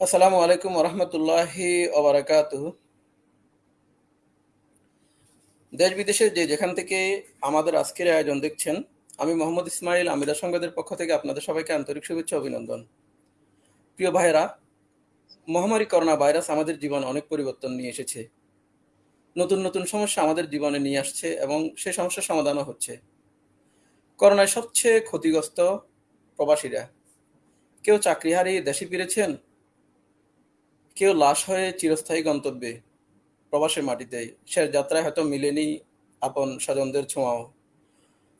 আসসালামু আলাইকুম রহমতুল্লাহি ওবরাকাত দেশ বিদেশের যে যেখান থেকে আমাদের আজকের আয়োজন দেখছেন, আমি মোহাম্মদ ইসমাইল আমিরা সংবাদের পক্ষ থেকে আপনাদের সবাইকে আন্তরিক শুভেচ্ছা অভিনন্দন। প্রিয় ভাইয়েরা, মহামারী করোনা ভাইরাস আমাদের জীবনে অনেক পরিবর্তন নিয়ে এসেছে। নতুন নতুন সমস্যা আমাদের জীবনে নিয়ে আসছে এবং সেই সমস্যার সমাধানও হচ্ছে। করোনায় সবচেয়ে ক্ষতিগ্রস্ত প্রবাসীরা। কেউ চাকরি হারিয়ে দেশে ফিরেছেন কেউ লাশ হয়ে চিরস্থায়ী গন্তব্যে প্রবাসের মাটিতে। শেষ যাত্রায় হয়তো মিলেনি আপন স্বজনদের ছোঁয়াও।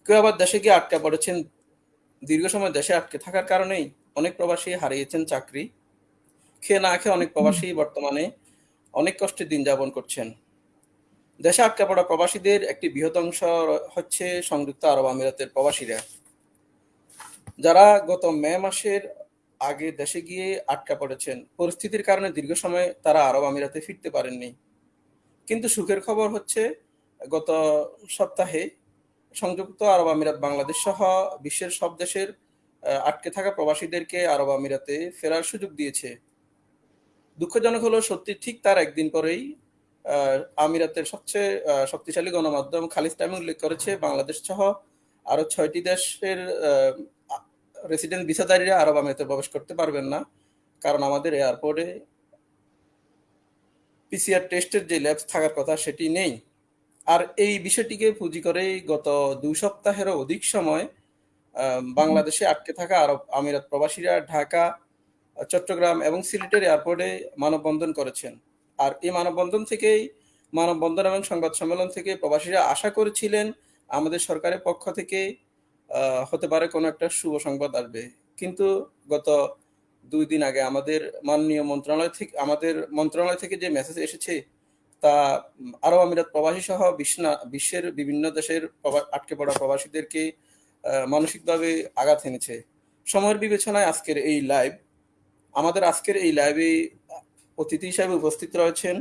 কেউ আবার দেশে গিয়ে আটকা পড়েছেন। দীর্ঘ সময় দেশে আটকে থাকার কারণেই অনেক প্রবাসী হারিয়েছেন চাকরি। খেয়ে না খেয়ে অনেক প্রবাসী বর্তমানে অনেক কষ্টে দিন যাপন করছেন। দেশে আটকা পড়া প্রবাসীদের একটি বৃহৎ অংশ হচ্ছে সংযুক্ত আরব আমিরাতের প্রবাসীরা। যারা গত মে মাসের আগে দেশে গিয়ে আটকা পড়েছেন। পরিস্থিতির কারণে দীর্ঘ সময় তারা আরব আমিরাতে ফিরতে পারেননি। কিন্তু সুখের খবর হচ্ছে, গত সপ্তাহে সংযুক্ত আরব আমিরাত বাংলাদেশ সহ বিশ্বের সব দেশের আটকে থাকা প্রবাসীদেরকে আরব আমিরাতে ফেরার সুযোগ দিয়েছে। দুঃখজনক হলো, সত্যি ঠিক তার একদিন পরেই আমিরাতের সবচেয়ে শক্তিশালী গণমাধ্যম খালিজ টাইম উল্লেখ করেছে, বাংলাদেশ সহ আরও ছয়টি দেশের রেসিডেন্ট ভিসাদারীরা আরব আমিরাতে প্রবেশ করতে পারবেন না, কারণ আমাদের এয়ারপোর্টে পিসিআর টেস্টের যে ল্যাবস থাকার কথা সেটি নেই। আর এই বিষয়টিকে পুঁজি করে গত দুই সপ্তাহেরও অধিক সময় বাংলাদেশে আটকে থাকা আরব আমিরাত প্রবাসীরা ঢাকা, চট্টগ্রাম এবং সিলেটের এয়ারপোর্টে মানববন্ধন করেছেন। আর এই মানববন্ধন থেকেই মানববন্ধন এবং সংবাদ সম্মেলন থেকে প্রবাসীরা আশা করেছিলেন, আমাদের সরকারের পক্ষ থেকে হতে পারে কোনো একটা শুভ সংবাদ আসবে। কিন্তু গত দুই দিন আগে আমাদের মাননীয় মন্ত্রণালয় থেকে, আমাদের মন্ত্রণালয় থেকে যে মেসেজ এসেছে, তা আরব আমিরাত প্রবাসী সহ বিশ্বের বিভিন্ন দেশের আটকে পড়া প্রবাসীদেরকে মানসিকভাবে আঘাত এনেছে। সময়ের বিবেচনায় আজকের এই লাইভ আমাদের আজকের এই লাইভে অতিথি হিসাবে উপস্থিত রয়েছেন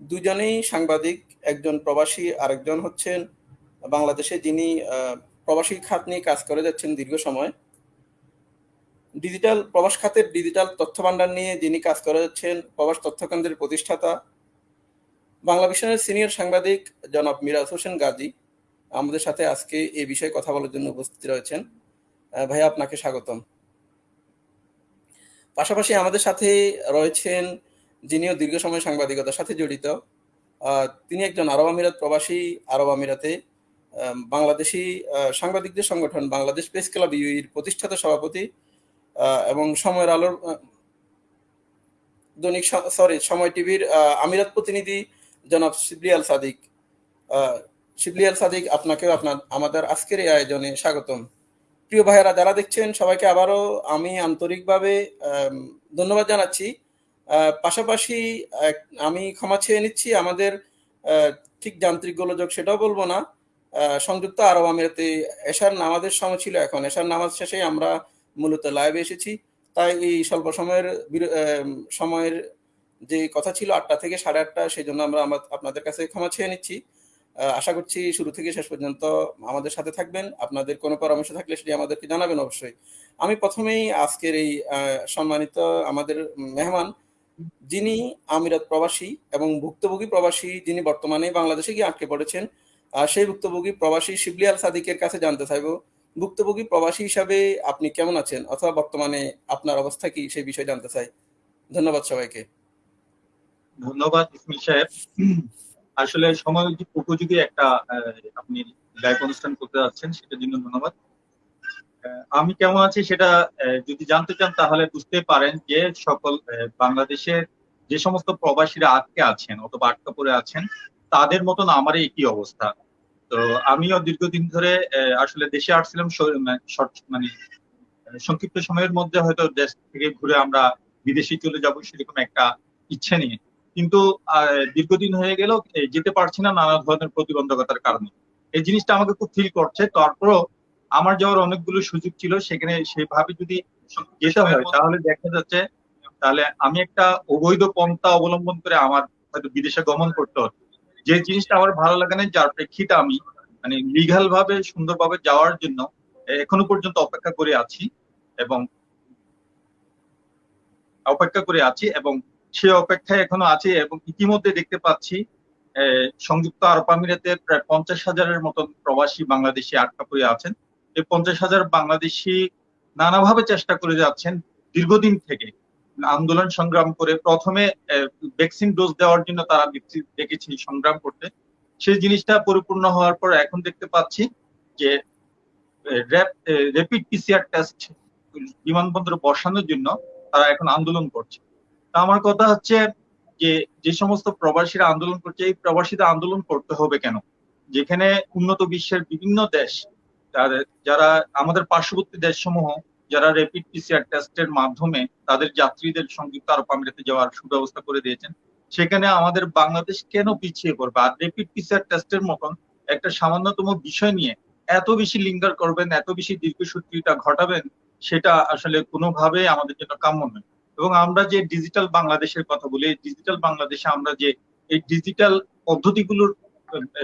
দুজনেই সাংবাদিক, একজন প্রবাসী, আরেকজন হচ্ছেন বাংলাদেশে যিনি প্রবাসী খাত নিয়ে কাজ করে যাচ্ছেন দীর্ঘ সময়। ডিজিটাল প্রবাস খাতের ডিজিটাল তথ্য ভান্ডার নিয়ে যিনি কাজ করে যাচ্ছেন, প্রবাস তথ্য কেন্দ্রের প্রতিষ্ঠাতা। বাংলা মিশনের সিনিয়র সাংবাদিক জনাব মিরাজ হোসেন গাজী আমাদের সাথে আজকে এই বিষয়ে কথা বলার জন্য উপস্থিত রয়েছেন। ভাই আপনাকে স্বাগতম। পাশাপাশি আমাদের সাথে রয়েছেন যিনিও দীর্ঘ সময় সাংবাদিকতার সাথে জড়িত তিনি একজন আরব আমিরাত প্রবাসী, আরব আমিরাতে বাংলাদেশি সাংবাদিকদের সংগঠন বাংলাদেশ প্রেস ক্লাব ইউইর প্রতিষ্ঠাতা সভাপতি এবং সময়ের আলোর দৈনিক সরি সময় টিভির আমিরাত প্রতিনিধি জনাব শিবলি আল সাদিক। শিবলি আল সাদিক, আপনাকেও আপনার, আমাদের আজকের এই আয়োজনে স্বাগতম। প্রিয় ভাইয়েরা, যারা দেখছেন, সবাইকে আবারও আমি আন্তরিকভাবে ধন্যবাদ জানাচ্ছি। পাশাপাশি আমি ক্ষমা চেয়ে নিচ্ছি, আমাদের ঠিক যান্ত্রিক গোলযোগ সেটাও বলব না। সংযুক্ত আরব আমিরাতে এশার নামাজের সময় ছিল এখন। এশার নামাজ শেষে আমরা মূলত লাইভে এসেছি। তাই এই স্বল্প সময়ের সময়ের যে কথা ছিল আটটা থেকে সাড়ে আটটা, সেই জন্য আমরা আপনাদের কাছে ক্ষমা চেয়ে নিচ্ছি। আশা করছি শুরু থেকে শেষ পর্যন্ত আমাদের সাথে থাকবেন। আপনাদের কোনো পরামর্শ থাকলে সেটি আমাদেরকে জানাবেন অবশ্যই। আমি প্রথমেই আজকের এই সম্মানিত আমাদের মেহমান, যিনি আমিরাত প্রবাসী এবং ভুক্তভোগী প্রবাসী, যিনি বর্তমানে বাংলাদেশে গিয়ে আটকে পড়েছেন সেই ভুক্তভোগী প্রবাসী শিবলি আল সাদিকের কাছে জানতে চাইব, ভুক্তভোগী প্রবাসী হিসাবে আপনি কেমন আছেন? অথবা বর্তমানে আপনার অবস্থা কি? সেই বিষয়ে জানতে চাই। ধন্যবাদ সবাইকে। ধন্যবাদ ইসমিল সাহেব। আসলে সময় উপযোগী একটা আপনি লাইভ অনুষ্ঠান করতে যাচ্ছেন, সেটার জন্য ধন্যবাদ। আমি কেমন আছি সেটা যদি জানতে চান তাহলে বুঝতে পারেন যে সকল বাংলাদেশের যে সমস্ত প্রবাসীরা আটকে আছেন অথবা আটকা পড়ে আছেন তাদের মতন আমারই একই অবস্থা। তো আমিও দীর্ঘদিন ধরে আসলে দেশে আসছিলাম মানে সংক্ষিপ্ত সময়ের মধ্যে হয়তো দেশ থেকে ঘুরে আমরা বিদেশে চলে যাব সেরকম একটা ইচ্ছে নিয়ে কিন্তু দীর্ঘদিন হয়ে গেল যেতে পারছি না নানা ধরনের প্রতিবন্ধকতার কারণে। এই জিনিসটা আমাকে খুব ফিল করছে। তারপরও আমার যাওয়ার অনেকগুলো সুযোগ ছিল, সেখানে সেভাবে যদি যেতে হয়, তাহলে দেখা যাচ্ছে, তাহলে আমি একটা অবৈধ পন্থা অবলম্বন করে আমার হয়তো বিদেশে গমন করতে হতো। যে জিনিসটা আমার ভালো লাগে না, যার প্রেক্ষিতে আমি মানে লিগাল ভাবে, সুন্দরভাবে যাওয়ার জন্য এখনও পর্যন্ত অপেক্ষা করে আছি এবং অপেক্ষা করে আছি এবং সে অপেক্ষায় এখনও আছে এবং ইতিমধ্যে দেখতে পাচ্ছি সংযুক্ত আরব আমিরাতের প্রায় পঞ্চাশ হাজারের মতন প্রবাসী বাংলাদেশি আটকা পড়ে আছেন। এই পঞ্চাশ হাজার বাংলাদেশি নানাভাবে চেষ্টা করে যাচ্ছেন দীর্ঘদিন থেকে। আন্দোলন সংগ্রাম করে প্রথমে ভ্যাকসিন ডোজ দেওয়ার জন্য তারা দেখেছি সংগ্রাম করতে। সেই জিনিসটা পরিপূর্ণ হওয়ার পর এখন দেখতে পাচ্ছি যে র্যাপিড পিসিআর টেস্ট বিমানবন্দরে বসানোর জন্য তারা এখন আন্দোলন করছে। তা আমার কথা হচ্ছে যে যে সমস্ত প্রবাসীরা আন্দোলন করছে, এই প্রবাসীদের আন্দোলন করতে হবে কেন? যেখানে উন্নত বিশ্বের বিভিন্ন দেশ যারা আমাদের পার্শ্ববর্তী দেশসমূহ যারা র্যাপিড পিসিআর টেস্টের মাধ্যমে তাদের যাত্রীদের সংযুক্ত আরব আমিরাতে যাওয়ার সুব্যবস্থা করে দিয়েছেন, সেখানে আমাদের বাংলাদেশ কেন পিছিয়ে পড়বে? আর র্যাপিড পিসিআর টেস্টের মতন একটা সামান্যতম বিষয় নিয়ে এত বেশি লিঙ্গার করবেন, এত বেশি দীর্ঘসূত্রিতা ঘটাবেন, সেটা আসলে কোনোভাবে আমাদের জন্য কাম্য নয়। এবং আমরা যে ডিজিটাল বাংলাদেশের কথা বলি ডিজিটাল বাংলাদেশে আমরা যে এই ডিজিটাল পদ্ধতিগুলোর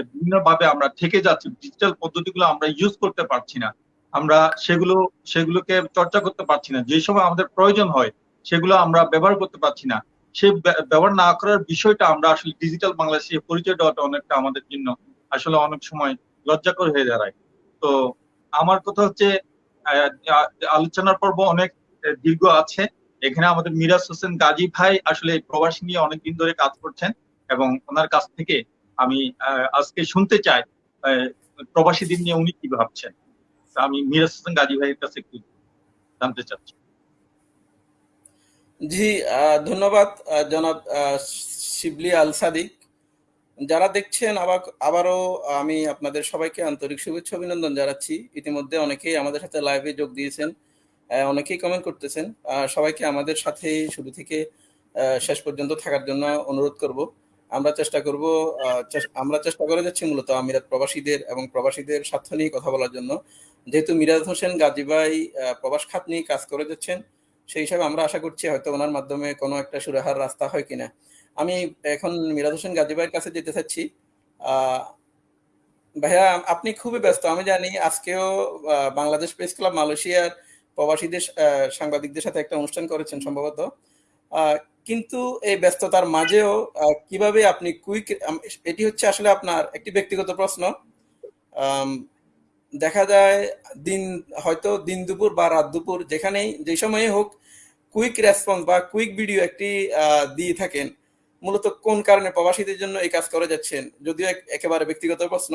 বিভিন্নভাবে আমরা থেকে যাচ্ছি ডিজিটাল পদ্ধতিগুলো আমরা ইউজ করতে পারছি না। আমরা সেগুলো, সেগুলোকে চর্চা করতে পারছি না। যে সময় আমাদের প্রয়োজন হয়, সেগুলো আমরা ব্যবহার করতে পারছি না। সে ব্যবহার না করার বিষয়টা আমরা আসলে ডিজিটাল বাংলাদেশে পরিচয় দেওয়াটা অনেকটা আমাদের জন্য আসলে অনেক সময় লজ্জাকর হয়ে দাঁড়ায়। তো আমার কথা হচ্ছে আলোচনার পর্ব অনেক দীর্ঘ আছে। এখানে আমাদের মিরাজ হোসেন গাজী ভাই আসলে প্রবাসী নিয়ে অনেকদিন ধরে কাজ করছেন এবং ওনার কাছ থেকে আমি আজকে শুনতে চাই প্রবাসী দিন নিয়ে উনি কি ভাবছেন। আমি মিরাজ গাজী ভাইয়ের কাছে একটু জানতে চাচ্ছি। জি ধন্যবাদ জনাব শিবলি আল সাদিক যারা দেখছেন, আবার, আবারও আমি আপনাদের সবাইকে আন্তরিক শুভেচ্ছা অভিনন্দন জানাচ্ছি। ইতিমধ্যে অনেকেই আমাদের সাথে লাইভে যোগ দিয়েছেন অনেকেই কমেন্ট করতেছেন। সবাইকে আমাদের সাথে শুরু থেকে শেষ পর্যন্ত থাকার জন্য অনুরোধ করব। আমরা চেষ্টা করব আমরা চেষ্টা করে যাচ্ছি মূলত আমিরাত প্রবাসীদের এবং প্রবাসীদের স্বার্থ নিয়ে কথা বলার জন্য। যেহেতু মিরাজ হোসেন গাজীবাই প্রবাস খাত নিয়ে কাজ করে যাচ্ছেন, সেই হিসাবে আমরা আশা করছি হয়তো ওনার মাধ্যমে কোনো একটা সুরাহার রাস্তা হয় কিনা। আমি এখন মিরাজ হোসেন গাজীবাইয়ের কাছে যেতে চাচ্ছি। ভাইয়া, আপনি খুবই ব্যস্ত, আমি জানি আজকেও বাংলাদেশ প্রেস ক্লাব মালয়েশিয়ার প্রবাসীদের সাংবাদিকদের সাথে একটা অনুষ্ঠান করেছেন সম্ভবত। কিন্তু এই ব্যস্ততার মাঝেও কীভাবে আপনি কুইক এটি হচ্ছে আসলে আপনার একটি ব্যক্তিগত প্রশ্ন। দেখা যায় দিন হয়তো দিন দুপুর বা রাত দুপুর যেখানেই যে সময়ে হোক কুইক রেসপন্স বা কুইক ভিডিও একটি দিয়ে থাকেন। মূলত কোন কারণে প্রবাসীদের জন্য এই কাজ করে যাচ্ছেন যদিও একেবারে ব্যক্তিগত প্রশ্ন।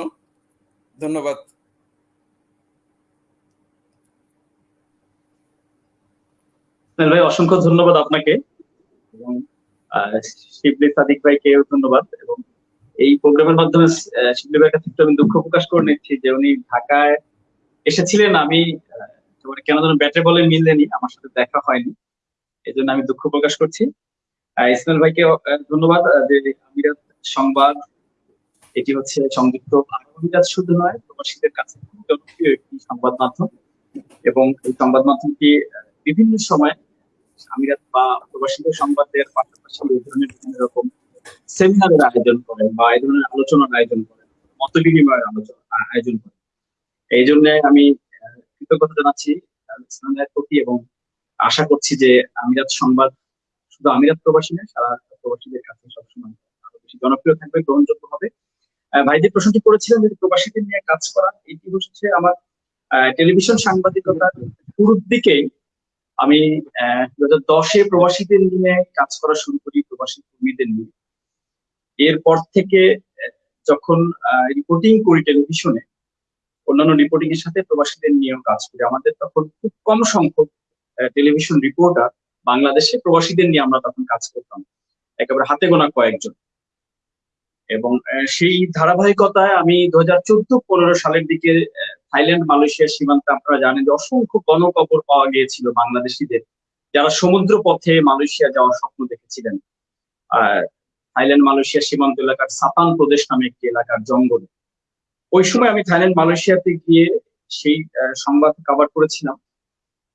ধন্যবাদ। ভাই অসংখ্য ধন্যবাদ আপনাকে। এবং শিবলি সাদিক ভাইকেও ধন্যবাদ এবং এই প্রোগ্রামের মাধ্যমে শিবলি ভাইয়ের কাছে আমি দুঃখ প্রকাশ করে নিচ্ছি যে উনি ঢাকায় এসেছিলেন। আমি কেন যেন ব্যাটে বলে মিললেনি আমার সাথে দেখা হয়নি। এই জন্য আমি দুঃখ প্রকাশ করছি। ইসমাইল ভাইকে ধন্যবাদ। যে আমিরাত সংবাদ, এটি হচ্ছে সংযুক্ত আমিরাত শুধু নয়, প্রবাসীদের কাছে জনপ্রিয় একটি সংবাদ মাধ্যম। এবং এই সংবাদ মাধ্যমটি বিভিন্ন সময় আমিরাত বা প্রবাসীদের সংবাদ দেওয়ার পাশাপাশি এই ধরনের বিভিন্ন রকম সেমিনারের আয়োজন করেন বা এই ধরনের আলোচনার আয়োজন করেন মত বিনিময়ের আলোচনা আয়োজন করেন। এই জন্য আমি কৃতজ্ঞতা জানাচ্ছি প্রতি এবং আশা করছি যে আমিরাত সংবাদ শুধু আমিরাত প্রবাসী নয়, সারা প্রবাসীদের কাছে সবসময় আরও বেশি জনপ্রিয় থাকবে, গ্রহণযোগ্য হবে। ভাই যে প্রশ্নটি করেছিলেন যে প্রবাসীদের নিয়ে কাজ করা, এটি হচ্ছে আমার টেলিভিশন সাংবাদিকতার শুরুর দিকেই আমি দু হাজার দশে প্রবাসীদের নিয়ে কাজ করা শুরু করি, প্রবাসী কর্মীদের নিয়ে। এরপর থেকে যখন রিপোর্টিং করি টেলিভিশনে অন্যান্য রিপোর্টিং এর সাথে প্রবাসীদের নিয়েও কাজ করি। আমাদের তখন খুব কম সংখ্যক টেলিভিশন রিপোর্টার বাংলাদেশে প্রবাসীদের নিয়ে আমরা তখন কাজ করতাম। একেবারে হাতে গোনা কয়েকজন। এবং সেই ধারাবাহিকতায় আমি দু হাজার চোদ্দ পনেরো সালের দিকে থাইল্যান্ড, মালয়েশিয়ার সীমান্তে আপনারা জানেন যে অসংখ্য গণকবর পাওয়া গিয়েছিল বাংলাদেশিদের, যারা সমুদ্র পথে মালয়েশিয়া যাওয়ার স্বপ্ন দেখেছিলেন। থাইল্যান্ড, মালয়েশিয়া সীমান্ত এলাকার সাতান প্রদেশ নামে একটি এলাকার জঙ্গল। ওই সময় আমি থাইল্যান্ড, মালয়েশিয়াতে গিয়ে সেই সংবাদ কাভার করেছিলাম।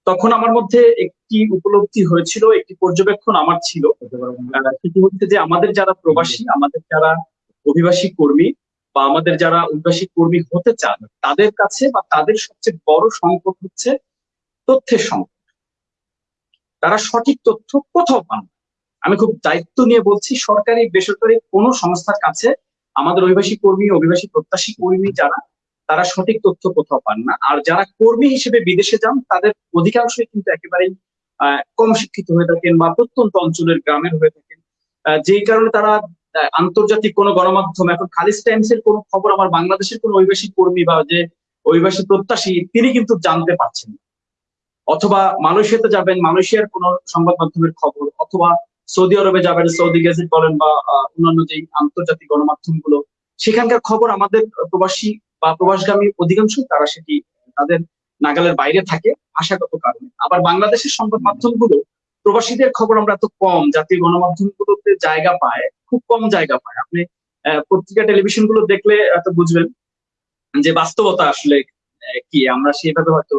তখন আমার মধ্যে একটি উপলব্ধি হয়েছিল, একটি পর্যবেক্ষণ আমার ছিল। সেটি হচ্ছে যে আমাদের যারা প্রবাসী, আমাদের যারা অভিবাসী কর্মী বা আমাদের যারা অভিবাসী কর্মী হতে চান, তাদের কাছে বা তাদের সবচেয়ে বড় সংকট হচ্ছে তথ্যের সংকট। তারা সঠিক তথ্য কোথাও পান না। আমি খুব দায়িত্ব নিয়ে বলছি, সরকারি, বেসরকারি কোনো সংস্থার কাছে আমাদের অভিবাসী কর্মী, অভিবাসী প্রত্যাশী কর্মী যারা, তারা সঠিক তথ্য কোথাও পান না। আর যারা কর্মী হিসেবে বিদেশে যান, তাদের অধিকাংশই কিন্তু একেবারেই কম শিক্ষিত হয়ে থাকেন বা প্রত্যন্ত অঞ্চলের গ্রামের হয়ে থাকেন। যেই কারণে তারা আন্তর্জাতিক কোনো গণমাধ্যম, এখন খালিজ টাইমস এর কোনো খবর আমার বাংলাদেশের কোনো অভিবাসী কর্মী বা যে অভিবাসী প্রত্যাশী, তিনি কিন্তু জানতে পারছেন অথবা মালয়েশিয়াতে যাবেন, মালয়েশিয়ার কোনো সংবাদ মাধ্যমের খবর, অথবা সৌদি আরবে যাবেন, সৌদি গেজেট বলেন বা অন্যান্য যে আন্তর্জাতিক গণমাধ্যমগুলো, সেখানকার খবর আমাদের প্রবাসী বা প্রবাসগামী অধিকাংশ তারা সেটি তাদের নাগালের বাইরে থাকে আশাগত কারণে। আবার বাংলাদেশের সংবাদ মাধ্যমগুলো, প্রবাসীদের খবর আমরা এত কম, জাতীয় গণমাধ্যমগুলোতে জায়গা পায়, খুব কম জায়গা পায়। আপনি পত্রিকা টেলিভিশনগুলো দেখলে এত বুঝবেন যে বাস্তবতা আসলে কি? আমরা সেভাবে হয়তো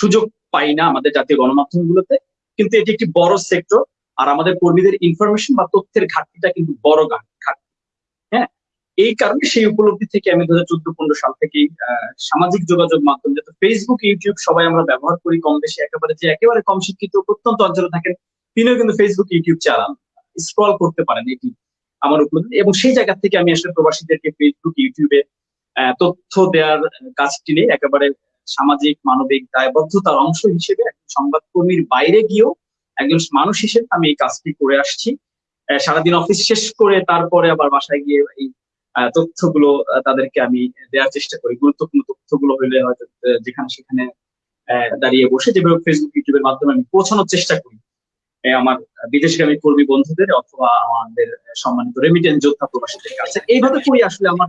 সুযোগ পাই না আমাদের জাতীয় গণমাধ্যমগুলোতে, কিন্তু এটি একটি বড় সেক্টর আর আমাদের কর্মীদের ইনফরমেশন বা তথ্যের ঘাটতিটা কিন্তু বড় ঘাটতি। হ্যাঁ? এই কারণে সেই উপলব্ধি থেকে আমি দু হাজার চোদ্দ পনেরো সাল থেকেই সামাজিক যোগাযোগ মাধ্যম যেহেতু ফেসবুক ইউটিউব সবাই আমরা ব্যবহার করি কম বেশি, একেবারে যে একেবারে কম শিক্ষিত প্রত্যন্ত অঞ্চলে থাকেন, তিনিও কিন্তু ফেসবুক ইউটিউব চালান স্ক্রল করতে পারেন এটি আমার উপলব্ধি। এবং সেই জায়গা থেকে আমি আসলে প্রবাসীদেরকে ফেসবুক ইউটিউবে তথ্য দেওয়ার কাজটি নিয়ে একেবারে সামাজিক, মানবিক, দায়বদ্ধতার অংশ হিসেবে সংবাদকর্মীর বাইরে গিয়েও একজন মানুষ হিসেবে আমি এই কাজটি করে আসছি। সারাদিন অফিস শেষ করে তারপরে আবার বাসায় গিয়ে এই তথ্যগুলো তাদেরকে আমি দেওয়ার চেষ্টা করি। গুরুত্বপূর্ণ তথ্যগুলো হইলে হয়তো যেখানে সেখানে দাঁড়িয়ে বসে যেভাবে ফেসবুক ইউটিউবের মাধ্যমে আমি পৌঁছানোর চেষ্টা করি। আমার বিদেশগামী কর্মী বন্ধুদের অথবা আমাদের সম্মানিত রেমিটেন্স যোদ্ধা প্রবাসীদের কাছে। এইভাবে করি আসলে আমার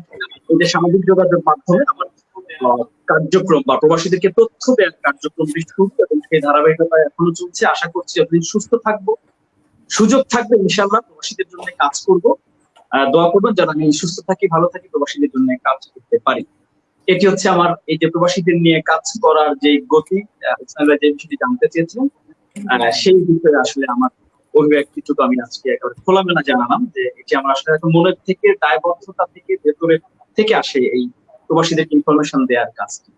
সামাজিক যোগাযোগ মাধ্যমে আমার কার্যক্রম বা প্রবাসীদেরকে তথ্য দেওয়ার কার্যক্রমটি শুরু এবং সেই ধারাবাহিকতা এখনও চলছে। আশা করছি যতদিন সুস্থ থাকব, সুযোগ থাকবে ইনশাল্লাহ প্রবাসীদের জন্য কাজ করব। দোয়া করবেন যেন আমি সুস্থ থাকি, ভালো থাকি, প্রবাসীদের জন্য কাজ করতে পারি। এটি হচ্ছে আমার, এই যে প্রবাসীদের নিয়ে কাজ করার যে গতি যে বিষয়টি জানতে চেয়েছিলেন সেই বিষয়ে আসলে আমার অভিব্যক্তিটুকু আমি আজকে একেবারে খোলামেলা জানালাম যে এটি আমার আসলে মনের থেকে, দায়বদ্ধতা থেকে, ভেতরে থেকে আসে এই প্রবাসীদের ইনফরমেশন দেওয়ার কাজটি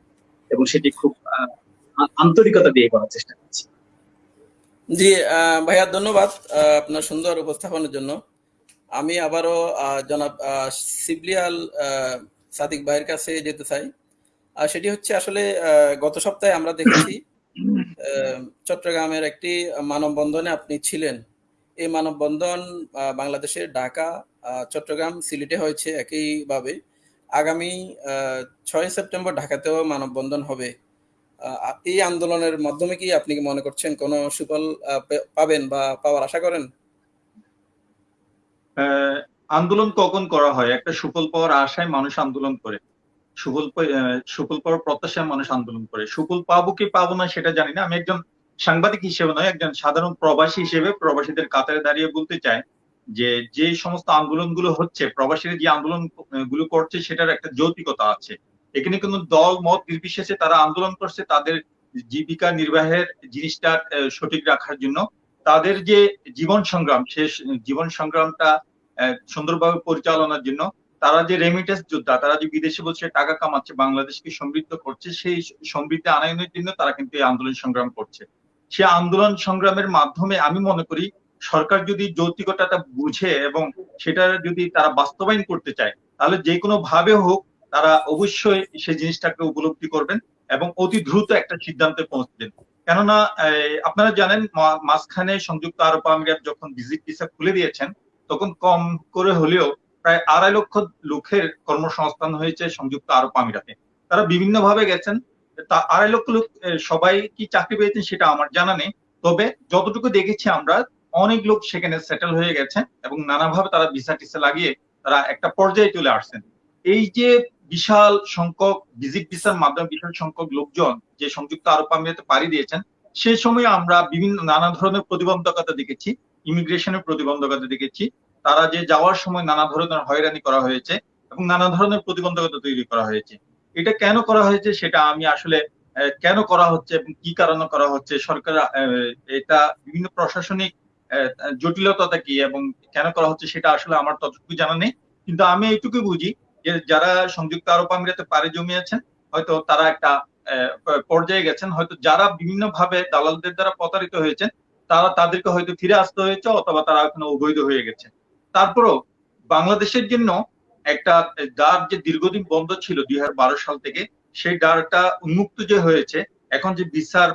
এবং সেটি খুব আন্তরিকতা দিয়ে করার চেষ্টা করছি। জি ভাইয়া ধন্যবাদ আপনার সুন্দর উপস্থাপনের জন্য। আমি আবারও জনাব আহ, সাদিক ভাইয়ের কাছে যেতে চাই। আর সেটি হচ্ছে আসলে গত সপ্তাহে আমরা দেখেছি চট্টগ্রামের একটি মানববন্ধনে আপনি ছিলেন। এই মানববন্ধন বাংলাদেশের ঢাকা চট্টগ্রাম সিলেটে হয়েছে একইভাবে। আগামী ছয় সেপ্টেম্বর ঢাকাতেও মানববন্ধন হবে। এই আন্দোলনের মাধ্যমে কি আপনি কি মনে করছেন কোনো সুফল পাবেন বা পাওয়ার আশা করেন? আন্দোলন কখন করা হয়? একটা সুফল পাওয়ার আশায় মানুষ আন্দোলন করে। সুফল সুফল পাওয়ার প্রত্যাশায় মানুষ আন্দোলন করে। সুফল পাবো কি পাবো না সেটা জানি না। আমি একজন সাংবাদিক হিসেবে নয়, একজন সাধারণ প্রবাসী হিসেবে প্রবাসীদের কাতারে দাঁড়িয়ে বলতে চাই যে যে সমস্ত আন্দোলনগুলো হচ্ছে, প্রবাসীরা যে আন্দোলনগুলো করছে, সেটার একটা যৌতিকতা আছে। এখানে কোনো দল, মত নির্বিশেষে তারা আন্দোলন করছে, তাদের জীবিকা নির্বাহের জিনিসটা সঠিক রাখার জন্য। তাদের যে জীবন সংগ্রাম শেষ জীবন সংগ্রামটা সুন্দরভাবে পরিচালনার জন্য, তারা যে রেমিটেন্স যোদ্ধা, তারা যে বিদেশে বসে টাকা কামাচ্ছে, বাংলাদেশকে সমৃদ্ধ করছে, সেই সমৃদ্ধি আনয়নের জন্য তারা কিন্তু এই আন্দোলন সংগ্রাম করছে। সে আন্দোলন সংগ্রামের মাধ্যমে আমি মনে করি সরকার যদি যৌক্তিকতাটা বুঝে এবং সেটা যদি তারা বাস্তবায়ন করতে চায়, তাহলে যে কোনো ভাবে হোক তারা অবশ্যই সেই জিনিসটাকে উপলব্ধি করবেন এবং অতি দ্রুত একটা সিদ্ধান্তে পৌঁছবেন কেননা আপনারা জানেন মাঝখানে সংযুক্ত আরব আমিরাত যখন ভিজিট ভিসা খুলে দিয়েছেন, তখন কম করে হলেও প্রায় আড়াই লক্ষ লোকের কর্মসংস্থান হয়েছে সংযুক্ত আরব আমিরাতে। তারা বিভিন্ন ভাবে গেছেন, তা আড়াই লক্ষ লোক সবাই কি চাকরি পেয়েছেন সেটা আমার জানা নেই। তবে যতটুকু দেখেছি আমরা অনেক লোক সেখানে সেটেল হয়ে গেছে এবং নানাভাবে তারা ভিসা টিসা লাগিয়ে তারা একটা পর্যায়ে চলে আসছেন। এই যে বিশাল সংখ্যক ভিজিট ভিসার মাধ্যমে বিশাল সংখ্যক লোকজন যে সংযুক্ত আরব আমিরাতে পাড়ি দিয়েছেন সেই সময় আমরা বিভিন্ন নানা ধরনের প্রতিবন্ধকতা দেখেছি ইমিগ্রেশনের প্রতিবন্ধকতা দেখেছি। তারা যে যাওয়ার সময় নানা ধরনের হয়রানি করা হয়েছে এবং নানা ধরনের প্রতিবন্ধকতা তৈরি করা হয়েছে। এটা কেন করা হয়েছে সেটা আমি আসলে কেন করা হচ্ছে এবং কি কারণে করা হচ্ছে সরকার এটা বিভিন্ন প্রশাসনিক আহ, জটিলতা কি এবং কেন করা হচ্ছে সেটা আসলে আমার ততটুকু জানা নেই। কিন্তু আমি এইটুকু বুঝি যে যারা সংযুক্ত আরব আমিরাতে পাড়ি জমিয়েছেন হয়তো তারা একটা পর্যায়ে গেছেন হয়তো যারা বিভিন্ন ভাবে দালালদের দ্বারা প্রতারিত হয়েছেন তারা তাদেরকে হয়তো ফিরে আসতে হয়েছে অথবা তারা এখনও অবৈধ হয়ে গেছে। তারপরও বাংলাদেশের জন্য একটা দ্বার যে দীর্ঘদিন বন্ধ ছিল দুই হাজার বারো সাল থেকে সেই দ্বারটা উন্মুক্ত যে হয়েছে এখন যে ভিসার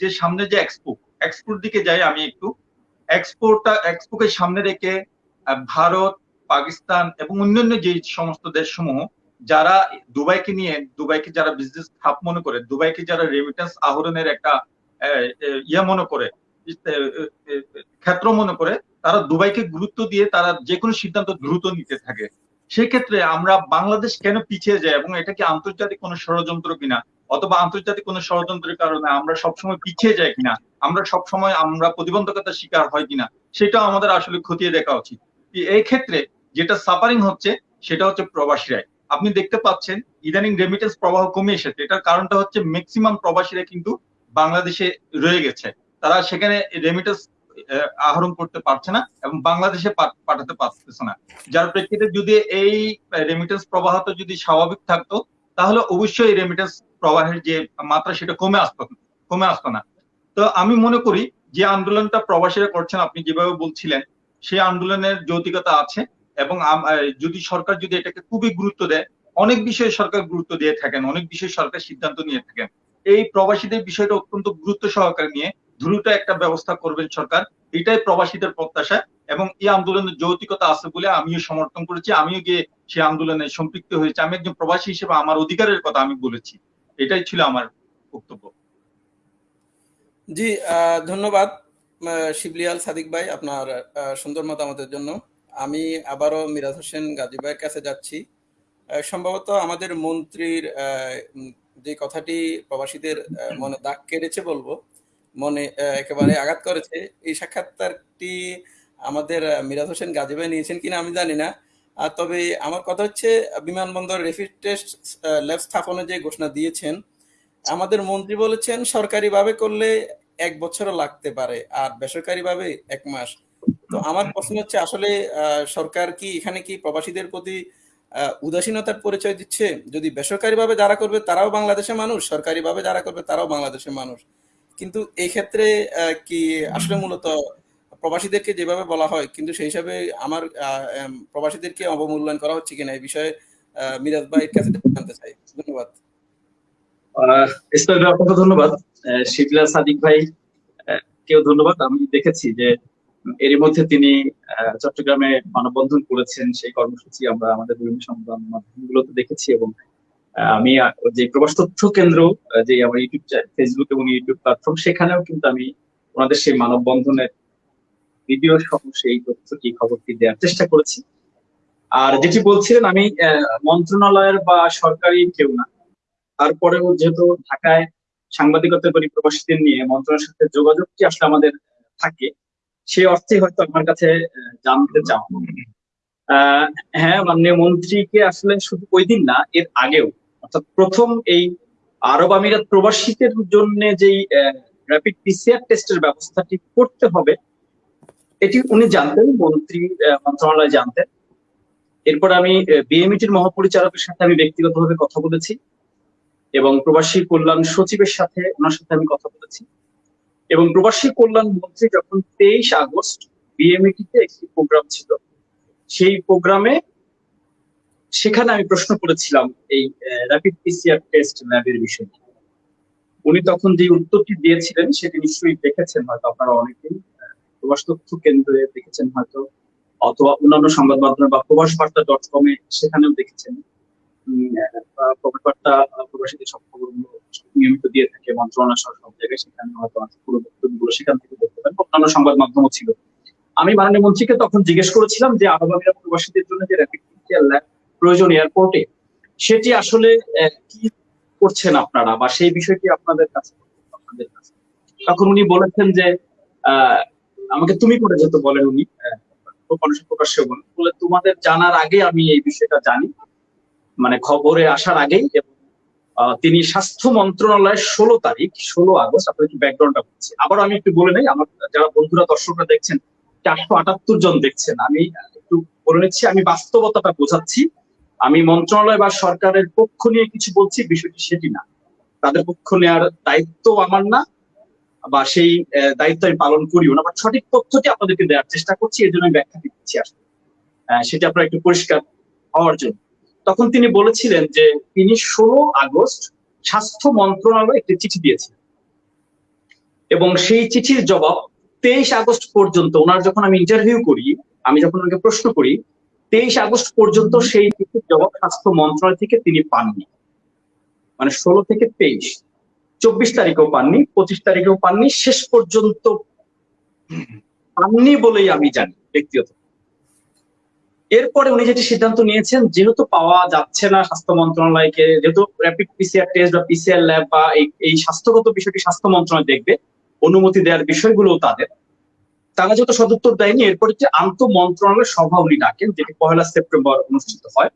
যে সামনে যে এক্সপো এক্সপোর দিকে যাই আমি একটু এক্সপোর্টটা এক্সপোকে সামনে রেখে ভারত, পাকিস্তান এবং অন্যান্য যে সমস্ত দেশসমূহ, যারা দুবাইকে নিয়ে, দুবাইকে যারা বিজনেস খাপ মনে করে, দুবাইকে যারা রেমিটেন্স আহরণের একটা ইয়ে মনে করে ক্ষেত্র মনে করে, তারা দুবাইকে গুরুত্ব দিয়ে তারা যে কোনো সিদ্ধান্ত দ্রুত নিতে থাকে। সেক্ষেত্রে আমরা বাংলাদেশ কেন পিছিয়ে যায় এবং এটা কি আন্তর্জাতিক কোনো ষড়যন্ত্র কিনা অথবা আন্তর্জাতিক কোনো ষড়যন্ত্রের কারণে আমরা সবসময় পিছিয়ে যাই কিনা, আমরা সবসময় আমরা প্রতিবন্ধকতার শিকার হয় কিনা, সেটাও আমাদের আসলে খতিয়ে দেখা উচিত। এই ক্ষেত্রে যেটা সাফারিং হচ্ছে, সেটা হচ্ছে প্রবাসীরাই। আপনি দেখতে পাচ্ছেন, ইদানিং রেমিটেন্স প্রবাহ কমে এসেছে। এটার কারণটা হচ্ছে ম্যাক্সিমাম প্রবাসীরা কিন্তু বাংলাদেশে রয়ে গেছে। তারা সেখানে রেমিটেন্স আহরণ করতে পারছে না এবং বাংলাদেশে পাঠাতে পারতেছে না। যার প্রেক্ষিতে যদি এই রেমিটেন্স প্রবাহটা যদি স্বাভাবিক থাকতো তাহলে অবশ্যই রেমিটেন্স প্রবাহের যে মাত্রা সেটা কমে আসতো কমে আসতো না। তো আমি মনে করি যে আন্দোলনটা প্রবাসীরা করছেন, আপনি যেভাবে বলছিলেন, সেই আন্দোলনের যৌতিকতা আছে এবং যদি সরকার যদি এটাকে খুবই গুরুত্ব দেয়, অনেক বিষয়ে সরকার গুরুত্ব দিয়ে থাকেন, অনেক বিষয়ে সরকার সিদ্ধান্ত নিয়ে থাকেন। এই প্রবাসীদের বিষয়টা অত্যন্ত গুরুত্ব সহকারে নিয়ে দ্রুত একটা ব্যবস্থা করবেন সরকার, এটাই প্রবাসীদের প্রত্যাশা এবং এই আন্দোলনের যৌতিকতা আছে বলে আমিও সমর্থন করেছি। আমিও গিয়ে সেই আন্দোলনে সম্পৃক্ত হয়েছে। আমি একজন প্রবাসী হিসেবে আমার অধিকারের কথা আমি বলেছি। এটাই ছিল আমার বক্তব্য। জি ধন্যবাদ শিবলিয়াল সাদিক ভাই, আপনার সুন্দর মতামতের জন্য। আমি আবারও মিরাজ হোসেন গাজী ভাইয়ের কাছে যাচ্ছি। সম্ভবত আমাদের মন্ত্রীর যে কথাটি প্রবাসীদের মনে দাগ কেড়েছে বলব, মনে একেবারে আঘাত করেছে, এই সাক্ষাৎকারটি আমাদের মিরাজ হোসেন গাজী ভাই নিয়েছেন কিনা আমি জানি না। তবে আমার কথা হচ্ছে, বিমানবন্দর রেফিড টেস্ট ল্যাব স্থাপনের যে ঘোষণা দিয়েছেন, আমাদের মন্ত্রী বলেছেন সরকারিভাবে করলে এক বছরও লাগতে পারে, আর বেসরকারিভাবে এক মাস। তো আমার প্রশ্ন হচ্ছে, আসলে সরকার কি এখানে কি প্রবাসীদের প্রতি উদাসীনতার পরিচয় দিচ্ছে? যদি বেসরকারিভাবে যারা করবে তারাও বাংলাদেশের মানুষ, সরকারিভাবে যারা করবে তারাও বাংলাদেশের মানুষ। কিন্তু এই ক্ষেত্রে কি আসলে মূলত প্রবাসীদেরকে যেভাবে বলা হয়, কিন্তু সেই হিসাবে আমার প্রবাসীদেরকে অবমূল্যায়ন করা হচ্ছে কিনা এই বিষয়ে মিরাজ ভাইয়ের কাছে জানতে চাই। ধন্যবাদ। ইসমাইল ধন্যবাদ। শিবলা সাদিক ভাই কেউ ধন্যবাদ। আমি দেখেছি যে এরই মধ্যে তিনি চট্টগ্রামে মানববন্ধন করেছেন। সেই কর্মসূচি আমরা আমাদের বিভিন্ন সংবাদ মাধ্যমগুলোতে দেখেছি এবং আমি যে প্রবাস তথ্য কেন্দ্র যে আমার ইউটিউব ফেসবুক এবং ইউটিউব প্ল্যাটফর্ম সেখানেও কিন্তু আমি ওনাদের সেই মানববন্ধনের ভিডিও সহ সেই তথ্যটি খবরটি দেওয়ার চেষ্টা করেছি। আর যেটি বলছিলেন, আমি মন্ত্রণালয়ের বা সরকারি কেউ না। তারপরেও যেহেতু ঢাকায় সাংবাদিকতা করি প্রবাসীদের নিয়ে মন্ত্রণালয়ের সাথে যোগাযোগটি আসলে আমাদের থাকে সেই অর্থে হয়তো আমার কাছে জানতে চাও। হ্যাঁ মাননীয় মন্ত্রীকে আসলে শুধু ওই দিন না, এর আগেও। অর্থাৎ প্রথম এই আরব আমিরাত প্রবাসীদের জন্য যেই র্যাপিড পিসিআর টেস্টের ব্যবস্থাটি করতে হবে এটি উনি জানতেন, মন্ত্রী মন্ত্রণালয় জানতেন। এরপর আমি বিএমইটির মহাপরিচালকের সাথে আমি ব্যক্তিগতভাবে কথা বলেছি এবং প্রবাসী কল্যাণ সচিবের সাথে ওনার সাথে আমি কথা বলেছি। এবং প্রবাসী কল্যাণ মন্ত্রী যখন তেইশ আগস্ট বিএমইটিতে একটি প্রোগ্রাম ছিল, সেই প্রোগ্রামে সেখানে আমি প্রশ্ন করেছিলাম এই র্যাপিড পিসিআর টেস্ট ল্যাবের বিষয়ে। উনি তখন যে উত্তরটি দিয়েছিলেন সেটি নিশ্চয়ই দেখেছেন, হয়তো আপনারা অনেকেই। প্রবাস তথ্য কেন্দ্রে দেখেছেন হয়তো অথবা অন্যান্য সংবাদ মাধ্যমে বা প্রবাস বার্তা ডট কমে সেখানেও দেখেছেন। প্রবাসীদের সব নিয়মিত দিয়ে থাকে মন্ত্রণালয় সহ সব জায়গায় সেখানে হয়তো পুরো বক্তব্যগুলো সেখান থেকে দেখতে পারেন অন্যান্য সংবাদ মাধ্যমও ছিল। আমি মাননীয় মন্ত্রীকে তখন জিজ্ঞেস করেছিলাম যে আরব প্রবাসীদের জন্য যে র্যাপিড ল্যাব প্রয়োজন এয়ারপোর্টে সেটি আসলে কি করছেন আপনারা? বা সেই বিষয়টি আপনাদের কাছে আপনাদের কাছে? তখন উনি বলেছেন যে আহ, আমাকে তুমি করে যেত বলেন উনি মানুষের প্রকাশ্যে বলেন। বলে তোমাদের জানার আগে আমি এই বিষয়টা জানি। মানে খবরে আসার আগেই তিনি স্বাস্থ্য মন্ত্রণালয়ের ষোলো তারিখ, ষোলো আগস্ট, আপনার একটু ব্যাকগ্রাউন্ডটা বলছি। আবার আমি একটু বলে নেই, আমার যারা বন্ধুরা, দর্শকরা দেখছেন, চারশো আটাত্তর জন দেখছেন, আমি একটু বলে নিচ্ছি, আমি বাস্তবতাটা বোঝাচ্ছি। আমি মন্ত্রণালয় বা সরকারের পক্ষ নিয়ে কিছু বলছি, বিষয়টি সেটি না। তাদের পক্ষ নেওয়ার দায়িত্ব আমার না বা সেই দায়িত্ব আমি পালন করিও না, বা সঠিক তথ্যটি আপনাদেরকে দেওয়ার চেষ্টা করছি এর জন্য আমি ব্যাখ্যা দিচ্ছি আসলে। সেটা আপনার একটু পরিষ্কার হওয়ার জন্য। তখন তিনি বলেছিলেন যে, তিনি ষোলো আগস্ট স্বাস্থ্য মন্ত্রণালয় একটি চিঠি দিয়েছিলেন। এবং সেই চিঠির জবাব তেইশ আগস্ট পর্যন্ত, ওনার যখন আমি ইন্টারভিউ করি, আমি যখন ওনাকে প্রশ্ন করি, তেইশ আগস্ট পর্যন্ত সেই চিঠির জবাব স্বাস্থ্য মন্ত্রণালয় থেকে তিনি পাননি। মানে ষোলো থেকে তেইশ। চব্বিশ তারিখেও পাননি, পঁচিশ তারিখেও পাননি, শেষ পর্যন্ত পাননি বলেই আমি জানি ব্যক্তিগত। এরপরে উনি যেটি সিদ্ধান্ত নিয়েছেন, যেহেতু পাওয়া যাচ্ছে না স্বাস্থ্য মন্ত্রণালয়কে, যেহেতু র্যাপিড পিসিআর টেস্ট বা পিসিআর ল্যাব বা এই- স্বাস্থ্যগত বিষয়টি স্বাস্থ্য মন্ত্রণালয় দেখবে, অনুমতি দেওয়ার বিষয়গুলো তাদের, তারা যেহেতু সদুত্তর দেয়নি, এরপর একটি আন্তঃ মন্ত্রণালয় সভা উনি ডাকেন, যেটি পহেলা সেপ্টেম্বর অনুষ্ঠিত হয়,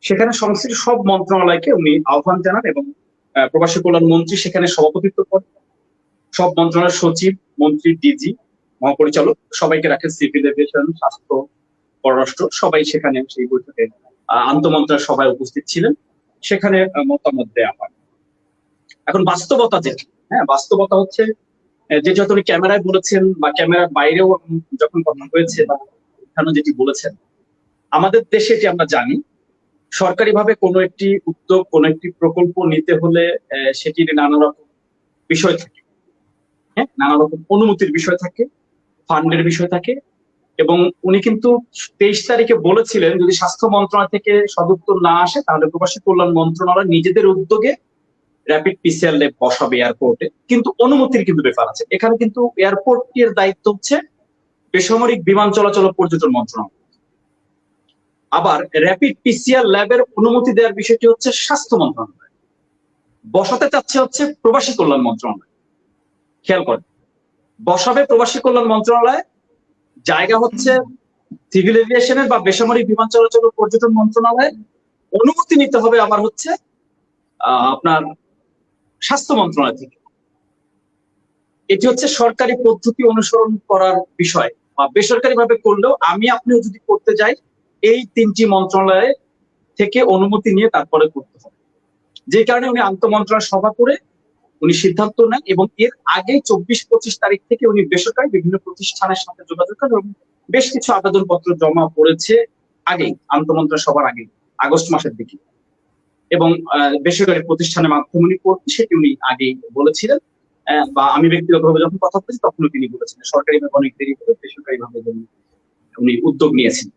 সেখানে সংশ্লিষ্ট সব মন্ত্রণালয়কে উনি আহ্বান জানান এবং প্রবাসী কল্যাণ মন্ত্রী সেখানে সভাপতিত্ব করেন। সব মন্ত্রণালয়ের সচিব মন্ত্রী ডিজি মহাপরিচালক সবাইকে রাখেন সিভিল এভিয়েশন স্বাস্থ্য পররাষ্ট্র সবাই সেখানে সেই বৈঠকে আহ, আন্তঃমন্ত্রণালয় সবাই উপস্থিত ছিলেন। সেখানে মতামত দেওয়া হয়। এখন বাস্তবতা যেটি হ্যাঁ বাস্তবতা হচ্ছে যে যত উনি ক্যামেরায় বলেছেন বা ক্যামেরার বাইরেও যখন কথা হয়েছে বা যেটি বলেছেন আমাদের দেশে এটি আমরা জানি সরকারিভাবে কোনো একটি উদ্যোগ, কোনো একটি প্রকল্প নিতে হলে সেটির নানা রকম বিষয় থাকে। হ্যাঁ নানা রকম অনুমতির বিষয় থাকে, ফান্ডের বিষয় থাকে এবং উনি কিন্তু তেইশ তারিখে বলেছিলেন, যদি স্বাস্থ্য মন্ত্রণালয় থেকে সদুত্তর না আসে, তাহলে প্রবাসী কল্যাণ মন্ত্রণালয় নিজেদের উদ্যোগে র্যাপিড পিসিআর ল্যাব বসাবে এয়ারপোর্টে কিন্তু অনুমতির কিন্তু ব্যাপার আছে। এখানে কিন্তু এয়ারপোর্টের দায়িত্ব হচ্ছে বেসামরিক বিমান চলাচল পর্যটন মন্ত্রণালয়। আবার র্যাপিড পিসিআর ল্যাবের অনুমতি দেওয়ার বিষয়টি হচ্ছে স্বাস্থ্য মন্ত্রণালয়। বসাতে চাচ্ছে হচ্ছে প্রবাসী কল্যাণ মন্ত্রণালয়। খেয়াল করেন, বসাবে প্রবাসী কল্যাণ মন্ত্রণালয়, জায়গা হচ্ছে সিভিল এভিয়েশনের বা বেসামরিক বিমান চলাচল পর্যটন মন্ত্রণালয়। অনুমতি নিতে হবে আবার হচ্ছে আপনার স্বাস্থ্য মন্ত্রণালয় থেকে। এটি হচ্ছে সরকারি পদ্ধতি অনুসরণ করার বিষয় বা বেসরকারি ভাবে করলেও আমি, আপনিও যদি করতে যাই এই তিনটি মন্ত্রণালয়ে থেকে অনুমতি নিয়ে তারপরে করতে হবে। যে কারণে উনি আন্তঃমন্ত্রণালয় সভা করে উনি সিদ্ধান্ত নেন এবং এর আগে চব্বিশ পঁচিশ তারিখ থেকে উনি বেসরকারি বিভিন্ন প্রতিষ্ঠানের সাথে যোগাযোগ করেন এবং বেশ কিছু আবেদনপত্র জমা পড়েছে আগেই, আন্তঃমন্ত্রণালয় সভার আগে আগস্ট মাসের দিকে। এবং বেসরকারি প্রতিষ্ঠানের মাধ্যমে উনি করতে সেটি উনি আগেই বলেছিলেন। বা আমি ব্যক্তিগতভাবে যখন কথা বলেছি তখনও তিনি বলেছিলেন। সরকারি ভাবে অনেক দেরি করে বেসরকারি ভাবে উনি উদ্যোগ নিয়েছেন।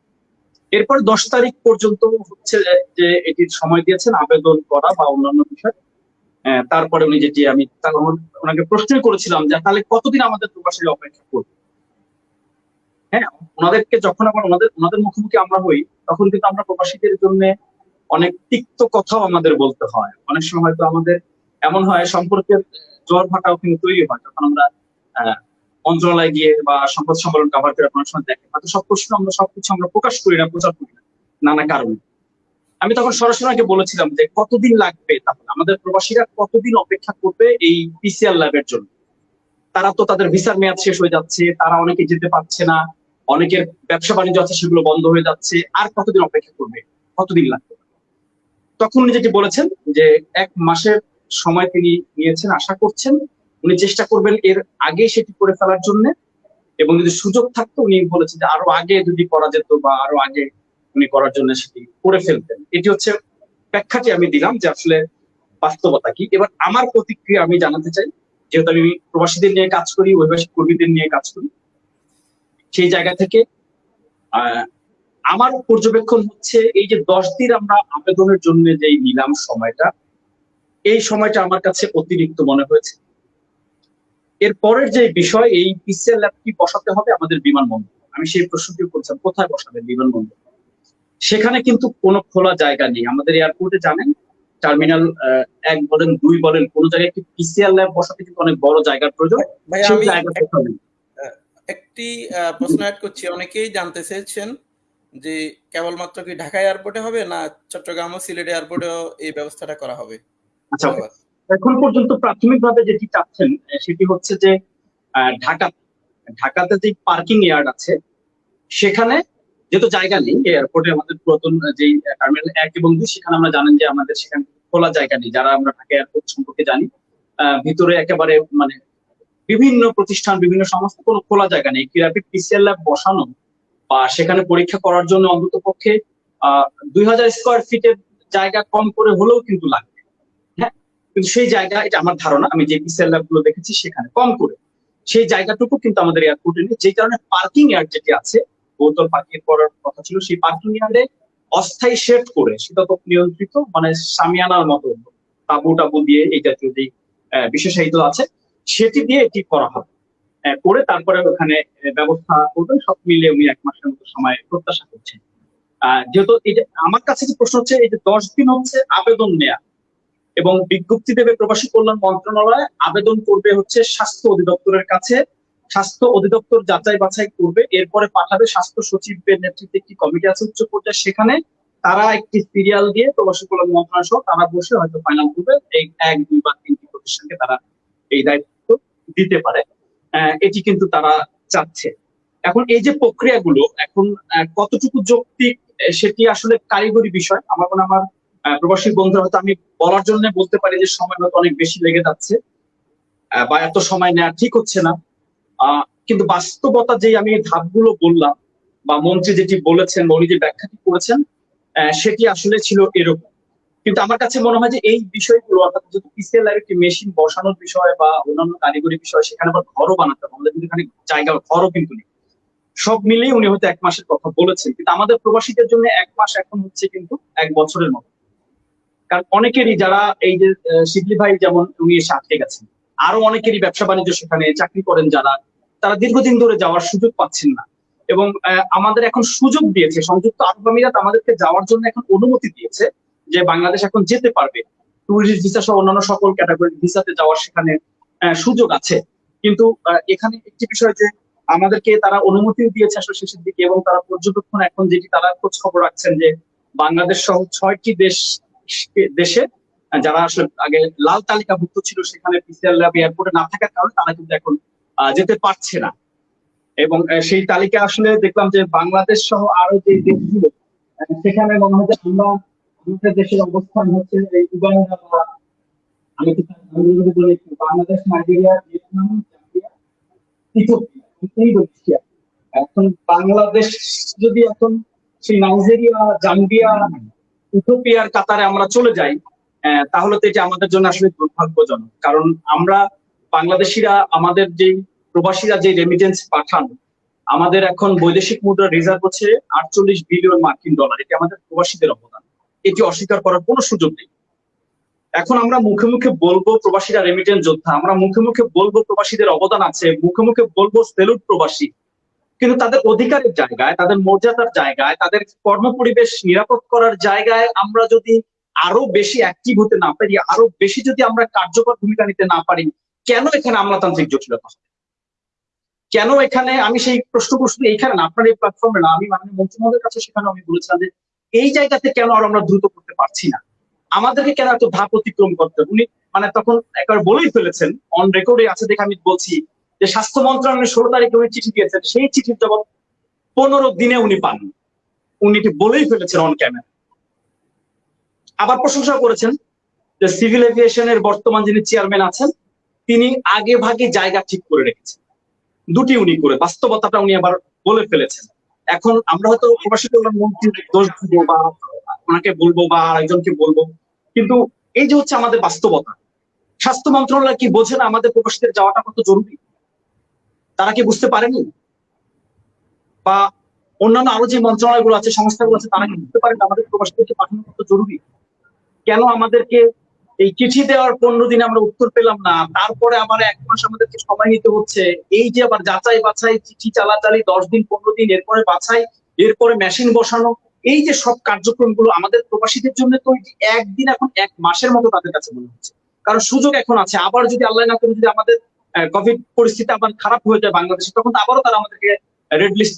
এরপর দশ তারিখ পর্যন্ত হচ্ছে যে এটির সময় দিয়েছেন আবেদন করা বা অন্যান্য বিষয়। আহ, তারপরে উনি যেটি আমি ওনাকে প্রশ্নই করেছিলাম যে তাহলে কতদিন আমাদের প্রবাসীরা অপেক্ষা করবে? হ্যাঁ ওনাদেরকে যখন আবার ওনাদের ওনাদের মুখোমুখি আমরা হই তখন কিন্তু আমরা প্রবাসীদের জন্য অনেক তিক্ত কথাও আমাদের বলতে হয়। অনেক সময় হয়তো আমাদের এমন হয় সম্পর্কের জ্বর ভাটাও কিন্তু তৈরি হয় যখন আমরা মন্ত্রণালয়ে গিয়ে বা সংবাদ সম্মেলন কাভার করে আপনার সময় দেখে। হয়তো সব প্রশ্ন আমরা সবকিছু আমরা প্রকাশ করি না, প্রচার করি না, নানা কারণে। আমি তখন সরাসরি বলেছিলাম যে কতদিন লাগবে তাহলে? আমাদের প্রবাসীরা কতদিন অপেক্ষা করবে এই পিসিআর ল্যাবের জন্য? তারা তো তাদের ভিসার মেয়াদ শেষ হয়ে যাচ্ছে, তারা অনেকে যেতে পারছে না, অনেকের ব্যবসা বাণিজ্য আছে, সেগুলো বন্ধ হয়ে যাচ্ছে, আর কতদিন অপেক্ষা করবে? কতদিন লাগবে? তখন উনি যেটি বলেছেন যে এক মাসের সময় তিনি নিয়েছেন, আশা করছেন উনি চেষ্টা করবেন এর আগে সেটি করে ফেলার জন্য। এবং যদি সুযোগ থাকতো, উনি বলেছেন যে আরও আগে যদি করা যেত বা আরও আগে উনি করার জন্য সেটি করে ফেলতেন। এটি হচ্ছে ব্যাখ্যাটি আমি দিলাম যে আসলে বাস্তবতা কি। এবার আমার প্রতিক্রিয়া আমি জানাতে চাই, যেহেতু আমি প্রবাসীদের নিয়ে কাজ করি, অভিবাসী কর্মীদের নিয়ে কাজ করি, সেই জায়গা থেকে আমার পর্যবেক্ষণ হচ্ছে এই যে দশ দিন আমরা আবেদনের জন্য যে নিলাম সময়টা, এই সময়টা আমার কাছে অতিরিক্ত মনে হয়েছে। এর পরের যে বিষয় এই পিসিএল ল্যাবটি বসাতে হবে আমাদের বিমানবন্দর? আমি সেই প্রশ্নটি করছিলাম কোথায় বসাবে বিমানবন্দর? সেখানে কিন্তু কোনো খোলা জায়গা নেই। আমাদের এয়ারপোর্টে জানেন টার্মিনাল এক বলেন দুই বলেন কোন জায়গায় একটি পিসিআর ল্যাব বসাতে কিন্তু অনেক বড় জায়গার প্রয়োজন। একটি প্রশ্ন অ্যাড করছি। অনেকেই জানতে চেয়েছেন যে কেবলমাত্র কি ঢাকা এয়ারপোর্টে হবে না চট্টগ্রাম ও সিলেট এয়ারপোর্টেও এই ব্যবস্থাটা করা হবে? আচ্ছা এখন পর্যন্ত প্রাথমিকভাবে যেটি চাচ্ছেন সেটি হচ্ছে যে ঢাকা, ঢাকাতে যে পার্কিং ইয়ার্ড আছে, সেখানে যেহেতু জায়গা নেই এয়ারপোর্টে আমাদের পুরাতন যে টার্মিনাল এক এবং দুই, সেখানে আমরা জানেন যে আমাদের সেখানে খোলা জায়গা নেই, যারা আমরা ঢাকা এয়ারপোর্ট সম্পর্কে জানি ভিতরে একেবারে মানে বিভিন্ন প্রতিষ্ঠান, বিভিন্ন সংস্থা, কোনো খোলা জায়গা নেই। কি র্যাপিড পিসিআর ল্যাব বসানো বা সেখানে পরীক্ষা করার জন্য অন্তত পক্ষে দুই হাজার স্কোয়ার ফিটের জায়গা কম করে হলেও কিন্তু হ্যাঁ কিন্তু সেই জায়গা, এটা আমার ধারণা, আমি যে পিসিআর ল্যাবগুলো দেখেছি সেখানে কম করে। সেই জায়গাটুকু কিন্তু আমাদের এয়ারপোর্টে নেই, যে কারণে পার্কিং ইয়ার্ড যেটি আছে, বোতল পার্কিং করার কথা ছিল, সেই পার্কিং ইয়ার্ডে অস্থায়ী শেড করে শীতাতপ নিয়ন্ত্রিত মানে সামিয়ানার মতো তাবু টাবু দিয়ে এই জাতীয় যে বিশেষায়িত আছে, সেটি দিয়ে এটি করা হবে। করে তারপরে ওখানে ব্যবস্থা করবেন, সব মিলিয়ে উনি এক মাসের মতো সময় প্রত্যাশা করছেন। যেহেতু আমার কাছে যে প্রশ্ন হচ্ছে, এই যে দশ দিন হচ্ছে আবেদন নেয়া এবং বিজ্ঞপ্তি দেবে প্রবাসী কল্যাণ মন্ত্রণালয়, আবেদন করবে হচ্ছে স্বাস্থ্য অধিদপ্তরের কাছে। স্বাস্থ্য অধিদপ্তর যাচাই বাছাই করবে, এরপরে পাঠাবে স্বাস্থ্য সচিবের নেতৃত্বে একটি কমিটি আছে উচ্চ পর্যায়ে। সেখানে তারা একটি সিরিয়াল দিয়ে প্রবাসী কল্যাণ মন্ত্রণালয় সহ তারা বসে হয়তো ফাইনাল করবে। এই এক, দুই বা তিনটি প্রতিষ্ঠানকে তারা এই দায়িত্ব দিতে পারে। এটি কিন্তু তারা চাচ্ছে। এখন এই যে প্রক্রিয়াগুলো, এখন কতটুকু যৌক্তিক সেটি আসলে কারিগরি বিষয়। আমার মনে আমার প্রবাসী বন্ধুরা, হয়তো আমি বলার জন্য বলতে পারি যে সময় হয়তো অনেক বেশি লেগে যাচ্ছে বা এত সময় নেওয়া ঠিক হচ্ছে না। কিন্তু বাস্তবতা যে আমি ধাপগুলো বললাম, বা মন্ত্রী যেটি বলেছেন উনি যে ব্যাখ্যাটি করেছেন সেটি আসলে ছিল এরকম। কিন্তু আমার কাছে মনে হয় যে এই বিষয়গুলো, অর্থাৎ যদি পিসিএল একটি মেশিন বসানোর বিষয় বা অন্যান্য কারিগরি বিষয়, সেখানে আবার ঘরও বানাতে হবে। আমাদের কিন্তু এখানে জায়গা ঘরও কিন্তু নেই। সব মিলিয়ে উনি হয়তো এক মাসের কথা বলেছেন, কিন্তু আমাদের প্রবাসীদের জন্য এক মাস এখন হচ্ছে কিন্তু এক বছরের মতো। কারণ অনেকেরই যারা এই যে শিবলি ভাই যেমন উনি এসে আটকে গেছেন, আরও অনেকেরই ব্যবসা বাণিজ্য সেখানে চাকরি করেন যারা, তারা দীর্ঘদিন ধরে যাওয়ার সুযোগ পাচ্ছেন না। এবং আমাদের এখন সুযোগ দিয়েছে, সংযুক্ত আরব আমিরাত আমাদেরকে যাওয়ার জন্য এখন অনুমতি দিয়েছে যে বাংলাদেশ এখন যেতে পারবে। টুরিস্ট ভিসা সহ অন্যান্য সকল ক্যাটাগরি ভিসাতে যাওয়ার সেখানে সুযোগ আছে। কিন্তু এখানে একটি বিষয় যে, আমাদেরকে তারা অনুমতিও দিয়েছে আসলে শেষের দিকে এবং তারা পর্যবেক্ষণ এখন যেটি তারা খোঁজ খবর রাখছেন যে, বাংলাদেশ সহ ছয়টি দেশ দেশে যারা আসলে আগে লাল তালিকাভুক্ত ছিল, সেখানে এয়ারপোর্টে না থাকার কারণে তারা কিন্তু এখন যেতে পারছে না। এবং সেই তালিকা আসলে দেখলাম যে বাংলাদেশ সহ আরও যে দেশগুলো সেখানে মনে হয় যে আমরা আমাদের দেশের অবস্থান হচ্ছে এই উগান্ডা বা, আমি যদি বলি বাংলাদেশ, নাইজেরিয়া, ভিয়েতনাম ইথিওপিয়া এখন বাংলাদেশ যদি এখন সেই নাইজেরিয়া, জাম্বিয়া ইথিওপিয়ার কাতারে আমরা চলে যাই তাহলে তো এটা আমাদের জন্য আসলে দুর্ভাগ্যজনক। কারণ আমরা বাংলাদেশিরা, আমাদের যে প্রবাসীরা যে রেমিটেন্স পাঠান, আমাদের এখন বৈদেশিক মুদ্রা রিজার্ভ হচ্ছে আটচল্লিশ বিলিয়ন মার্কিন ডলার এটি আমাদের প্রবাসীদের অবদান। এটি অস্বীকার করার কোনো সুযোগ নেই। এখন আমরা মুখে মুখে বলব প্রবাসীরা রেমিটেন্স যোদ্ধা, আমরা মুখে মুখে বলব প্রবাসীদের অবদান আছে, মুখে মুখে বলব সেলুট প্রবাসী। কিন্তু তাদের অধিকারের জায়গায়, তাদের মর্যাদার জায়গায়, তাদের কর্মপরিবেশ নিরাপদ করার জায়গায় আমরা যদি আরও বেশি অ্যাক্টিভ হতে না পারি, আরও বেশি যদি আমরা কার্যকর ভূমিকা নিতে না পারি, কেন এখানে আমলাতান্ত্রিক জটিলতা হবে? কেন এখানে, আমি সেই প্রশ্ন প্রশ্ন এইখানে না, আপনার এই প্ল্যাটফর্মে না, আমি মাননীয় মন্ত্রী মহোদয়ের কাছে সেখানে আমি বলেছিলাম যে এই জায়গাতে কেন আর আমরা দ্রুত করতে পারছি না আমাদেরকে কেন এত ধাপ অতিক্রম করতে? উনি মানে তখন একবার বলেই ফেলেছেন অন রেকর্ডে আছে দেখে আমি বলছি যে স্বাস্থ্য মন্ত্রণালয়ের ষোলো তারিখে উনি চিঠি দিয়েছেন, সেই চিঠির জবাব পনেরো দিনে উনি পান। উনি এটি বলেই ফেলেছেন অন ক্যামেরা আবার প্রশংসা করেছেন যে সিভিল এভিয়েশনের বর্তমান যিনি চেয়ারম্যান আছেন, তিনি আগে ভাগে জায়গা ঠিক করে রেখেছেন। দুটি উনি করে, বাস্তবতাটা উনি আবার বলে ফেলেছেন। এখন আমরা হয়তো প্রবাসী কল্যাণ মন্ত্রীর দোষ দিব বা ওনাকে বলব বা আরেকজনকে বলব, কিন্তু এই যে হচ্ছে আমাদের বাস্তবতা। স্বাস্থ্য মন্ত্রণালয় কি বোঝে না আমাদের প্রবাসীদের যাওয়াটা কত জরুরি? তারা কি বুঝতে পারেনি? বা অন্যান্য আরও যে মন্ত্রণালয়গুলো আছে, সংস্থাগুলো আছে, তারা কি বুঝতে পারেন আমাদের প্রবাসীদেরকে পাঠানো কত জরুরি? কেন আমাদেরকে এই চিঠি দেওয়ার পনেরো দিনে আমরা উত্তর পেলাম না? তারপরে আবার এক মাস আমাদেরকে সময় নিতে হচ্ছে। এই যে আবার যাচাই বাছাই, চিঠি চালাচালি, দশ দিন, পনেরো দিন, এরপরে বাছাই, এরপরে মেশিন বসানো, এই যে সব কার্যক্রমগুলো আমাদের প্রবাসীদের জন্য তো একদিন এখন এক মাসের মতো তাদের কাছে মনে হচ্ছে। কারণ সুযোগ এখন আছে। আবার যদি আল্লাহ না করে যদি আমাদের কোভিড পরিস্থিতি আবার খারাপ হয়ে যায় বাংলাদেশে, তখন আবারও তারা আমাদেরকে রেড লিস্ট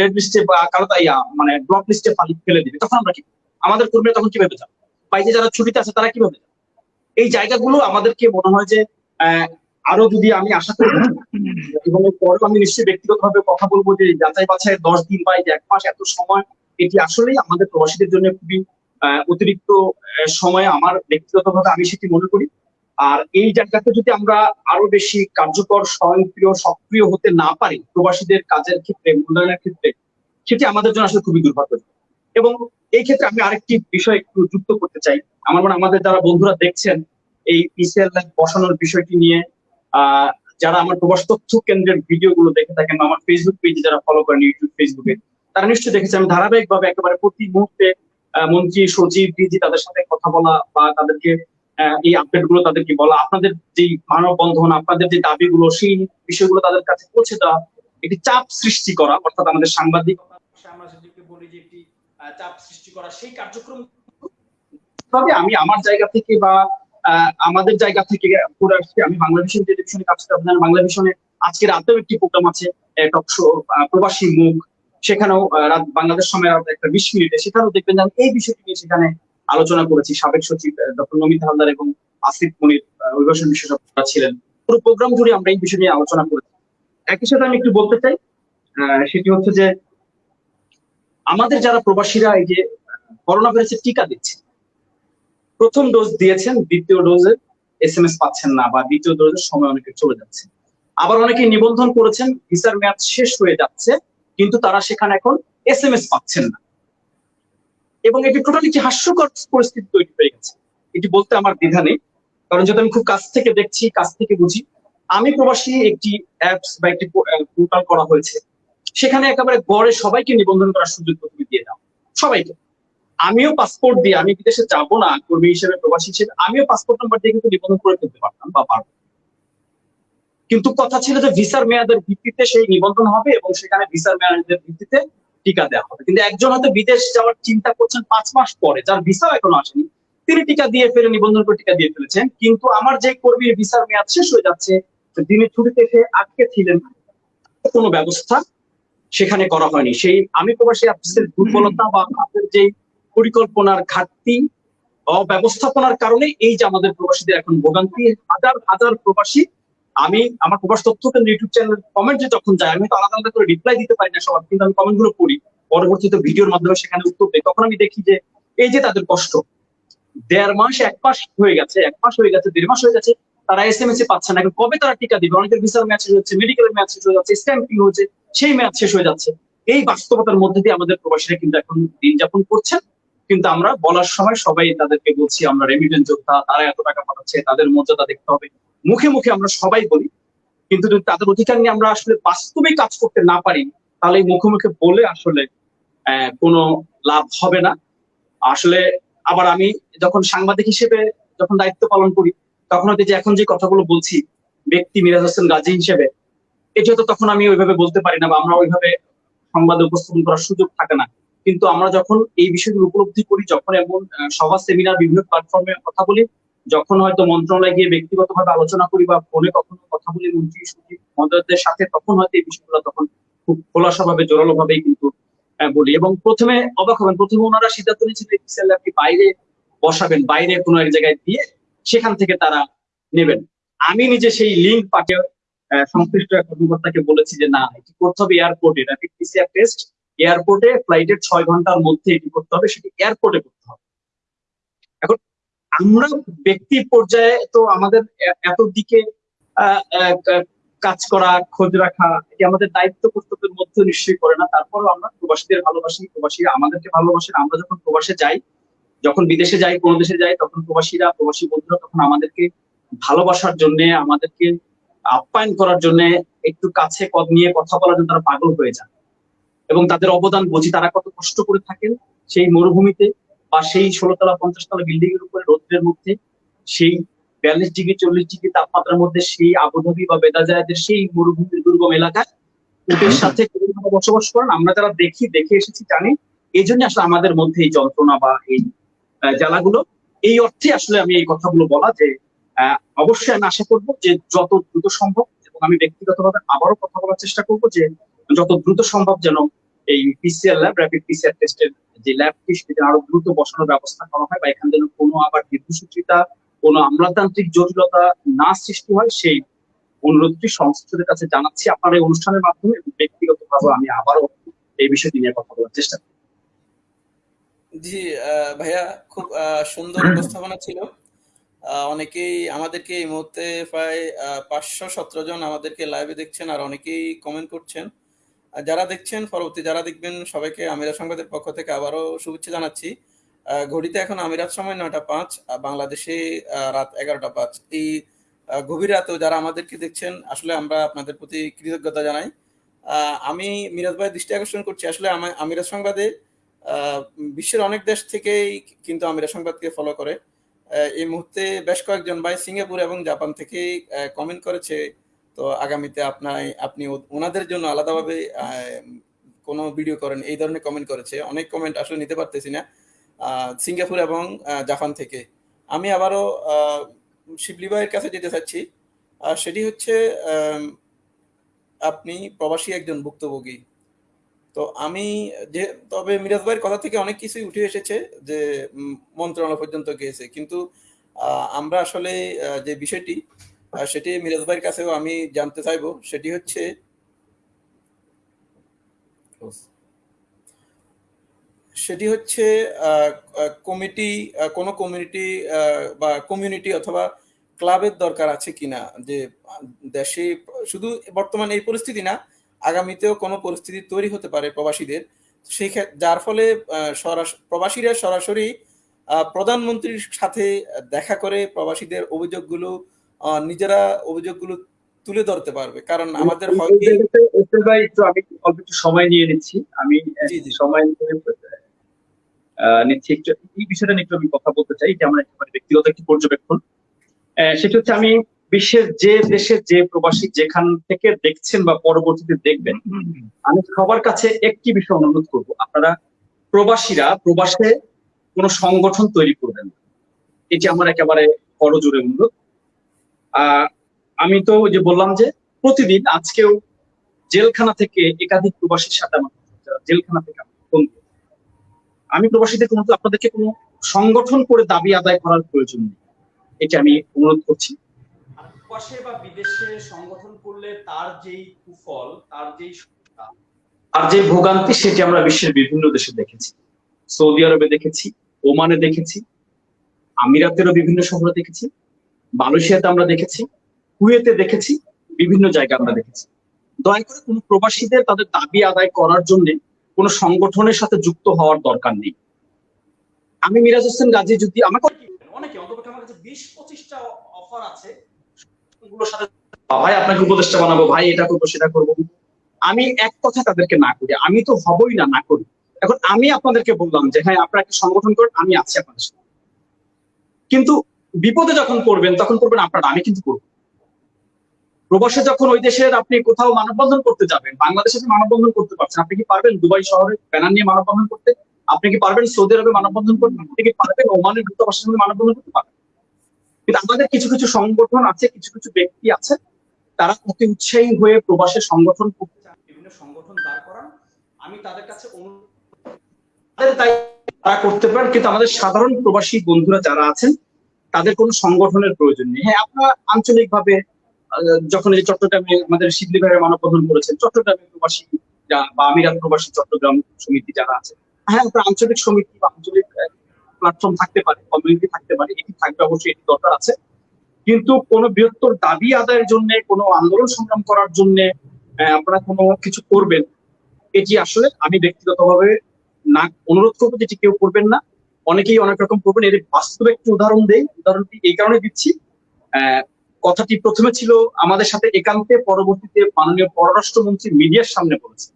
রেড লিস্টে বা কারও ইয়া মানে ব্লক লিস্টে ফেলে দিবে। তখন আমরা কি আমাদের কর্মীরা তখন কীভাবে যাবে? বা এই যে যারা ছুটিতে আছে, তারা কীভাবে যাবে? এই জায়গাগুলো আমাদেরকে মনে হয় যে আরও যদি আমি আশা করি, এবং পরেও আমি নিশ্চয়ই ব্যক্তিগতভাবে কথা বলব যে যাচাই বাছাই দশ দিন বা এক মাস এত সময়, এটি আসলেই আমাদের প্রবাসীদের জন্য খুবই অতিরিক্ত সময়। আমার ব্যক্তিগতভাবে আমি সেটি মনে করি। আর এই জায়গাতে যদি আমরা আরও বেশি কার্যকর, স্বয়ংক্রিয়, সক্রিয় হতে না পারি প্রবাসীদের কাজের ক্ষেত্রে, মূল্যায়নের ক্ষেত্রে, সেটি আমাদের জন্য আসলে খুবই দুর্ভাগ্য এবং এই ক্ষেত্রে আমি আরেকটি বিষয় একটু যুক্ত করতে চাই। আমার মনে আমাদের যারা বন্ধুরা দেখছেন এই পিসিএল বসানোর বিষয়টি নিয়ে যারা আমার প্রবাস তথ্য কেন্দ্রের ভিডিও গুলো দেখে থাকেন আমার ফেসবুক পেজে যারা ফলো করেন ইউটিউব ফেসবুকে তারা নিশ্চয়ই দেখেছে আমি ধারাবাহিকভাবে একেবারে প্রতি মুহূর্তে মন্ত্রী, সচিব ডিজি তাদের সাথে কথা বলা বা তাদেরকে এই আপডেটগুলো তাদেরকে বলা, আপনাদের যে মানববন্ধন, আপনাদের যে দাবিগুলো, সেই বিষয়গুলো তাদের কাছে পৌঁছে দেওয়া, একটি চাপ সৃষ্টি করা, অর্থাৎ আমাদের কার্যক্রম তবে আমি আমার জায়গা থেকে বা আমাদের জায়গা থেকে আমি আজকে একটি প্রোগ্রাম আছে টক প্রবাসী মুখ। সেখানেও বাংলাদেশ সময় একটা বিশ মিনিটে, সেখানেও দেখবেন এই বিষয়টি নিয়ে সেখানে আলোচনা করেছি সাবেক সচিব ডক্টর নমিত হালদার এবং আসিফ মনির অভিবাসন বিশেষজ্ঞরা ছিলেন। পুরো প্রোগ্রাম জুড়ে আমরা এই বিষয় নিয়ে আলোচনা করেছি। একই সাথে আমি একটু বলতে চাই সেটি হচ্ছে যে আমাদের যারা প্রবাসীরা এই যে করোনা ভাইরাসের টিকা দিচ্ছে, প্রথম ডোজ দিয়েছেন, দ্বিতীয় ডোজে এস এম এস পাচ্ছেন না বা দ্বিতীয় ডোজের সময় অনেকে চলে যাচ্ছে। আবার অনেকে নিবন্ধন করেছেন ভিসার মেয়াদ শেষ হয়ে যাচ্ছে, কিন্তু তারা সেখানে এখন এস এম এস পাচ্ছেন না। এবং এটি টোটালি একটি হাস্যকর পরিস্থিতি তৈরি হয়ে গেছে। এটি বলতে আমার দ্বিধা নেই, কারণ যেহেতু আমি খুব কাছ থেকে দেখছি, কাছ থেকে বুঝি, আমি প্রবাসী একটি অ্যাপস বা একটি পোর্টাল করা হয়েছে। সেখানে একেবারে গড়ে সবাইকে নিবন্ধন করার সুযোগ তুমি দিয়ে দাও। সবাইকে। আমিও পাসপোর্ট দিয়ে, আমি বিদেশে যাব না, কর্মী হিসেবে, প্রবাসী হিসেবে, আমিও পাসপোর্ট নাম্বার দিয়ে কিন্তু নিবন্ধন করে ফেলতে পারতাম বা পারব। কিন্তু কথা ছিল যে ভিসার মেয়াদের ভিত্তিতে সেই নিবন্ধন হবে এবং সেখানে ভিসার মেয়াদের ভিত্তিতে টিকা দেওয়া হবে। কিন্তু একজন হয়তো বিদেশ যাওয়ার চিন্তা করছেন পাঁচ মাস পরে, যার ভিসাও এখনও আসেনি, তিনি টিকা দিয়ে ফেলে, নিবন্ধন করে টিকা দিয়ে ফেলেছেন। কিন্তু আমার যে কর্মীর ভিসার মেয়াদ শেষ হয়ে যাচ্ছে তিনি ছুটিতে এসে আটকে ছিলেন কোনো ব্যবস্থা সেখানে করা হয়নি। সেই আমি প্রবাসী অফিসের দুর্বলতা বা আপনাদের যে পরিকল্পনার ঘাটতি, অব্যবস্থাপনার কারণে এই যে আমাদের প্রবাসীদের এখন ভোগান্তি, হাজার হাজার প্রবাসী আমি আমার প্রবাস তথ্য কেন্দ্র ইউটিউব চ্যানেল কমেন্টে যখন যাই আমি তো আলাদা আলাদা করে রিপ্লাই দিতে পারি না সবার, কিন্তু আমি কমেন্টগুলো পড়ি। পরবর্তীতে ভিডিওর মাধ্যমে সেখানে উত্তর দেয় তখন আমি দেখি যে এই যে তাদের কষ্ট, দেড় মাস এক মাস হয়ে গেছে, এক মাস হয়ে গেছে, দেড় মাস হয়ে গেছে, তারা এস এম এস এ পাচ্ছে না। এখন কবে তারা টিকা দিবে? অনেকের ভিসার ম্যাচ শেষ হচ্ছে মেডিকেলের ম্যাচ শেষ হয়ে যাচ্ছে স্ট্যাম্পিং হচ্ছে সেই ম্যাচ শেষ হয়ে যাচ্ছে। এই বাস্তবতার মধ্যে দিয়ে আমাদের প্রবাসীরা কিন্তু এখন দিন যাপন করছেন। কিন্তু আমরা বলার সময় সবাই তাদেরকে বলছি, আমরা রেমিটেন্স যোদ্ধা, তারা এত টাকা পাঠাচ্ছে, তাদের মর্যাদা দেখতে হবে। মুখে মুখে আমরা সবাই বলি, কিন্তু যদি তাদের অধিকার নিয়ে আমরা আসলে বাস্তবে কাজ করতে না পারি, তাহলে মুখে মুখে বলে আসলে কোনো লাভ হবে না। আসলে আবার আমি যখন সাংবাদিক হিসেবে যখন দায়িত্ব পালন করি, তখন হয়তো যে এখন যে কথাগুলো বলছি, ব্যক্তি মিরাজ হোসেন গাজী হিসেবে এটা তো তখন আমি ওইভাবে বলতে পারি না বা আমরা ওইভাবে সংবাদে উপস্থাপন করার সুযোগ থাকে না, কিন্তু আমরা যখন এই বিষয়গুলো উপলব্ধি করি, যখন এমন সভা সেমিনার বিভিন্ন প্ল্যাটফর্মে কথা বলি যখন হয়তো মন্ত্রণালয়ে গিয়ে ব্যক্তিগতভাবে আলোচনা করি বা ফোনে কখনো কথা বলি, মন্ত্রী সচিব মহোদয়দের সাথে তখন হয়তো এই বিষয়গুলো তখন খুব খোলাসা ভাবে জোরালো ভাবেই কিন্তু বলি। এবং প্রথমে অবাক হবেন, প্রথমে ওনারা সিদ্ধান্ত নিয়েছিলেন এক্সেল আপনি বাইরে বসাবেন, বাইরে কোনো এক জায়গায় দিয়ে সেখান থেকে তারা নেবেন। আমি নিজে সেই লিঙ্ক পাঠিয়ে সংশ্লিষ্ট এক কর্মকর্তাকে বলেছি যে, না, এটি করতে হবে এয়ারপোর্টে র্যাপিড পিসিআর টেস্ট এয়ারপোর্টে ফ্লাইটের ছয় ঘণ্টার মধ্যে এটি করতে হবে, সেটি এয়ারপোর্টে করতে হবে। আমরা ব্যক্তি পর্যায়ে তো আমাদের এত দিকে কাজ করা, খোঁজ রাখা, এটি আমাদের দায়িত্ব কর্তব্যের মধ্যে নিশ্চয়ই করে না। তারপরও আমরা প্রবাসীদের ভালোবাসি, প্রবাসীরা আমাদেরকে ভালোবাসেন। আমরা যখন প্রবাসে যাই, যখন বিদেশে যাই, কোনো দেশে যাই, তখন প্রবাসীরা, প্রবাসী বন্ধুরা তখন আমাদেরকে ভালোবাসার জন্য, আমাদেরকে আপ্যায়ন করার জন্য একটু কাছে কদ নিয়ে কথা বলার জন্য তারা পাগল হয়ে যান এবং তাদের অবদান বুঝি, তারা কত কষ্ট করে থাকেন সেই মরুভূমিতে। বা সেই ষোলোতলা পঞ্চাশতলা বিল্ডিং এর উপরে রৌদ্রের মধ্যে সেই বিয়াল্লিশ ডিগ্রি চল্লিশ ডিগ্রি তাপমাত্রার মধ্যে সেই আবুধাবি বা বেদাজায়দের সেই মরুভূমির দুর্গম এলাকায় ওদের সাথে বসবাস করেন আমরা যারা দেখি দেখে এসেছি জানি এই জন্য আসলে আমাদের মধ্যে এই যন্ত্রণা বা এই জ্বালাগুলো। এই অর্থে আসলে আমি এই কথাগুলো বলা যে আহ, অবশ্যই আমি আশা করব যে যত দ্রুত সম্ভব এবং আমি ব্যক্তিগতভাবে আবারও কথা বলার চেষ্টা করব যে যত দ্রুত সম্ভব যেন এই পিসিআর ল্যাব র্যাপিড পিসিআর টেস্টের যে ল্যাবটি সেটা আরও দ্রুত বসানোর ব্যবস্থা করা হয় বা এখানে যেন কোনো আবার দীর্ঘসূত্রিতা কোনো আমলাতান্ত্রিক জটিলতা না সৃষ্টি হয় সেই অনুরোধটি সংস্থাদের কাছে জানাচ্ছি। আপনার এই অনুষ্ঠানের মাধ্যমে ব্যক্তিগতভাবে আমি আবারও এই বিষয়টি নিয়ে কথা বলার চেষ্টা করব জি ভাইয়া খুব সুন্দর উপস্থাপনা ছিল। অনেকেই আমাদেরকে এই মুহূর্তে প্রায় পাঁচশো সতেরো জন আমাদেরকে লাইভে দেখছেন আর অনেকেই কমেন্ট করছেন। যারা দেখছেন, পরবর্তী যারা দেখবেন, সবাইকে আমিরা সংবাদের পক্ষ থেকে আবারও শুভেচ্ছা জানাচ্ছি। ঘড়িতে এখন আমিরাত সময় নয়টা পাঁচ বাংলাদেশে রাত এগারোটা পাঁচ। এই গভীর রাতেও যারা আমাদেরকে দেখছেন, আসলে আমরা আপনাদের প্রতি কৃতজ্ঞতা জানাই। আমি মিরাজ ভাই দৃষ্টি আকর্ষণ করছি। আসলে আমা- আমিরাত সংবাদে বিশ্বের অনেক দেশ থেকেই কিন্তু আমিরাত সংবাদকে ফলো করে। এই মুহূর্তে বেশ কয়েকজন ভাই সিঙ্গাপুর এবং জাপান থেকে কমেন্ট করেছে তো আগামীতে আপনার আপনি ওনাদের জন্য আলাদাভাবে কোনো ভিডিও করেন, এই ধরনের কমেন্ট করেছে। অনেক কমেন্ট আসলে নিতে পারতেছি না সিঙ্গাপুর এবং জাপান থেকে। আমি আবারও শিবলি ভাইয়ের কাছে যেতে চাচ্ছি। সেটি হচ্ছে আপনি প্রবাসী একজন ভুক্তভোগী। তো আমি যে, তবে মিরাজ ভাইয়ের কথা থেকে অনেক কিছুই উঠে এসেছে যে মন্ত্রণালয় পর্যন্ত গিয়েছে। কিন্তু আমরা আসলে যে বিষয়টি সেটি মিরাজ ভাইয়ের কাছেও আমি জানতে চাইব। সেটি হচ্ছে সেটি হচ্ছে কমিটি কোনো কমিউনিটি বা কমিউনিটি অথবা ক্লাবের দরকার আছে কিনা? যে দেশে শুধু বর্তমান এই পরিস্থিতি না, আগামীতেও কোনো পরিস্থিতি তৈরি হতে পারে প্রবাসীদের। সেই যার ফলে প্রবাসীরা সরাসরি প্রধানমন্ত্রীর সাথে দেখা করে প্রবাসীদের অভিযোগগুলো নিজেরা অভিযোগগুলো তুলে ধরতে পারবে। কারণ আমাদের ভাই একটু আমি অল্প একটু সময় নিয়ে নিচ্ছি। আমি। সময় নিয়ে নিচ্ছি একটু। এই বিষয়টা নিয়ে একটু আমি কথা বলতে চাই। যে আমার একেবারে ব্যক্তিগত একটি পর্যবেক্ষণ। আহ, সেটা হচ্ছে আমি বিশ্বের যে দেশের যে প্রবাসী যেখান থেকে দেখছেন বা পরবর্তীতে দেখবেন আমি সবার কাছে একটি বিষয় অনুরোধ করব। আপনারা প্রবাসীরা প্রবাসে কোনো সংগঠন তৈরি করবেন না। এটি আমার একেবারে করজোরে অনুরোধ। আহ আমি তো যে বললাম যে প্রতিদিন আজকেও জেলখানা থেকে একাধিক প্রবাসীর সাথে আমার জেলখানা থেকে ফোন। আমি প্রবাসীদের কোনো আপনাদেরকে কোনো সংগঠন করে দাবি আদায় করার প্রয়োজন নেই। এটি আমি অনুরোধ করছি। আর প্রবাসে বা বিদেশে সংগঠন করলে তার যেই কুফল তার যেই তার যে ভোগান্তি সেটি আমরা বিশ্বের বিভিন্ন দেশে দেখেছি। সৌদি আরবে দেখেছি ওমানে দেখেছি আমিরাতেরও বিভিন্ন শহরে দেখেছি। মালয়েশিয়াতে আমরা দেখেছি, কুয়েতে দেখেছি, বিভিন্ন জায়গায় আমরা দেখেছি। দয়া করে কোনো প্রবাসীদের তাদের দাবি আদায় করার জন্য কোনো সংগঠনের সাথে যুক্ত হওয়ার দরকার নেই। আমি মিরাজ হোসেন গাজী যদি আমাকে অনেকে অন্তত আমার কাছে বিশ পঁচিশটা অফার আছে। ভাই, আপনাকে উপদেষ্টা বানাবো। ভাই, এটা করব, সেটা করব। আমি এক কথা তাদেরকে না করি। আমি তো হবই না না করি। এখন আমি আপনাদেরকে বললাম যে হ্যাঁ আপনারা একটা সংগঠন করেন, আমি আছি আপনাদের সাথে। কিন্তু বিপদে যখন পড়বেন, তখন করবেন আপনারা, আমি কিন্তু করব প্রবাসে যখন ওই দেশের আপনি কোথাও মানববন্ধন করতে যাবেন, বাংলাদেশে মানববন্ধন করতে পারছেন, আপনি কি পারবেন দুবাই শহরে ব্যানার নিয়ে মানববন্ধন করতে? আপনি কি পারবেন সৌদি আরবে মানববন্ধন করতে? আপনি কি পারবেন ওমানের দূতাবাসের সঙ্গে মানববন্ধন করতে পারবেন? কিন্তু আমাদের কিছু কিছু সংগঠন আছে, কিছু কিছু ব্যক্তি আছে, তারা অতি উৎসাহী হয়ে প্রবাসে সংগঠন করতে চান বিভিন্ন সংগঠন দাঁড় করান। আমি তাদের কাছে অনুরোধ দায়িত্ব তারা করতে পারেন, কিন্তু আমাদের সাধারণ প্রবাসী বন্ধুরা যারা আছেন তাদের কোনো সংগঠনের প্রয়োজন নেই। হ্যাঁ আপনারা আঞ্চলিকভাবে যখন এই চট্টগ্রামে আমাদের শিবলি ভাইয়ের মানববন্ধন করেছেন, চট্টগ্রামে প্রবাসী বা আমিরাত প্রবাসী চট্টগ্রাম সমিতি যারা আছে হ্যাঁ আপনার আঞ্চলিক সমিতি বা আঞ্চলিক প্ল্যাটফর্ম থাকতে পারে কমিউনিটি থাকতে পারে, এটি থাকবে অবশ্যই, এটি দরকার আছে। কিন্তু কোন বৃহত্তর দাবি আদায়ের জন্য, কোনো আন্দোলন সংগ্রাম করার জন্য আপনারা কোনো কিছু করবেন এটি আসলে আমি ব্যক্তিগতভাবে না, অনুরোধ করব যেটি কেউ করবেন না। অনেকেই অনেক রকম করবেন। এর বাস্তবে একটি উদাহরণ দেই, উদাহরণটি এই কারণে দিচ্ছি। কথাটি প্রথমে ছিল আমাদের সাথে একান্তে পরবর্তীতে মাননীয় পররাষ্ট্রমন্ত্রী মিডিয়ার সামনে বলেছেন।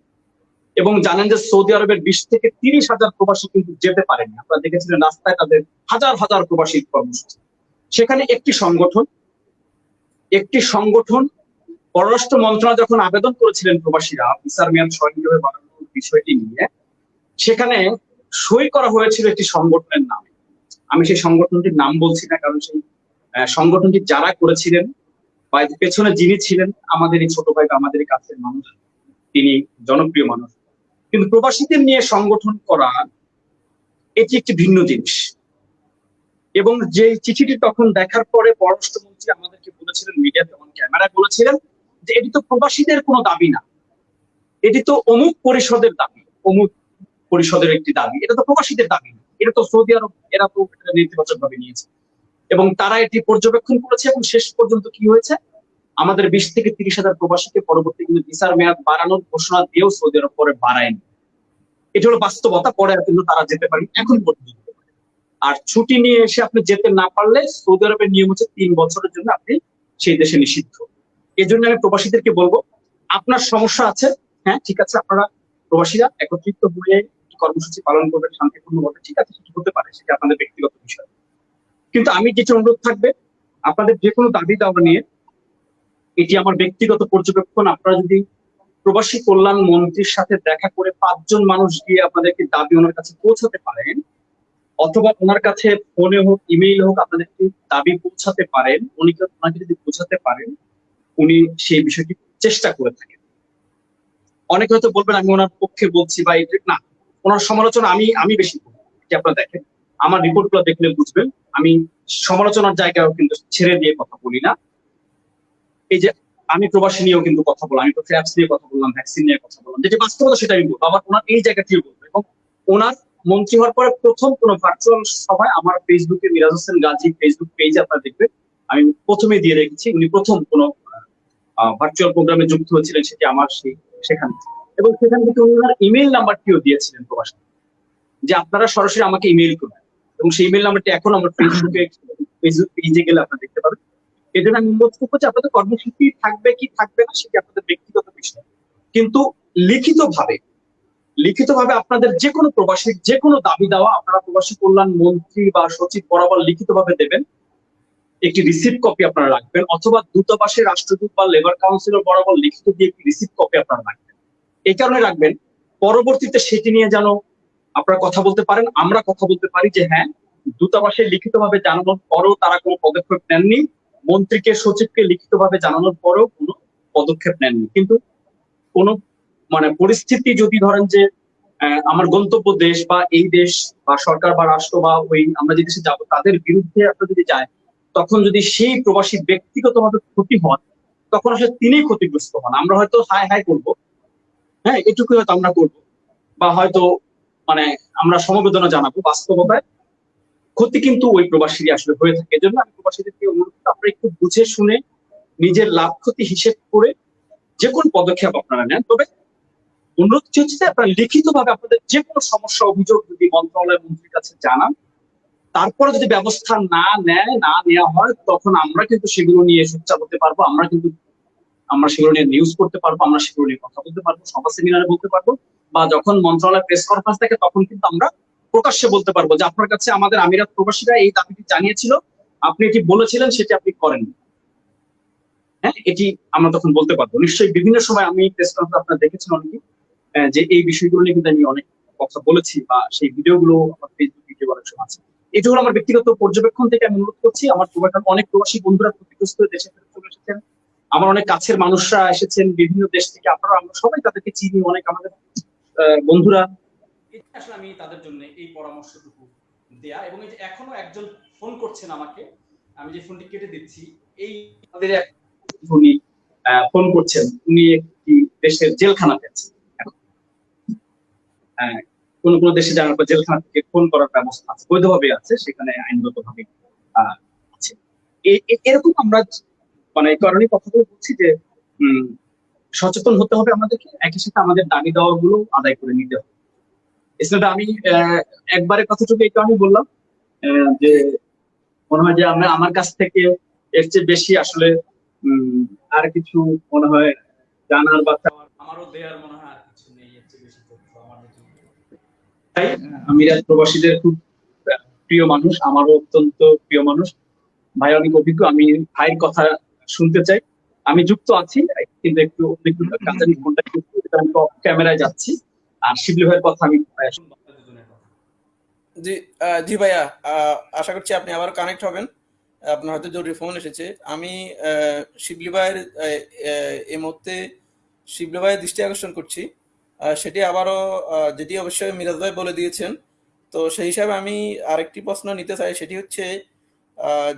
এবং জানেন যে সৌদি আরবের বিশ থেকে তিরিশ হাজার প্রবাসী কিন্তু যেতে পারেনি। আপনারা দেখেছিলেন রাস্তায় তাদের হাজার হাজার প্রবাসী কর্মসূচি। সেখানে একটি সংগঠন একটি সংগঠন, পররাষ্ট্র মন্ত্রণালয় যখন আবেদন করেছিলেন প্রবাসীরা ভিসার মেয়াদ স্বয়ংক্রিয়ভাবে বিষয়টি নিয়ে, সেখানে সই করা হয়েছিল একটি সংগঠনের নামে। আমি সেই সংগঠনটির নাম বলছি না, কারণ সেই সংগঠনটি যারা করেছিলেন বা পেছনে যিনি ছিলেন, আমাদের এই ছোট ভাই আমাদের কাছের মানুষ, তিনি জনপ্রিয় মানুষ। কিন্তু প্রবাসীদের নিয়ে সংগঠন করা, এটি একটি ভিন্ন জিনিস। এবং যে চিঠিটি তখন দেখার পরে পররাষ্ট্রমন্ত্রী আমাদেরকে বলেছিলেন মিডিয়াতে অন ক্যামেরায় বলেছিলেন যে এটি তো প্রবাসীদের কোনো দাবি না। এটি তো অমুক পরিষদের দাবি, অমুক পরিষদের একটি দাবি। এটা তো প্রবাসীদের দাবি এটা তো সৌদি আরব এরা তো নেতিবাচক ভাবে নিয়েছে। এবং তারা এটি পর্যবেক্ষণ করেছে এবং শেষ পর্যন্ত কি হয়েছে? আমাদের বিশ থেকে তিরিশ হাজার প্রবাসীকে পরবর্তী কিন্তু ভিসার মেয়াদ বাড়ানোর ঘোষণা দিয়েও সৌদি আরব পরে বাড়ায়নি। এটা হলো বাস্তবতা, পরে কিন্তু তারা যেতে পারেন, এখন পর্যন্ত আর ছুটি নিয়ে এসে আপনি যেতে না পারলে সৌদি আরবের নিয়ম হচ্ছে তিন বছরের জন্য আপনি সেই দেশে নিষিদ্ধ। এই জন্য আমি প্রবাসীদেরকে বলব, আপনার সমস্যা আছে হ্যাঁ ঠিক আছে, আপনারা প্রবাসীরা একত্রিত হয়ে কর্মসূচি পালন করবেন শান্তিপূর্ণভাবে ঠিক আছে, সেটি হতে পারে, সেটা আপনাদের ব্যক্তিগত বিষয়। কিন্তু আমি যেটা অনুরোধ থাকবে, আপনাদের যে কোনো দাবি দাওয়া নিয়ে, এটি আমার ব্যক্তিগত পর্যবেক্ষণ, আপনারা যদি প্রবাসী কল্যাণ মন্ত্রীর সাথে দেখা করে পাঁচজন মানুষ গিয়ে আপনাদেরকে দাবি ওনার কাছে পৌঁছাতে পারেন, অথবা ওনার কাছে ফোনে হোক, ইমেইল হোক, আপনাদেরকে দাবি পৌঁছাতে পারেন, উনি ওনাকে যদি পৌঁছাতে পারেন, উনি সেই বিষয়টি চেষ্টা করে থাকেন। অনেকে হয়তো বলবেন, আমি ওনার পক্ষে বলছি বা এটা না ওনার সমালোচনা আমি আমি বেশি করি। আপনারা দেখেন, আমার রিপোর্টগুলো দেখলে বুঝবেন, আমি সমালোচনার জায়গাও কিন্তু ছেড়ে দিয়ে কথা বলি না। এই যে আমি প্রবাসী নিয়েও কিন্তু কথা বললাম, আমি তো ফ্যাপস নিয়ে কথা বললাম ভ্যাকসিন নিয়ে কথা বললাম। যেটি বাস্তবতা সেটা আমি বলব আবার ওনার এই জায়গাটিও বলব, এবং ওনার মন্ত্রী হওয়ার পরে প্রথম কোনো ভার্চুয়াল সভায় আমার ফেসবুকে মিরাজ হোসেন গাজী ফেসবুক পেজে আপনারা দেখবেন, আমি প্রথমে দিয়ে রেখেছি, উনি প্রথম কোনো ভার্চুয়াল প্রোগ্রামে যুক্ত হয়েছিলেন, সেটি আমার সেই, সেখানে। এবং সেখান থেকে উনি ওনার ইমেল নাম্বারটিও দিয়েছিলেন প্রবাসী। যে আপনারা সরাসরি আমাকে ইমেল করবেন। এবং সেই ইমেল নাম্বারটি এখন আমার ফেসবুকে ফেসবুক পেজে গেলে আপনারা দেখতে পাবেন। জন্য আমি অনুরোধ করব যে আপনাদের কর্মসূচি থাকবে কি থাকবে না সেটি আপনাদের ব্যক্তিগত বিষয়। কিন্তু লিখিতভাবে লিখিতভাবে আপনাদের যে কোনো প্রবাসীর যে কোনো দাবি দেওয়া আপনারা প্রবাসী কল্যাণ মন্ত্রী বা সচিব বরাবর লিখিতভাবে দেবেন। একটি রিসিপ্ট কপি আপনারা রাখবেন। অথবা দূতাবাসের রাষ্ট্রদূত বা লেবার কাউন্সিলর বরাবর লিখিত দিয়ে একটি রিসিপ্ট কপি আপনারা রাখবেন। এই কারণে রাখবেন, পরবর্তীতে সেটি নিয়ে যেন আপনারা কথা বলতে পারেন, আমরা কথা বলতে পারি যে হ্যাঁ দূতাবাসে লিখিতভাবে জানানোর পরেও তারা কোনো পদক্ষেপ নেননি, মন্ত্রীকে, সচিবকে লিখিতভাবে জানানোর পরেও কোনো পদক্ষেপ নেননি। কিন্তু কোন মানে পরিস্থিতি যদি ধরেন যে আমার গন্তব্য দেশ বা এই দেশ বা সরকার বা রাষ্ট্র বা ওই আমরা যে দেশে যাব, তাদের বিরুদ্ধে আপনার যদি যায়, তখন যদি সেই প্রবাসী ব্যক্তিগতভাবে ক্ষতি হন তখন আসলে তিনি ক্ষতিগ্রস্ত হন। আমরা হয়তো হাই হাই করব হ্যাঁ এটুকুই হয়তো আমরা করব। বা হয়তো মানে আমরা সমবেদনা জানাব বাস্তবতায়। ক্ষতি কিন্তু ওই প্রবাসীরই আসলে হয়ে থাকে। এজন্য আমি প্রবাসীদেরকে অনুরোধ করব, আপনারা একটু বুঝে শুনে নিজের লাভ ক্ষতি হিসেব করে যে কোন পদক্ষেপ আপনারা নেন। তবে অনুরোধ হচ্ছে যে আপনারা লিখিত ভাবে আপনাদের যে কোনো সমস্যা অভিযোগ যদি মন্ত্রণালয় মন্ত্রীর কাছে জানান তারপরে যদি ব্যবস্থা না নেয় না নেওয়া হয় তখন আমরা কিন্তু সেগুলো নিয়ে সোচ্চার হতে পারব। আমরা কিন্তু আমরা সেগুলো নিয়ে নিউজ করতে পারব, আমরা সেগুলো নিয়ে কথা বলতে পারব, সভা সেমিনারে বলতে পারব, বা যখন মন্ত্রণালয় প্রেস কনফারেন্স থাকে তখন কিন্তু আমরা প্রকাশ্যে বলতে পারব যে আপনার কাছে আমাদের আমিরাত প্রবাসীরা এই দাবিটি জানিয়েছিল, আপনি এটি বলেছিলেন, সেটি আপনি করেন হ্যাঁ এটি আমরা তখন বলতে পারব। নিশ্চয়ই বিভিন্ন সময় আমি প্রেস কনফারেন্স আপনারা দেখেছেন অনেকে যে এই বিষয়গুলো নিয়ে কিন্তু আমি অনেক কথা বলেছি, বা সেই ভিডিওগুলো আমার ফেসবুক ভিডিও অনেক সময় আছে। এটা হলো আমার ব্যক্তিগত পর্যবেক্ষণ থেকে আমি অনুরোধ করছি, আমার অনেক প্রবাসী বন্ধুরা ক্ষতিগ্রস্ত দেশে চলে এসেছেন। আমার অনেক কাছের মানুষরা এসেছেন বিভিন্ন দেশ থেকে। আপনারা আমরা সবাই তাদেরকে চিনি অনেক আমাদের বন্ধুরা। আসলে আমি তাদের জন্য এই পরামর্শটুকু দেয়া এবং এই যে এখনও একজন ফোন করছেন আমাকে আমি যে ফোনটি কেটে দিচ্ছি এই আমাদের উনি ফোন করছেন। উনি একটি দেশের জেলখানাতে আছেন আহ, কোন কোন দেশে পর জেলখানা থেকে ফোন করার ব্যবস্থা আছে বৈধভাবে আছে সেখানে আইনগত ভাবে আছে। এরকম আমরা মানে এই কারণে কথাগুলো বলছি যে সচেতন হতে হবে আমাদেরকে। একই সাথে আমাদের দাবি দেওয়া গুলো আদায় করে নিতে হবে। এছাড়া আমি আহ, একবারের কথাটুকু এই কারণে বললাম যে মনে হয় যে আমরা আমার কাছ থেকে এর চেয়ে বেশি আসলে আর কিছু মনে হয় জানার বা আমারও দেয়ার মনে হয় আর কিছু নেই এর চেয়ে বেশি প্রবাসীদের খুব প্রিয় মানুষ আমারও অত্যন্ত প্রিয় মানুষ। ভাই অনেক অভিজ্ঞ। আমি ভাইয়ের কথা শুনতে চাই। আমি যুক্ত আছি কিন্তু একটু ফোনটা আমি ক্যামেরায় যাচ্ছি। আর শিবলি ভাইয়ের কথা আমি। জি জি ভাইয়া আশা করছি আপনি আবার কানেক্ট হবেন। আপনার হয়তো জরুরি ফোন এসেছে। আমি শিবলি ভাইয়ের এই মুহূর্তে শিবলি ভাইয়ের দৃষ্টি আকর্ষণ করছি। সেটি আবারও যেটি অবশ্যই মিরাজ ভাই বলে দিয়েছেন। তো সেই হিসাবে আমি আরেকটি প্রশ্ন নিতে চাই সেটি হচ্ছে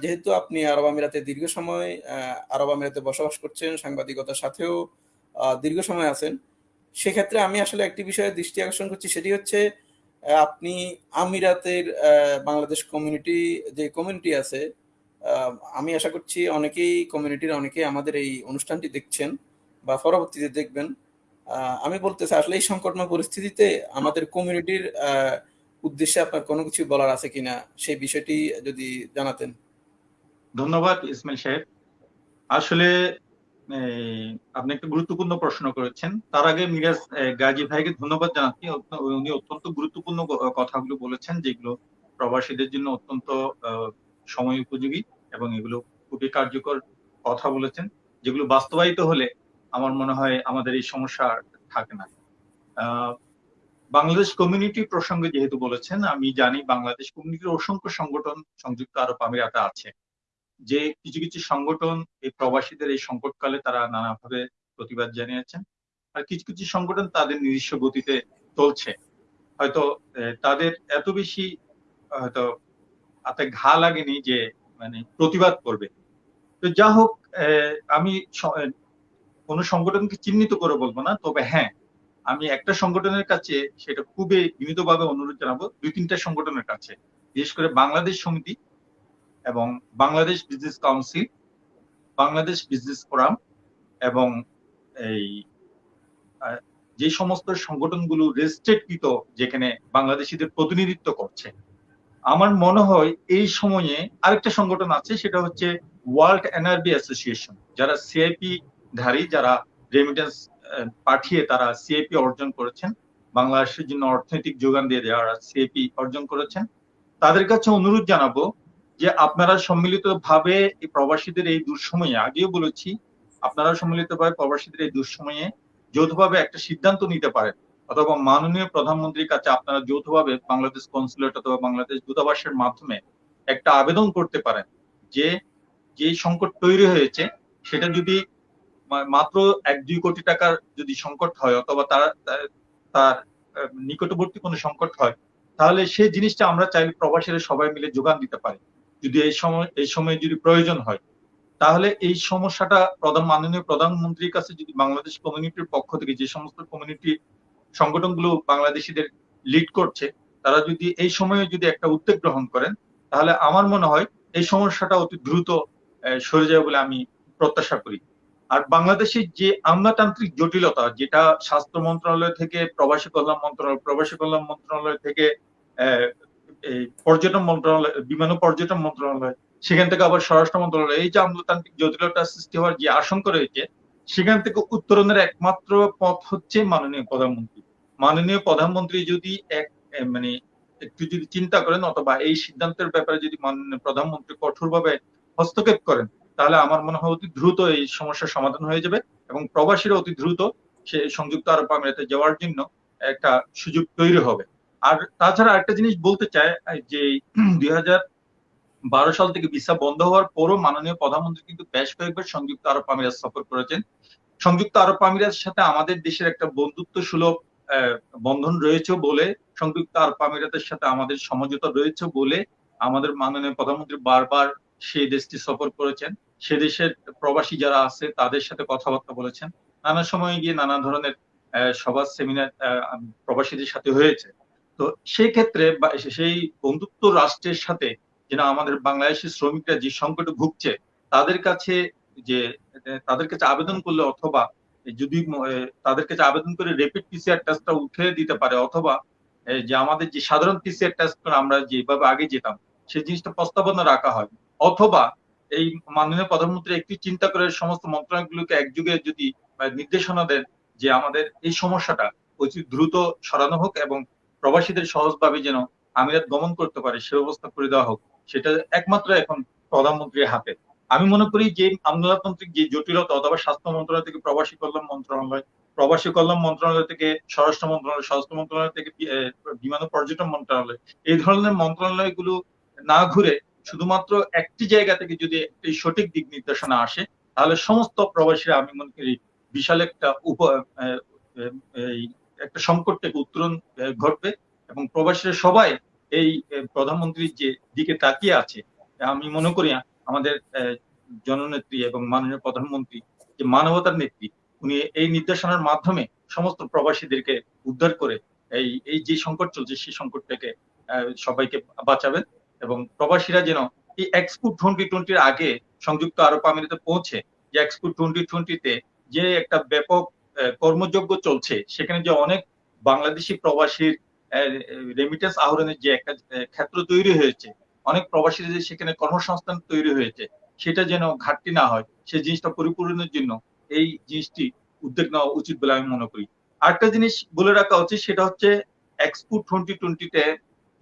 যেহেতু আপনি আরব আমিরাতে দীর্ঘ সময় আরব আমিরাতে বসবাস করছেন, সাংবাদিকতার সাথেও দীর্ঘ সময় আছেন, সেক্ষেত্রে আমি আসলে একটি বিষয়ে দৃষ্টি আকর্ষণ করছি, সেটি হচ্ছে আপনি আমিরাতের বাংলাদেশ কমিউনিটি যে কমিউনিটি আছে আমি আশা করছি অনেকেই কমিউনিটির অনেকেই আমাদের এই অনুষ্ঠানটি দেখছেন বা পরবর্তীতে দেখবেন। আমি বলতে চাই, আসলে এই সংকটময় পরিস্থিতিতে আমাদের কমিউনিটির উদ্দেশ্যে আপনার কোনো কিছু বলার আছে কিনা? সেই বিষয়টি যদি জানাতেন। ধন্যবাদ, ইসমাইল সাহেব। আসলে আপনি একটা গুরুত্বপূর্ণ প্রশ্ন করেছেন। তার আগে মিরাজ গাজী ভাইকে ধন্যবাদ জানাচ্ছি। উনি অত্যন্ত গুরুত্বপূর্ণ কথাগুলো বলেছেন, যেগুলো প্রবাসীদের জন্য অত্যন্ত সময় উপযোগী এবং এগুলো খুবই কার্যকর কথা বলেছেন, যেগুলো বাস্তবায়িত হলে আমার মনে হয় আমাদের এই সমস্যা থাকে না। বাংলাদেশ কমিউনিটি প্রসঙ্গে যেহেতু বলেছেন, আমি জানি বাংলাদেশ কমিউনিটির অসংখ্য সংগঠন সংযুক্ত আরব আমিরাতে আছে। যে কিছু কিছু সংগঠন এই প্রবাসীদের এই সংকটকালে তারা নানাভাবে প্রতিবাদ জানিয়েছেন আর কিছু কিছু সংগঠন তাদের নিজস্ব গতিতে চলছে। হয়তো তাদের এত বেশি, হয়তো হাতে ঘা লাগেনি যে মানে প্রতিবাদ করবে। তো যা হোক আমি কোনো সংগঠনকে চিহ্নিত করে বলব না, তবে হ্যাঁ আমি একটা সংগঠনের কাছে সেটা খুবই বিনীতভাবে অনুরোধ জানাব, দুই তিনটা সংগঠনের কাছে। বিশেষ করে বাংলাদেশ সমিতি এবং Bangladesh Business Council, Bangladesh Business Forum এবং এই যে সমস্ত সংগঠনগুলো রেজিস্ট্রেডকৃত যেখানে বাংলাদেশিদের প্রতিনিধিত্ব করছে। আমার মনে হয় এই সময়ে আরেকটা সংগঠন আছে, সেটা হচ্ছে ওয়ার্ল্ড এনআরবি অ্যাসোসিয়েশন, যারা সিআইপি ধারী, যারা রেমিটেন্স পাঠিয়ে তারা সিআইপি অর্জন করেছেন। বাংলাদেশের জন্য অর্থনৈতিক যোগান দিয়ে যারা সিআইপি অর্জন করেছেন। তাদের কাছে অনুরোধ জানাব যে আপনারা সম্মিলিত ভাবে প্রবাসীদের এই দুঃসময়ে, আগেও বলেছি আপনারা সম্মিলিত ভাবে প্রবাসীদের এই দুঃসময়ে যৌথভাবে একটা সিদ্ধান্ত নিতে পারেন। অথবা মাননীয় প্রধানমন্ত্রীর কাছে আপনারা যৌথভাবে বাংলাদেশ কনসুলেট অথবা বাংলাদেশ দূতাবাসের মাধ্যমে একটা আবেদন করতে পারেন যে যে সংকট তৈরি হয়েছে, সেটা যদি মাত্র এক দুই কোটি টাকার যদি সংকট হয় অথবা তার, তার- নিকটবর্তী কোনো সংকট হয়, তাহলে সেই জিনিসটা আমরা চাইলে প্রবাসীরা সবাই মিলে যোগান দিতে পারি। যদি এই সময় এই সময় যদি প্রয়োজন হয়, তাহলে এই সমস্যাটা প্রধান, মাননীয় প্রধানমন্ত্রীর কাছে যদি বাংলাদেশ কমিউনিটির পক্ষ থেকে যে সমস্ত কমিউনিটি সংগঠনগুলো বাংলাদেশিদের লিড করছে, তারা যদি এই সময়ে যদি একটা উদ্যোগ গ্রহণ করেন, তাহলে আমার মনে হয় এই সমস্যাটা অতি দ্রুত সরে যাবে বলে আমি প্রত্যাশা করি। আর বাংলাদেশের যে আমলাতান্ত্রিক জটিলতা, যেটা স্বাস্থ্য মন্ত্রণালয় থেকে, প্রবাসী কল্যাণ মন্ত্রণালয়, প্রবাসী কল্যাণ মন্ত্রণালয় থেকে পর্যটন মন্ত্রণালয়, বিমান ও পর্যটন মন্ত্রণালয়, সেখান থেকে আবার স্বরাষ্ট্র মন্ত্রণালয়, এই যে আমলাতান্ত্রিক জটিলতা সৃষ্টি হওয়ার যে আশঙ্কা রয়েছে, সেখান থেকে উত্তরণের একমাত্র পথ হচ্ছে মাননীয় প্রধানমন্ত্রী। মাননীয় প্রধানমন্ত্রী যদি এক মানে একটু যদি চিন্তা করেন, অথবা এই সিদ্ধান্তের ব্যাপারে যদি মাননীয় প্রধানমন্ত্রী কঠোরভাবে হস্তক্ষেপ করেন তাহলে আমার মনে হয় অতি দ্রুত এই সমস্যার সমাধান হয়ে যাবে এবং প্রবাসীরা অতি দ্রুত সে সংযুক্ত আরব আমিরাতে যাওয়ার জন্য একটা সুযোগ তৈরি হবে। আর তাছাড়া একটা জিনিস বলতে চাই যে দুই বারো সাল থেকে ভিসা বন্ধ হওয়ার পরও মাননীয় প্রধানমন্ত্রী কিন্তু বেশ কয়েকবার সংযুক্ত আরব আমিরাত সফর করেছেন। সংযুক্ত আরব আমিরাতের সাথে আমাদের দেশের একটা বন্ধুত্ব সুলভ বন্ধন রয়েছে বলে, সংযুক্ত আরব আমিরাতের সাথে আমাদের সমঝোতা রয়েছে বলে আমাদের মাননীয় প্রধানমন্ত্রী বারবার সেই দেশটি সফর করেছেন। সে দেশের প্রবাসী যারা আছে, তাদের সাথে কথাবার্তা বলেছেন। নানা সময় গিয়ে নানা ধরনের সভা সেমিনার প্রবাসীদের সাথে হয়েছে। তো সেই ক্ষেত্রে সেই বন্ধুত্ব রাষ্ট্রের সাথে যেন আমাদের বাংলাদেশি শ্রমিকরা যে সংকটে ভুগছে, তাদের কাছে যে, তাদের কাছে আবেদন করলে অথবা যদি তাদের কাছে আবেদন করে রেপিড পিসিআর টেস্টটা উঠে দিতে পারে অথবা যে আমাদের যে সাধারণ পিসিআর টেস্ট আমরা যেভাবে আগে যেতাম, সেই জিনিসটা প্রস্তাবনা রাখা হয়। অথবা এই মাননীয় প্রধানমন্ত্রী একটি চিন্তা করে সমস্ত মন্ত্রণালয়গুলোকে একযুগে যদি নির্দেশনা দেন যে আমাদের এই সমস্যাটা অতি দ্রুত সরানো হোক এবং প্রবাসীদের সহজভাবে যেন আমিরাত গমন করতে পারে, সে ব্যবস্থা করে দেওয়া হোক, সেটা একমাত্র এখন প্রধানমন্ত্রীর হাতে। আমি মনে করি যে আমলাতান্ত্রিক যে জটিলতা অথবা স্বাস্থ্য মন্ত্রণালয় থেকে প্রবাসী কল্যাণ মন্ত্রণালয়, প্রবাসী কল্যাণ মন্ত্রণালয় থেকে স্বরাষ্ট্র মন্ত্রণালয় স্বরাষ্ট্র মন্ত্রণালয় থেকে বিমান ও পর্যটন মন্ত্রণালয়, এই ধরনের মন্ত্রণালয়গুলো না ঘুরে শুধুমাত্র একটি জায়গা থেকে যদি একটি সঠিক দিক নির্দেশনা আসে, তাহলে সমস্ত প্রবাসীরা আমি মনে করি বিশাল একটা উপ এই একটা সংকট থেকে উত্তরণ ঘটবে এবং প্রবাসীরা সবাই এই প্রধানমন্ত্রীর যে দিকে তাকিয়ে আছে, আমি মনে করি আমাদের জননেত্রী এবং মাননীয় প্রধানমন্ত্রী যে মানবতার নেত্রী, উনি এই নির্দেশনার মাধ্যমে সমস্ত প্রবাসীদেরকে উদ্ধার করে এই এই যে সংকট চলছে, সেই সংকট থেকে সবাইকে বাঁচাবেন। এবং প্রবাসীরা যেন এই এক্সপো টোয়েন্টি টোয়েন্টির আগে সংযুক্ত আরব আমিরাতে পৌঁছে যে এক্সপো টোয়েন্টি টোয়েন্টিতে যে একটা ব্যাপক কর্মযজ্ঞ চলছে, সেখানে যে অনেক বাংলাদেশি প্রবাসীর রেমিটেন্স আহরণের যে একটা ক্ষেত্র তৈরি হয়েছে, অনেক প্রবাসীদের যে সেখানে কর্মসংস্থান তৈরি হয়েছে, সেটা যেন ঘাটতি না হয় সেই জিনিসটা পরিপূরণের জন্য এই জিনিসটি উদ্যোগ নেওয়া উচিত বলে আমি মনে করি। আরেকটা জিনিস বলে রাখা উচিত, সেটা হচ্ছে এক্সপো টোয়েন্টি টোয়েন্টিতে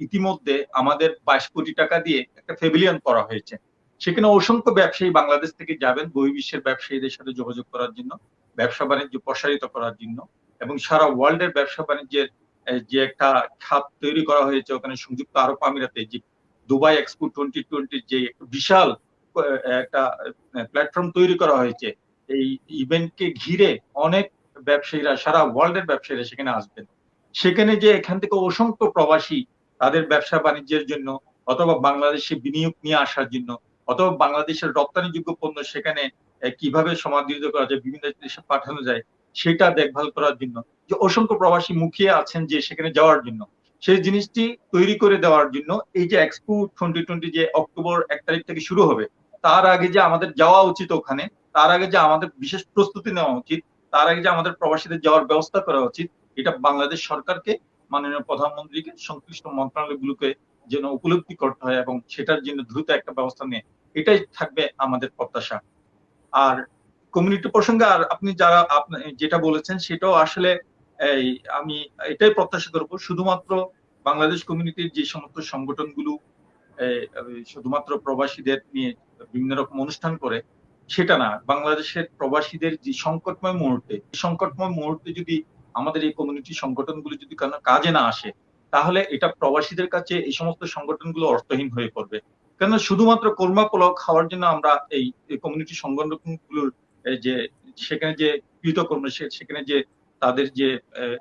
ইতিমধ্যে আমাদের বাইশ কোটি টাকা দিয়ে একটা ফেভিলিয়ন করা হয়েছে। সেখানে অসংখ্য ব্যবসায়ী বাংলাদেশ থেকে যাবেন বহির্বিশ্বের ব্যবসায়ীদের সাথে যোগাযোগ করার জন্য, ব্যবসা বাণিজ্য প্রসারিত করার জন্য এবং সারা ওয়ার্ল্ডের ব্যবসা বাণিজ্যের যে একটা খাত তৈরি করা হয়েছে, ওখানে সংযুক্ত আরব আমিরাতে, যে দুবাই এক্সপো টোয়েন্টি টোয়েন্টির যে বিশাল একটা প্ল্যাটফর্ম তৈরি করা হয়েছে, এই ইভেন্টকে ঘিরে অনেক ব্যবসায়ীরা, সারা ওয়ার্ল্ডের ব্যবসায়ীরা সেখানে আসবেন। সেখানে যে এখান থেকে অসংখ্য প্রবাসী তাদের ব্যবসা বাণিজ্যের জন্য অথবা বাংলাদেশে বিনিয়োগ নিয়ে আসার জন্য অথবা বাংলাদেশের রপ্তানিযোগ্য পণ্য সেখানে কীভাবে সমাদৃত করা যায়, বিভিন্ন দেশে পাঠানো যায়, সেটা দেখভাল করার জন্য। যে অসংখ্য প্রবাসী মুখিয়ে আছেন যে সেখানে যাওয়ার জন্য। সেই জিনিসটি তৈরি করে দেওয়ার জন্য এই যে এক্সপো টোয়েন্টি টোয়েন্টি যে অক্টোবর এক তারিখ থেকে শুরু হবে, তার আগে যে আমাদের যাওয়া উচিত ওখানে, তার আগে যে আমাদের বিশেষ প্রস্তুতি নেওয়া উচিত, তার আগে যে আমাদের প্রবাসীদের যাওয়ার ব্যবস্থা করা উচিত, এটা বাংলাদেশ সরকারকে মাননীয় প্রধানমন্ত্রীকে সংশ্লিষ্ট মন্ত্রণালয়গুলোকে যেন উপলব্ধি করতে হয় এবং সেটার জন্য দ্রুত একটা ব্যবস্থা নিয়ে, এটাই থাকবে আমাদের প্রত্যাশা। আর কমিউনিটি প্রসঙ্গে আর আপনি যারা আপনি, যেটা বলেছেন সেটাও আসলে এই আমি এটাই প্রত্যাশা করব, শুধুমাত্র বাংলাদেশ কমিউনিটির যে সমস্ত সংগঠনগুলো শুধুমাত্র প্রবাসীদের নিয়ে বিভিন্ন রকম অনুষ্ঠান করে, সেটা না, বাংলাদেশের প্রবাসীদের যে সংকটময় মুহূর্তে সংকটময় মুহূর্তে যদি আমাদের এই কমিউনিটি সংগঠনগুলো যদি কোনো কাজে না আসে, তাহলে এটা প্রবাসীদের কাছে এই সমস্ত সংগঠনগুলো অর্থহীন হয়ে পড়বে। কেন শুধুমাত্র কর্মা পোলাও খাওয়ার জন্য আমরা এই কমিউনিটি সংগঠনগুলোর যে, সেখানে যে কৃতকর্ম সেখানে যে তাদের যে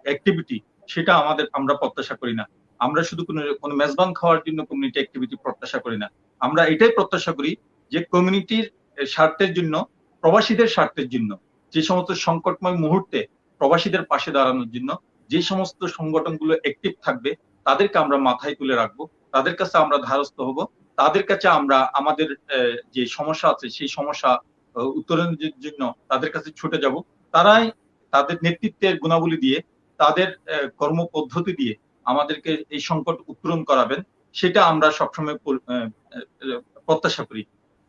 অ্যাক্টিভিটি সেটা আমাদের, আমরা প্রত্যাশা করি না। আমরা শুধু কোনো কোনো মেজবান খাওয়ার জন্য কমিউনিটি অ্যাক্টিভিটি প্রত্যাশা করি না। আমরা এটাই প্রত্যাশা করি যে কমিউনিটির স্বার্থের জন্য, প্রবাসীদের স্বার্থের জন্য যে সমস্ত সংকটময় মুহূর্তে প্রবাসীদের পাশে দাঁড়ানোর জন্য যে সমস্ত সংগঠনগুলো অ্যাক্টিভ থাকবে, তাদেরকে আমরা মাথায় তুলে রাখব। তাদের কাছে আমরা ধারস্থ হব। তাদের কাছে আমরা আমাদের যে সমস্যা আছে, সেই সমস্যা উত্তরণের জন্য তাদের কাছে ছুটে যাব। তারাই তাদের নেতৃত্বের গুণাবলী দিয়ে, তাদের কর্মপদ্ধতি দিয়ে আমাদেরকে এই সংকট উত্তরণ করাবেন। সেটা আমরা সবসময় প্রত্যাশা করি।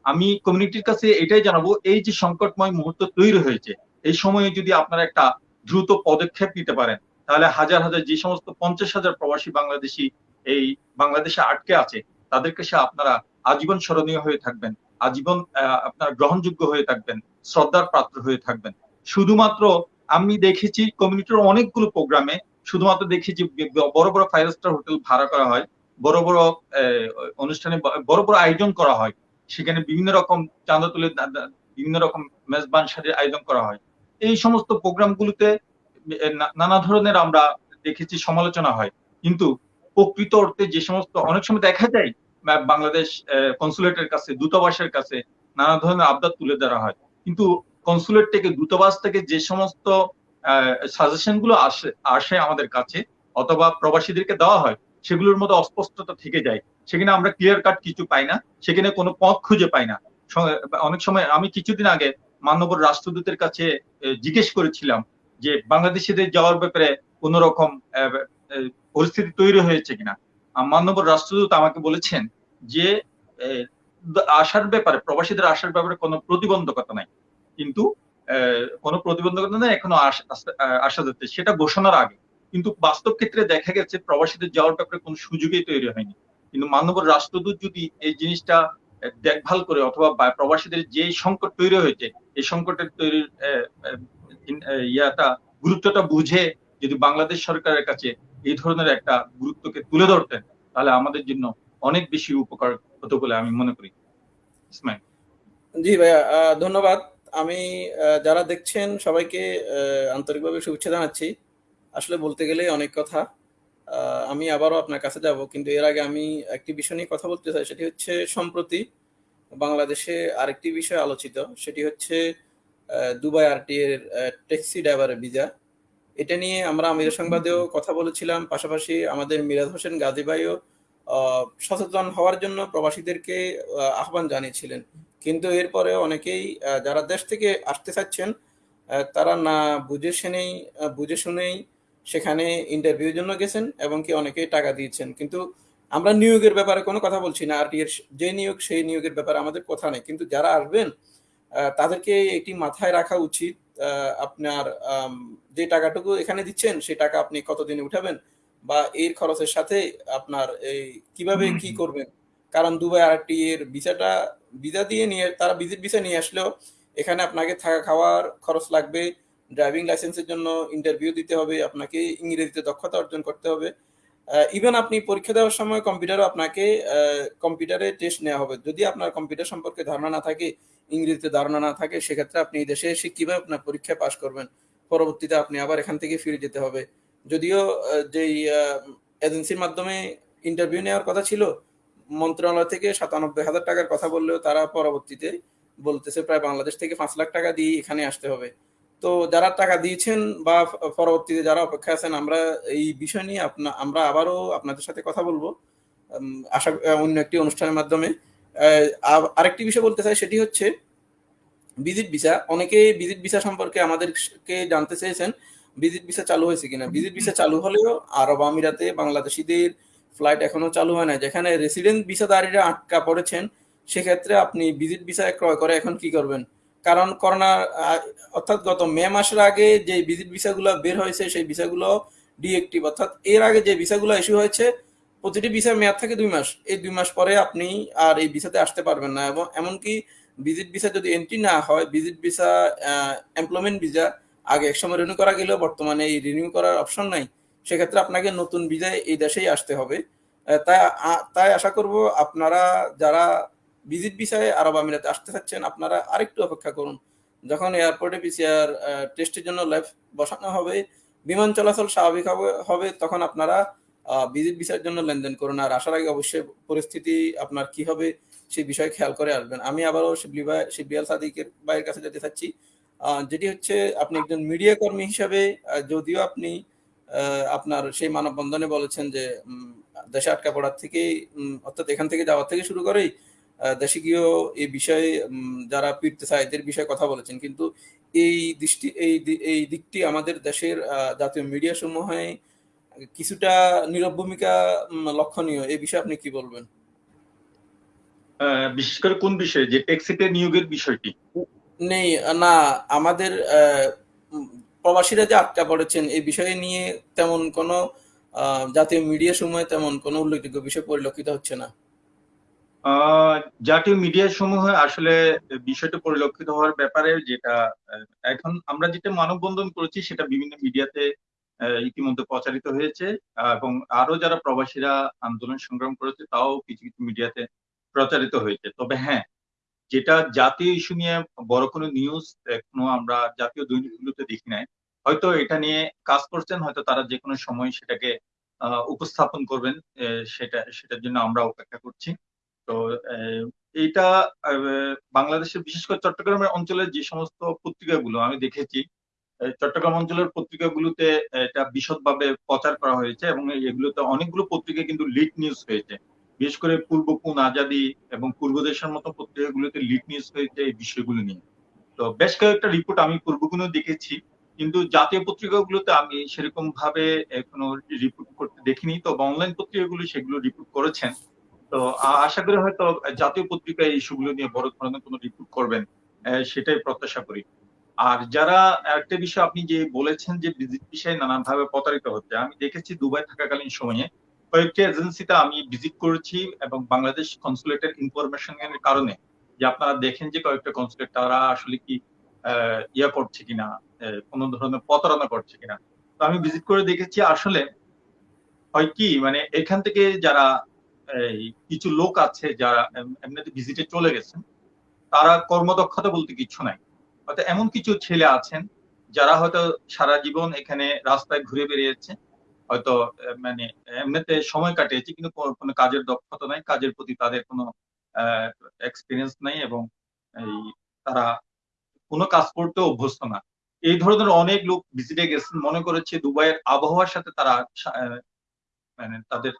আমি কমিউনিটির কাছে এটাই জানাব, এই যে সংকটময় মুহূর্ত তৈরি হয়েছে, এই সময়ে যদি আপনারা একটা দ্রুত পদক্ষেপ নিতে পারেন। তাহলে হাজার হাজার যে সমস্ত পঞ্চাশ হাজার প্রবাসী বাংলাদেশি এই বাংলাদেশে আটকে আছে তাদের কাছে আপনারা আজীবন স্মরণীয় হয়ে থাকবেন, আজীবন আপনারা গ্রহণযোগ্য হয়ে থাকবেন, শ্রদ্ধার পাত্র হয়ে থাকবেন। শুধুমাত্র আমি দেখেছি কমিউনিটির অনেকগুলো প্রোগ্রামে, শুধুমাত্র দেখেছি বড় বড় ফাইভ স্টার হোটেল ভাড়া করা হয়, বড় বড় অনুষ্ঠানে বড় বড় আয়োজন করা হয়, সেখানে বিভিন্ন রকম চাঁদা তুলে বিভিন্ন রকম মেজবান সাজের আয়োজন করা হয়। এই সমস্ত প্রোগ্রামগুলোতে নানা ধরনের আমরা দেখেছি সমালোচনা হয়। কিন্তু প্রকৃত অর্থে যে সমস্ত, অনেক সময় দেখা যায় বাংলাদেশ কনসুলেটের কাছে, দূতাবাসের কাছে নানা ধরনের আবদার তুলে ধরা হয়। কিন্তু কনসুলেট থেকে, দূতাবাস থেকে যে সমস্ত সাজেশনগুলো আসে আসে আমাদের কাছে, অথবা প্রবাসীদেরকে দেওয়া হয়, সেগুলোর মধ্যে অস্পষ্টতা থেকে যায়। সেখানে আমরা ক্লিয়ার কাট কিছু পাই না, সেখানে কোনো পথ খুঁজে পাই না। অনেক সময় আমি কিছুদিন আগে মানবর রাষ্ট্রদূতের কাছে জিজ্ঞেস করেছিলাম যে বাংলাদেশিদের যাওয়ার ব্যাপারে কোন রকম পরিস্থিতি তৈরি হয়েছে কিনা। আহ, মানবর রাষ্ট্রদূত আমাকে বলেছেন যে আসার ব্যাপারে প্রবাসীদের আসার ব্যাপারে কোনো প্রতিবন্ধকতা নাই। কিন্তু কোনো প্রতিবন্ধকতা নেই এখনও আস- যাচ্ছে। সেটা ঘোষণার আগে। কিন্তু বাস্তব ক্ষেত্রে দেখা গেছে প্রবাসীদের যাওয়ার ব্যাপারে কোনো সুযোগই তৈরি হয়নি। কিন্তু মানবর রাষ্ট্রদূত যদি এই জিনিসটা দেখভাল করে অথবা প্রবাসীদের যে সংকট তৈরি হয়েছে, এই সংকটের তৈরির ইয়াটা, গুরুত্বটা বুঝে যদি বাংলাদেশ সরকারের কাছে এই ধরনের একটা গুরুত্বকে তুলে ধরতেন, তাহলে আমাদের জন্য অনেক বেশি উপকার হতো বলে আমি মনে করি। জি ভাইয়া ধন্যবাদ। আমি যারা দেখছেন সবাইকে আন্তরিকভাবে শুভেচ্ছা জানাচ্ছি। আসলে বলতে গেলে অনেক কথা। আমি আবারও আপনার কাছে যাব, কিন্তু এর আগে আমি একটি বিষয় নিয়ে কথা বলতে চাই, সেটি হচ্ছে সম্প্রতি বাংলাদেশে আরেকটি বিষয় আলোচিত, সেটি হচ্ছে দুবাই আরটি এর ট্যাক্সি ড্রাইভারের ভিসা। এটা নিয়ে আমরা আমির সংবাদেও কথা বলেছিলাম, পাশাপাশি আমাদের মিরাজ হোসেন গাজী ভাইও সচেতন হওয়ার জন্য প্রবাসীদেরকে আহ্বান জানিয়েছিলেন। কিন্তু এরপরে অনেকেই যারা দেশ থেকে আসতে চাচ্ছেন তারা না বুঝে শুনেই বুঝে শুনেই সেখানে ইন্টারভিউর জন্য গেছেন এবং কি অনেকেই টাকা দিয়েছেন। কিন্তু আমরা নিয়োগের ব্যাপারে কোনো কথা বলছি না। আর এর যে নিয়োগ সেই নিয়োগের ব্যাপারে আমাদের কথা নেই। কিন্তু যারা আসবেন তাদেরকে এটি মাথায় রাখা উচিত। আপনার যে টাকাটুকু এখানে দিচ্ছেন সেই টাকা আপনি কতদিনে উঠাবেন বা এর খরচের সাথে আপনার এই কীভাবে কি করবেন? কারণ দুবাই আরটি এর ভিসাটা ভিসা দিয়ে নিয়ে তারা ভিজিট ভিসা নিয়ে আসলেও এখানে আপনাকে থাকা খাওয়ার খরচ লাগবে। ড্রাইভিং লাইসেন্সের জন্য ইন্টারভিউ দিতে হবে, আপনাকে ইংরেজিতে দক্ষতা অর্জন করতে হবে। ইভেন আপনি পরীক্ষা দেওয়ার সময় কম্পিউটারও আপনাকে কম্পিউটারে টেস্ট নেওয়া হবে। যদি আপনার কম্পিউটার সম্পর্কে ধারণা না থাকে, ইংরেজিতে ধারণা না থাকে, সেক্ষেত্রে আপনি দেশে এসে কীভাবে আপনার পরীক্ষা পাশ করবেন। পরবর্তীতে আপনি আবার এখান থেকে ফিরে যেতে হবে। যদিও যেই এজেন্সির মাধ্যমে ইন্টারভিউ নেওয়ার কথা ছিল, মন্ত্রণালয় থেকে সাতানব্বই হাজার টাকার কথা বললেও তারা পরবর্তীতে বলতেছে, প্রায় বাংলাদেশ থেকে পাঁচ লাখ টাকা দিয়ে এখানে আসতে হবে। তো যারা টাকা দিয়েছেন বা পরবর্তীতে যারা অপেক্ষা আছেন, আমরা এই বিষয় নিয়ে আপনা, আমরা আবারও আপনাদের সাথে কথা বলব। আশা অন্য একটি অনুষ্ঠানের মাধ্যমে। আর- আরেকটি বিষয় বলতে চাই, সেটি হচ্ছে ভিজিট ভিসা। অনেকে ভিজিট ভিসা সম্পর্কে আমাদেরকে জানতে চেয়েছেন, ভিজিট ভিসা চালু হয়েছে কিনা? ভিজিট ভিসা চালু হলেও আরব আমিরাতে বাংলাদেশিদের ফ্লাইট এখনও চালু হয় না যেখানে রেসিডেন্ট ভিসাদারীরা আটকা পড়েছেন, সেক্ষেত্রে আপনি ভিজিট ভিসা ক্রয় করে এখন কি করবেন? কারণ করোনা অর্থাৎ গত মে মাসের আগে যে ভিজিট ভিসাগুলো বের হয়েছে, সেই ভিসাগুলো ডিএক্টিভ, অর্থাৎ এর আগে যে ভিসাগুলো ইস্যু হয়েছে, প্রতিটি ভিসার মেয়াদ থাকে দুই মাস। এই দুই মাস পরে আপনি আর এই ভিসাতে আসতে পারবেন না। এবং এমনকি ভিজিট ভিসা যদি এন্ট্রি না হয়, ভিজিট ভিসা এমপ্লয়মেন্ট ভিসা আগে একসময় রিনিউ করা গেলেও বর্তমানে এই রিনিউ করার অপশন নাই। সেক্ষেত্রে আপনাকে নতুন ভিসায় এই দেশেই আসতে হবে। তাই তাই আশা করব আপনারা যারা ভিজিট ভিসায় আরব আমিরাতে আসতে চাচ্ছেন, আপনারা আরেকটু অপেক্ষা করুন। যখন এয়ারপোর্টে পিসিআর টেস্টের জন্য ল্যাব বসানো হবে, বিমান চলাচল স্বাভাবিক হবে তখন আপনারা ভিজিট ভিসার জন্য লেনদেন করুন। আর আসার আগে অবশ্যই পরিস্থিতি আপনার কি হবে, সেই বিষয়ে খেয়াল করে আসবেন। আমি আবারও শিবলি ভাই শিবলিয়াল সাদিকের ভাইয়ের কাছে যেতে চাচ্ছি। যেটি হচ্ছে, আপনি একজন মিডিয়া কর্মী হিসাবে যদিও আপনি আপনার সেই মানববন্ধনে বলেছেন যে দেশে আটকা পড়ার থেকে অর্থাৎ এখান থেকে যাওয়ার থেকে শুরু করেই আহ, দেশে গিয়েও এই বিষয়ে যারা ফিরতে চায় এদের বিষয়ে কথা বলেছেন কিন্তু এই দৃষ্টি এই এই দিকটি আমাদের দেশের জাতীয় মিডিয়া সমূহে কিছুটা নীরব ভূমিকা লক্ষণীয়। এই বিষয়ে আপনি কি বলবেন? বিশেষ করে কোন বিষয়ে? যে নিয়োগের বিষয়টি? নেই না আমাদের আহ, প্রবাসীরা যে আটকা পড়েছেন এই বিষয়ে নিয়ে তেমন কোনো জাতীয় মিডিয়া সময় তেমন কোনো উল্লেখযোগ্য বিষয় পরিলক্ষিত হচ্ছে না। জাতীয় মিডিয়া সমূহ আসলে বিষয়টা পরিলক্ষিত হওয়ার ব্যাপারে যেটা এখন আমরা যেটা মানববন্ধন করেছি সেটা বিভিন্ন মিডিয়াতে ইতিমধ্যে প্রচারিত হয়েছে। এবং আরও যারা প্রবাসীরা আন্দোলন সংগ্রাম করেছে তাও কিছু কিছু মিডিয়াতে প্রচারিত হয়েছে। তবে হ্যাঁ যেটা জাতীয় ইস্যু নিয়ে বড় কোনো নিউজ এখনও আমরা জাতীয় দৈনিকগুলোতে দেখি নাই। হয়তো এটা নিয়ে কাজ করছেন, হয়তো তারা যে কোনো সময় সেটাকে উপস্থাপন করবেন সেটা, সেটার জন্য আমরা অপেক্ষা করছি। তো এইটা বাংলাদেশের বিশেষ করে চট্টগ্রামের অঞ্চলের যে সমস্ত পত্রিকাগুলো আমি দেখেছি চট্টগ্রাম অঞ্চলের পত্রিকাগুলোতে এটা বিশদভাবে প্রচার করা হয়েছে এবং এগুলোতে অনেকগুলো পত্রিকা কিন্তু লিড নিউজ হয়েছে। বিশেষ করে পূর্ব কোন আজাদি এবং পূর্ব দেশের মতো পত্রিকাগুলোতে লিড নিউজ হয়েছে এই বিষয়গুলো নিয়ে। তো বেশ কয়েকটা রিপোর্ট আমি পূর্বগুলো দেখেছি, কিন্তু জাতীয় পত্রিকাগুলোতে আমি সেরকম ভাবে কোনো রিপোর্ট করতে দেখিনি। তো অনলাইন পত্রিকাগুলো সেগুলো রিপোর্ট করেছেন। তো আশা করি হয়তো জাতীয় পত্রিকায় ইস্যুগুলো নিয়ে বড় ধরনের কোনো রিপোর্ট করবেন সেটাই প্রত্যাশা করি। আর যারা একটা বিষয় আপনি যে বলেছেন যে ভিজিট বিষয়ে নানান ভাবে প্রতারিত হচ্ছে, আমি দেখেছি দুবাই থাকাকালীন সময়ে কয়েকটি এজেন্সিতে আমি ভিজিট করেছি এবং বাংলাদেশ কনসুলেটের ইনফরমেশন এর কারণে যে আপনারা দেখেন যে কয়েকটা কনসুলেট তারা আসলে কি ইয়া করছে কিনা কোনো ধরনের প্রতারণা করছে কিনা। তো আমি ভিজিট করে দেখেছি, আসলে হয় কি মানে এখান থেকে যারা কিছু লোক আছে যারা এমনিতে ভিজিটে চলে গেছেন, তারা কর্মদক্ষতা বলতে কিছু নাই। হয়তো এমন কিছু ছেলে আছেন যারা হয়তো সারা জীবন এখানে রাস্তায় ঘুরে বেরিয়েছে হয়তো মানে এমনিতে সময় কাটিয়েছে, কিন্তু কোনো কাজের দক্ষতা নাই, কাজের প্রতি তাদের কোনো এক্সপিরিয়েন্স নাই এবং এই তারা কোনো কাজ করতে অভ্যস্ত না। এই ধরনের অনেক লোক ভিজিটে গেছেন, মনে করেছে দুবাইয়ের আবহাওয়ার সাথে তারা মানে তাদের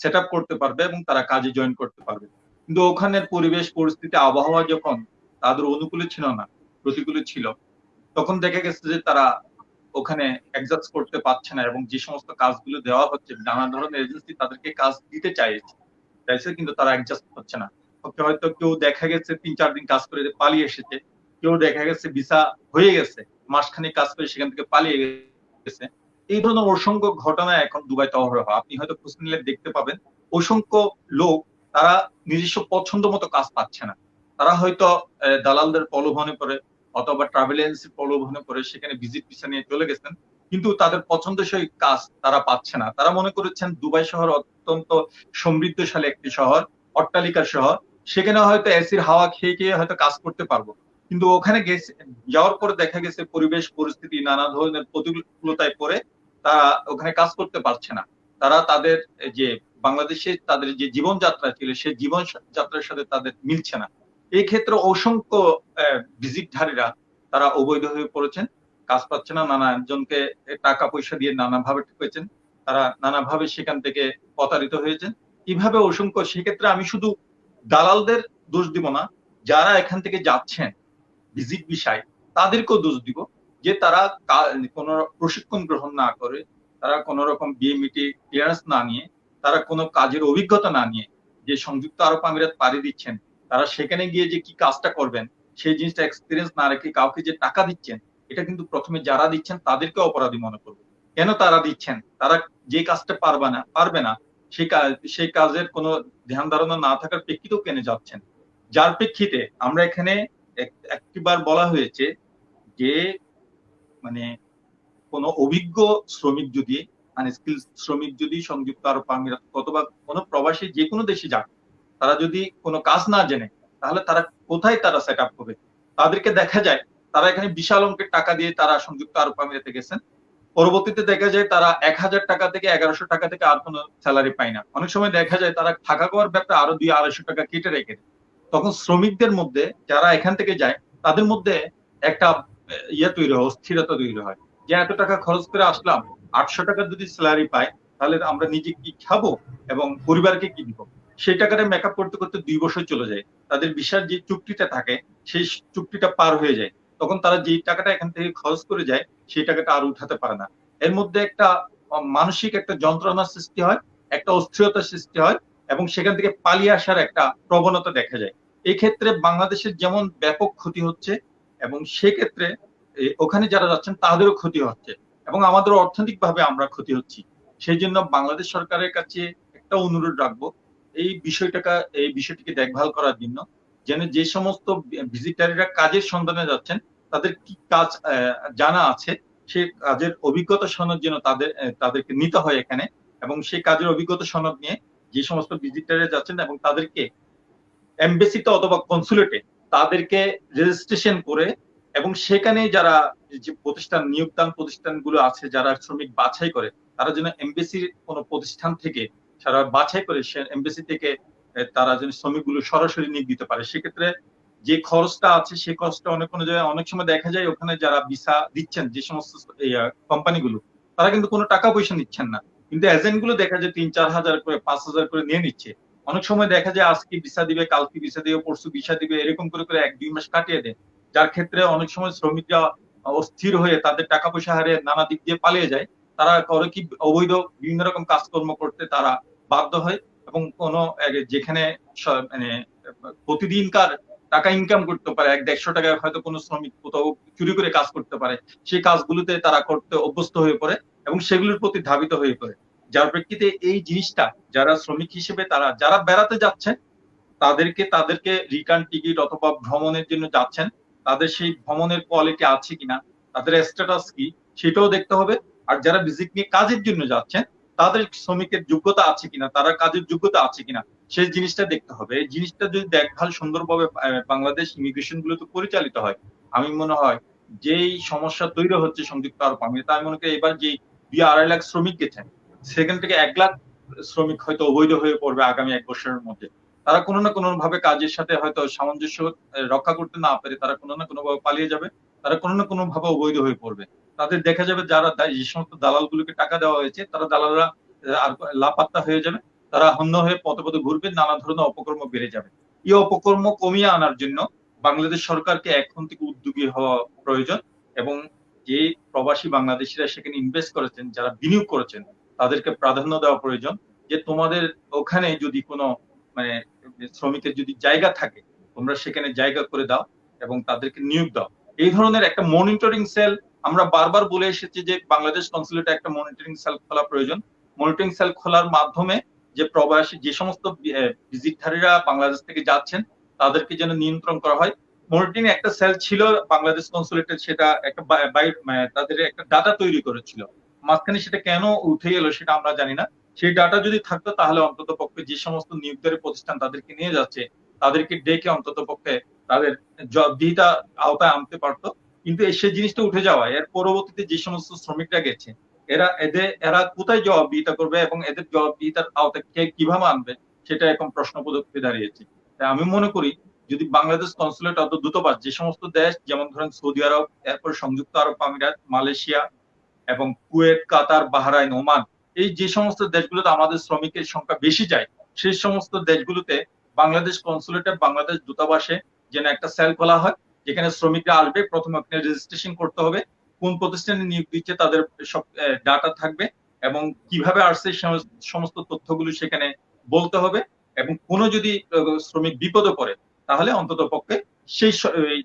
সেট করতে পারবে এবং তারা কাজে জয়েন করতে পারবে। কিন্তু ওখানের পরিবেশ, পরিস্থিতি, আবহাওয়া যখন তাদের অনুকূলে ছিল না, প্রতিকূলে ছিল, তখন দেখা গেছে যে তারা ওখানে অ্যাডজাস্ট করতে পারছে না এবং যে সমস্ত কাজগুলো দেওয়া হচ্ছে, নানা ধরনের এজেন্সি তাদেরকে কাজ দিতে চাইছে চাইছে কিন্তু তারা অ্যাডজাস্ট হচ্ছে না। হয়তো কেউ দেখা গেছে তিন চার দিন কাজ করে পালিয়ে এসেছে, কেউ দেখা গেছে ভিসা হয়ে গেছে, মাসখানেক কাজ করে সেখান থেকে পালিয়ে গেছে এই ধরনের অসংখ্য ঘটনা এখন দুবাইতে অহরহ আপনি হয়তো খোঁজ নিলে দেখতে পাবেন, অসংখ্য লোক তারা নিজস্ব পছন্দ মতো কাজ পাচ্ছে না। তারা হয়তো দালালদের প্রলোভনে পড়ে অথবা ট্রাভেল এজেন্সির প্রলোভনে পড়ে, সেখানে ভিজিট ভিসা নিয়ে চলে গেছেন। কিন্তু তাদের পছন্দসই কাজ তারা পাচ্ছে না। তারা মনে করেছেন দুবাই শহর অত্যন্ত সমৃদ্ধশালী একটি শহর, অট্টালিকার শহর। সেখানে হয়তো এসির হাওয়া খেয়ে খেয়ে হয়তো কাজ করতে পারব। কিন্তু ওখানে গেছে, যাওয়ার পরে দেখা গেছে পরিবেশ, পরিস্থিতি, নানা ধরনের প্রতিকূলতায় পড়ে তারা ওখানে কাজ করতে পারছে না। তারা তাদের যে বাংলাদেশে তাদের যে জীবনযাত্রা ছিল সেই জীবন যাত্রার সাথে তাদের মিলছে না। এই ক্ষেত্রে অসংখ্য ভিজিটধারীরা তারা অবৈধ হয়ে পড়েছেন, কাজ পাচ্ছে না, নানা জনকে টাকা পয়সা দিয়ে নানাভাবে ঠকেছেন, তারা নানাভাবে সেখান থেকে প্রতারিত হয়েছেন। কীভাবে অসংখ্য, সেক্ষেত্রে আমি শুধু দালালদের দোষ দিব না, যারা এখান থেকে যাচ্ছেন ভিজিট বিষয়, তাদেরকেও দোষ দিব। যে তারা কোনো প্রশিক্ষণ গ্রহণ না করে, তারা কোনো রকম বিএমইটি ক্লিয়ারেন্স না নিয়ে, তারা কোনো কাজের অভিজ্ঞতা না নিয়ে যে সংযুক্ত আরব আমিরাত পাড়ি দিচ্ছেন, তারা সেখানে গিয়ে যে কি কাজটা করবেন, সেই জিনিসটা এক্সপিরিয়েন্স না রেখে কাউকে যে টাকা দিচ্ছেন, এটা কিন্তু প্রথমে যারা দিচ্ছেন তাদেরকে অপরাধী মনে করবে। কেন তারা দিচ্ছেন? তারা যে কাজটা পারবে না পারবে না সেই কাজ সেই কাজের কোনো ধ্যান ধারণা না থাকার প্রেক্ষিতেও কেনে যাচ্ছেন? যার প্রেক্ষিতে আমরা এখানে এক- একটিবার বলা হয়েছে যে মানে কোনো অভিজ্ঞ শ্রমিক যদি আনস্কিল শ্রমিক যদি সংযুক্ত আরব আমিরাত অথবা কোনো প্রবাসী যে কোনো দেশে যাক, তারা যদি কোনো কাজ না জেনে, তাহলে তারা কোথায় তারা সেট আপ করবে তাদেরকে দেখা যায়, তারা এখানে বিশাল অঙ্কের টাকা দিয়ে তারা সংযুক্ত আরব আমিরাতে গেছেন। পরবর্তীতে দেখা যায় তারা এক হাজার টাকা থেকে এগারোশো টাকা থেকে আর কোনো স্যালারি পায় না। অনেক সময় দেখা যায় তারা থাকা খাওয়ার ব্যাপারে আরও দুই আড়াইশো টাকা কেটে রেখে তখন শ্রমিকদের মধ্যে যারা এখান থেকে যায়, তাদের মধ্যে একটা ইয়ে তৈরি হয়, অস্থিরতা তৈরি হয়। যে এত টাকা খরচ করে আসলাম, আটশো টাকা যদি স্যালারি পাই, তাহলে আমরা নিজে কি খাব এবং পরিবারকে কি দিব? সেই টাকাটা মেকআপ করতে করতে দুই বছর চলে যায়। তাদের বিশাল যে চুক্তিটা থাকে, সেই চুক্তিটা পার হয়ে যায়। তখন তারা যেই টাকাটা এখান থেকে খরচ করে যায়, সেই টাকাটা আর উঠাতে পারে না। এর মধ্যে একটা মানসিক একটা যন্ত্রণার সৃষ্টি হয়, একটা অস্থিরতার সৃষ্টি হয় এবং সেখান থেকে পালিয়ে আসার একটা প্রবণতা দেখা যায়। এই ক্ষেত্রে বাংলাদেশের যেমন ব্যাপক ক্ষতি হচ্ছে এবং সেক্ষেত্রে ওখানে যারা যাচ্ছেন তাদেরও ক্ষতি হচ্ছে এবং আমাদের অর্থনৈতিক ভাবে আমরা ক্ষতি হচ্ছি। সেই জন্য বাংলাদেশ সরকারের কাছে একটা অনুরোধ রাখব, এই বিষয়টাকে, এই বিষয়টিকে দেখভাল করার জন্য যেন যে সমস্ত ভিজিটারিরা কাজের সন্ধানে যাচ্ছেন, তাদের কি কাজ জানা আছে, সে কাজের অভিজ্ঞতা সনদ যেন তাদের তাদেরকে নিতে হয় এখানে এবং সেই কাজের অভিজ্ঞতা সনদ নিয়ে যে সমস্ত ভিজিটারে যাচ্ছেন এবং তাদেরকে এমবেসিতে অথবা কনসুলেটে তাদেরকে রেজিস্ট্রেশন করে এবং সেখানে যারা যে প্রতিষ্ঠান, নিয়োগদান প্রতিষ্ঠানগুলো আছে, যারা শ্রমিক বাছাই করে, তারা যেন এমবেসির কোনো প্রতিষ্ঠান থেকে সারা বাছাই করে, সে এমবেসি থেকে তারা যেন শ্রমিকগুলো সরাসরি নিয়োগ দিতে পারে। সেক্ষেত্রে যে খরচটা আছে সেই খরচটা অনেক কোনো জায়গায়, অনেক সময় দেখা যায় ওখানে যারা ভিসা দিচ্ছেন, যে সমস্ত কোম্পানিগুলো, তারা কিন্তু কোনো টাকা পয়সা নিচ্ছেন না। কিন্তু এজেন্টগুলো দেখা যায় তিন, চার হাজার করে, পাঁচ হাজার করে নিয়ে নিচ্ছে। অনেক সময় দেখা যায় আজকে ভিসা দিবে, কালকে ভিসা দিবে, পরশু ভিসা দিবে, এরকম করে করে এক দুই মাস কাটিয়ে দেয়। যার ক্ষেত্রে অনেক সময় শ্রমিকরা অস্থির হয়ে তাদের টাকা পয়সা হারিয়ে নানা দিক দিয়ে পালিয়ে যায়। তারা করে কি অবৈধ বিভিন্ন রকম কাজকর্ম করতে তারা বাধ্য হয় এবং কোনো যেখানে মানে প্রতিদিনকার টাকা ইনকাম করতে পারে, এক দেড়শো টাকায় হয়তো কোনো শ্রমিক কোথাও চুরি করে কাজ করতে পারে, সেই কাজগুলোতে তারা করতে অভ্যস্ত হয়ে পড়ে এবং সেগুলোর প্রতি ধাবিত হয়ে পড়ে। যার প্রেক্ষিতে এই জিনিসটা যারা শ্রমিক হিসেবে তারা, যারা বেড়াতে যাচ্ছেন, তাদেরকে তাদেরকে রিটার্ন টিকিট অথবা ভ্রমণের জন্য যাচ্ছেন, তাদের সেই ভ্রমণের কোয়ালিটি আছে কিনা, তাদের স্ট্যাটাস কি, সেটাও দেখতে হবে। আর যারা ভিজিট নিয়ে কাজের জন্য যাচ্ছেন, তাদের শ্রমিকের যোগ্যতা আছে কিনা, তারা কাজের যোগ্যতা আছে কিনা, সেই জিনিসটা দেখতে হবে। এই জিনিসটা যদি দেখভাল সুন্দরভাবে বাংলাদেশ ইমিগ্রেশন গুলোতে পরিচালিত হয়, আমি মনে হয় যেই সমস্যা তৈরি হচ্ছে সংযুক্ত আরব আমিরাতে, আমি মনে করি এবার যে দুই আড়াই লাখ শ্রমিক গেছেন সেখান থেকে এক লাখ শ্রমিক হয়তো অবৈধ হয়ে পড়বে আগামী এক বছরের মধ্যে। তারা কোনো না কোনো ভাবে কাজের সাথে হয়তো সামঞ্জস্য রক্ষা করতে না পারে, তারা কোনো না কোনো ভাবে পালিয়ে যাবে, তারা কোনো না কোনো ভাবে অবৈধ হয়ে পড়বে। তাদের দেখা যাবে যারা যে সমস্ত দালালগুলোকে টাকা দেওয়া হয়েছে, তারা দালালরা আর লাপাত্তা হয়ে যাবে, তারা হন্য হয়ে পথে পথে ঘুরবে, নানা ধরনের অপকর্ম বেড়ে যাবে। এই অপকর্ম কমিয়ে আনার জন্য বাংলাদেশ সরকারকে এখন থেকে উদ্যোগী হওয়া প্রয়োজন এবং যে প্রবাসী বাংলাদেশিরা সেখানে ইনভেস্ট করেছেন, যারা বিনিয়োগ করেছেন তাদেরকে প্রাধান্য দেওয়া প্রয়োজন যে তোমাদের ওখানে যদি কোনো মানে শ্রমিকের যদি জায়গা থাকে, তোমরা সেখানে জায়গা করে দাও এবং তাদেরকে নিয়োগ দাও। এই ধরনের একটা মনিটরিং সেল আমরা বারবার বলে এসেছি যে বাংলাদেশ কনসুলেটে একটা মনিটরিং সেল খোলা প্রয়োজন। মনিটরিং সেল খোলার মাধ্যমে যে প্রবাসী, যে সমস্ত ভিজিটধারীরা বাংলাদেশ থেকে যাচ্ছেন, তাদেরকে যেন নিয়ন্ত্রণ করা হয়। মনিটরিং একটা সেল ছিল, বাংলাদেশ কনসুলেটে সেটা একটা তাদের একটা ডাটা তৈরি করেছিল। মাঝখানে সেটা কেন উঠে গেল সেটা আমরা জানি না। সেই ডাটা যদি থাকতো তাহলে অন্তত পক্ষে যে সমস্ত নিয়োগকারী প্রতিষ্ঠান তাদেরকে নিয়ে যাচ্ছে, তাদেরকে ডেকে অন্তত পক্ষে তাদের জবাবদিহিতা আওতায় আনতে পারতো। কিন্তু সেই জিনিসটা উঠে যাওয়া, এর পরবর্তীতে যে সমস্ত শ্রমিকরা গেছে, এরা এদের, এরা কোথায় জবাবদিহিতা করবে এবং এদের জবাবদিহিতার আওতায় কে কীভাবে আনবে, সেটা এখন প্রশ্নবোধক হয়ে দাঁড়িয়েছে। তাই আমি মনে করি, যদি বাংলাদেশ কনসুলেট অত দূতাবাস যে সমস্ত দেশ, যেমন ধরেন সৌদি আরব, এরপর সংযুক্ত আরব আমিরাত, মালয়েশিয়া এবং কুয়েত, কাতার, বাহরাইন, ওমান, এই যে সমস্ত দেশগুলোতে আমাদের শ্রমিকের সংখ্যা বেশি যায়, সেই সমস্ত দেশগুলোতে বাংলাদেশ কনসুলেটে বাংলাদেশ দূতাবাসে যেন একটা সেল খোলা হয়, যেখানে শ্রমিকরা আসবে, প্রথমে ওখানে রেজিস্ট্রেশন করতে হবে, কোন প্রতিষ্ঠানে নিয়োগ দিচ্ছে তাদের সব ডাটা থাকবে এবং কীভাবে আসছে সমস্ত তথ্যগুলো সেখানে বলতে হবে এবং কোনো যদি শ্রমিক বিপদে পড়ে, তাহলে অন্তত পক্ষে সেই